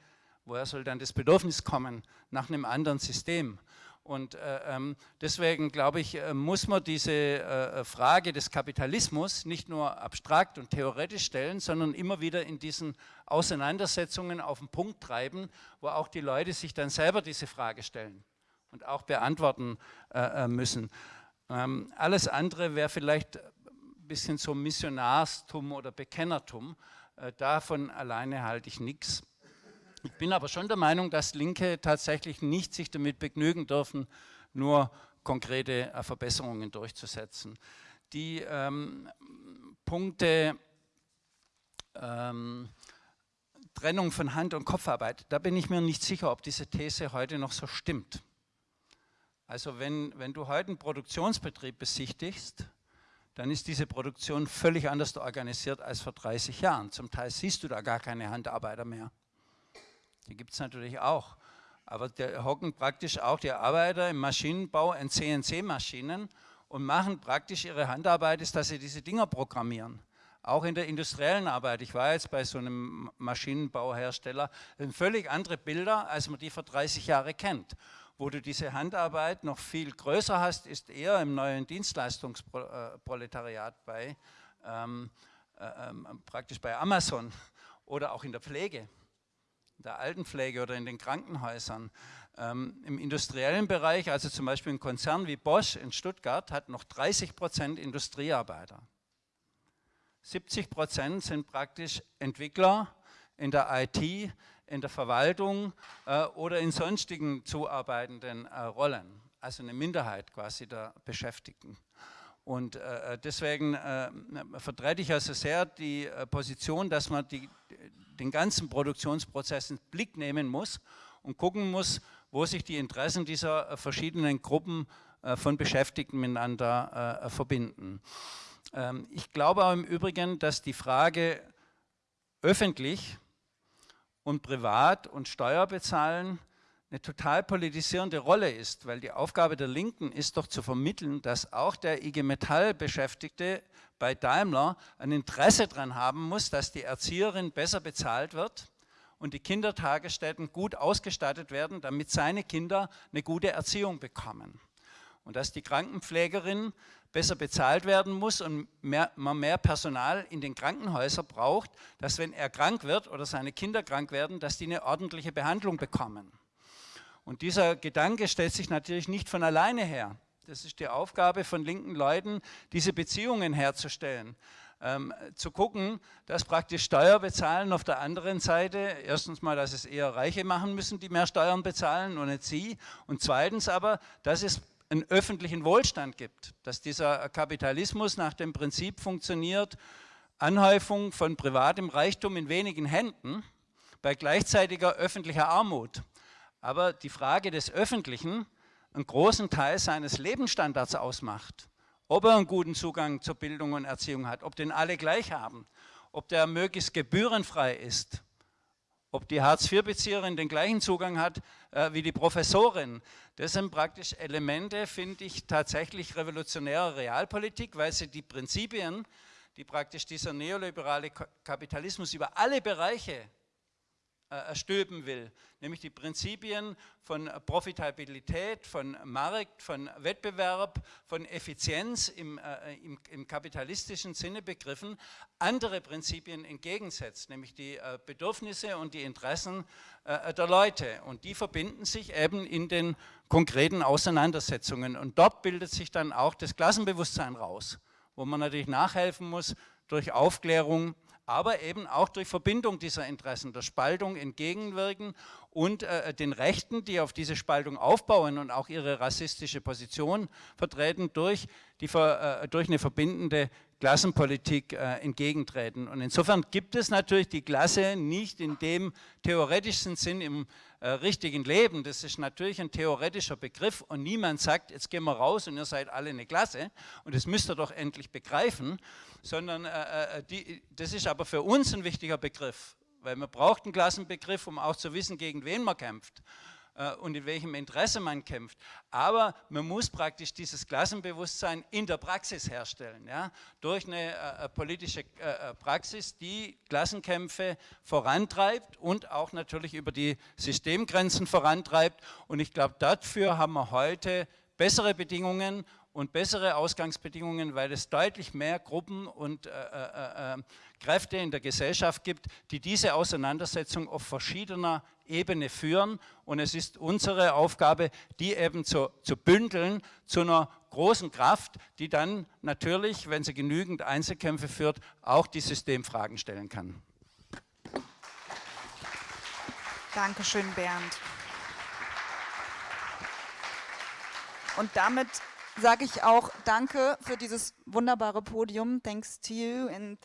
Woher soll dann das Bedürfnis kommen nach einem anderen System? Und äh, ähm, deswegen glaube ich, äh, muss man diese äh, Frage des Kapitalismus nicht nur abstrakt und theoretisch stellen, sondern immer wieder in diesen Auseinandersetzungen auf den Punkt treiben, wo auch die Leute sich dann selber diese Frage stellen und auch beantworten äh, äh, müssen. Ähm, alles andere wäre vielleicht ein bisschen so Missionarstum oder Bekennertum. Äh, davon alleine halte ich nichts. Ich bin aber schon der Meinung, dass Linke tatsächlich nicht sich damit begnügen dürfen, nur konkrete äh, Verbesserungen durchzusetzen. Die ähm, Punkte ähm, Trennung von Hand- und Kopfarbeit, da bin ich mir nicht sicher, ob diese These heute noch so stimmt. Also wenn, wenn du heute einen Produktionsbetrieb besichtigst, dann ist diese Produktion völlig anders organisiert als vor 30 Jahren. Zum Teil siehst du da gar keine Handarbeiter mehr. Die gibt es natürlich auch. Aber da hocken praktisch auch die Arbeiter im Maschinenbau in CNC-Maschinen und machen praktisch ihre Handarbeit, ist, dass sie diese Dinger programmieren. Auch in der industriellen Arbeit. Ich war jetzt bei so einem Maschinenbauhersteller, das sind völlig andere Bilder, als man die vor 30 Jahren kennt. Wo du diese Handarbeit noch viel größer hast, ist eher im neuen Dienstleistungsproletariat bei, ähm, äh, ähm, praktisch bei Amazon oder auch in der Pflege, in der Altenpflege oder in den Krankenhäusern. Ähm, Im industriellen Bereich, also zum Beispiel ein Konzern wie Bosch in Stuttgart, hat noch 30 Prozent Industriearbeiter. 70 Prozent sind praktisch Entwickler in der IT, in der Verwaltung äh, oder in sonstigen zuarbeitenden äh, Rollen, also eine Minderheit quasi der Beschäftigten. Und äh, deswegen äh, vertrete ich also sehr die äh, Position, dass man die, den ganzen Produktionsprozess in Blick nehmen muss und gucken muss, wo sich die Interessen dieser äh, verschiedenen Gruppen von Beschäftigten miteinander verbinden. Ähm, ich glaube auch im Übrigen, dass die Frage öffentlich und Privat und Steuerbezahlen eine total politisierende Rolle ist, weil die Aufgabe der Linken ist doch zu vermitteln, dass auch der IG Metall-Beschäftigte bei Daimler ein Interesse daran haben muss, dass die Erzieherin besser bezahlt wird und die Kindertagesstätten gut ausgestattet werden, damit seine Kinder eine gute Erziehung bekommen. Und dass die Krankenpflegerin besser bezahlt werden muss und mehr, man mehr Personal in den Krankenhäusern braucht, dass wenn er krank wird oder seine Kinder krank werden, dass die eine ordentliche Behandlung bekommen. Und dieser Gedanke stellt sich natürlich nicht von alleine her. Das ist die Aufgabe von linken Leuten, diese Beziehungen herzustellen. Ähm, zu gucken, dass praktisch Steuer bezahlen auf der anderen Seite, erstens mal, dass es eher Reiche machen müssen, die mehr Steuern bezahlen und nicht sie. Und zweitens aber, dass es einen öffentlichen Wohlstand gibt, dass dieser Kapitalismus nach dem Prinzip funktioniert, Anhäufung von privatem Reichtum in wenigen Händen bei gleichzeitiger öffentlicher Armut aber die Frage des Öffentlichen einen großen Teil seines Lebensstandards ausmacht. Ob er einen guten Zugang zur Bildung und Erziehung hat, ob den alle gleich haben, ob der möglichst gebührenfrei ist, ob die Hartz-IV-Bezieherin den gleichen Zugang hat äh, wie die Professorin. Das sind praktisch Elemente, finde ich, tatsächlich revolutionärer Realpolitik, weil sie die Prinzipien, die praktisch dieser neoliberale Kapitalismus über alle Bereiche stülpen will, nämlich die Prinzipien von Profitabilität, von Markt, von Wettbewerb, von Effizienz im, äh, im, im kapitalistischen Sinne begriffen, andere Prinzipien entgegensetzt, nämlich die äh, Bedürfnisse und die Interessen äh, der Leute. Und die verbinden sich eben in den konkreten Auseinandersetzungen. Und dort bildet sich dann auch das Klassenbewusstsein raus, wo man natürlich nachhelfen muss durch Aufklärung, aber eben auch durch Verbindung dieser Interessen, der Spaltung entgegenwirken und äh, den Rechten, die auf diese Spaltung aufbauen und auch ihre rassistische Position vertreten, durch, die, äh, durch eine verbindende Klassenpolitik äh, entgegentreten. Und insofern gibt es natürlich die Klasse nicht in dem theoretischen Sinn im äh, richtigen Leben. Das ist natürlich ein theoretischer Begriff und niemand sagt, jetzt gehen wir raus und ihr seid alle eine Klasse und das müsst ihr doch endlich begreifen, sondern äh, äh die, das ist aber für uns ein wichtiger Begriff, weil man braucht einen Klassenbegriff, um auch zu wissen, gegen wen man kämpft. Äh, und in welchem Interesse man kämpft. Aber man muss praktisch dieses Klassenbewusstsein in der Praxis herstellen, ja? durch eine äh, äh politische äh, Praxis, die Klassenkämpfe vorantreibt und auch natürlich über die Systemgrenzen vorantreibt. Und ich glaube, dafür haben wir heute bessere Bedingungen und bessere Ausgangsbedingungen, weil es deutlich mehr Gruppen und äh, äh, äh, Kräfte in der Gesellschaft gibt, die diese Auseinandersetzung auf verschiedener Ebene führen. Und es ist unsere Aufgabe, die eben zu, zu bündeln zu einer großen Kraft, die dann natürlich, wenn sie genügend Einzelkämpfe führt, auch die Systemfragen stellen kann. Dankeschön, Bernd. Und damit sage ich auch Danke für dieses wunderbare Podium. Thanks to you and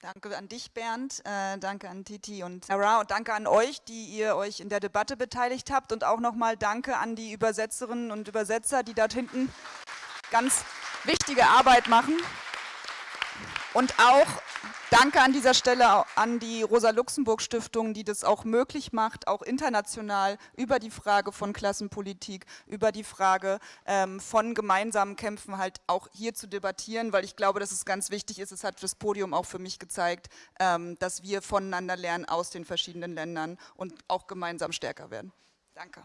danke an dich, Bernd. Äh, danke an Titi und Sarah und danke an euch, die ihr euch in der Debatte beteiligt habt und auch nochmal Danke an die Übersetzerinnen und Übersetzer, die dort hinten ganz wichtige Arbeit machen. Und auch danke an dieser Stelle an die Rosa-Luxemburg-Stiftung, die das auch möglich macht, auch international über die Frage von Klassenpolitik, über die Frage ähm, von gemeinsamen Kämpfen halt auch hier zu debattieren, weil ich glaube, dass es ganz wichtig ist, es hat das Podium auch für mich gezeigt, ähm, dass wir voneinander lernen aus den verschiedenen Ländern und auch gemeinsam stärker werden. Danke.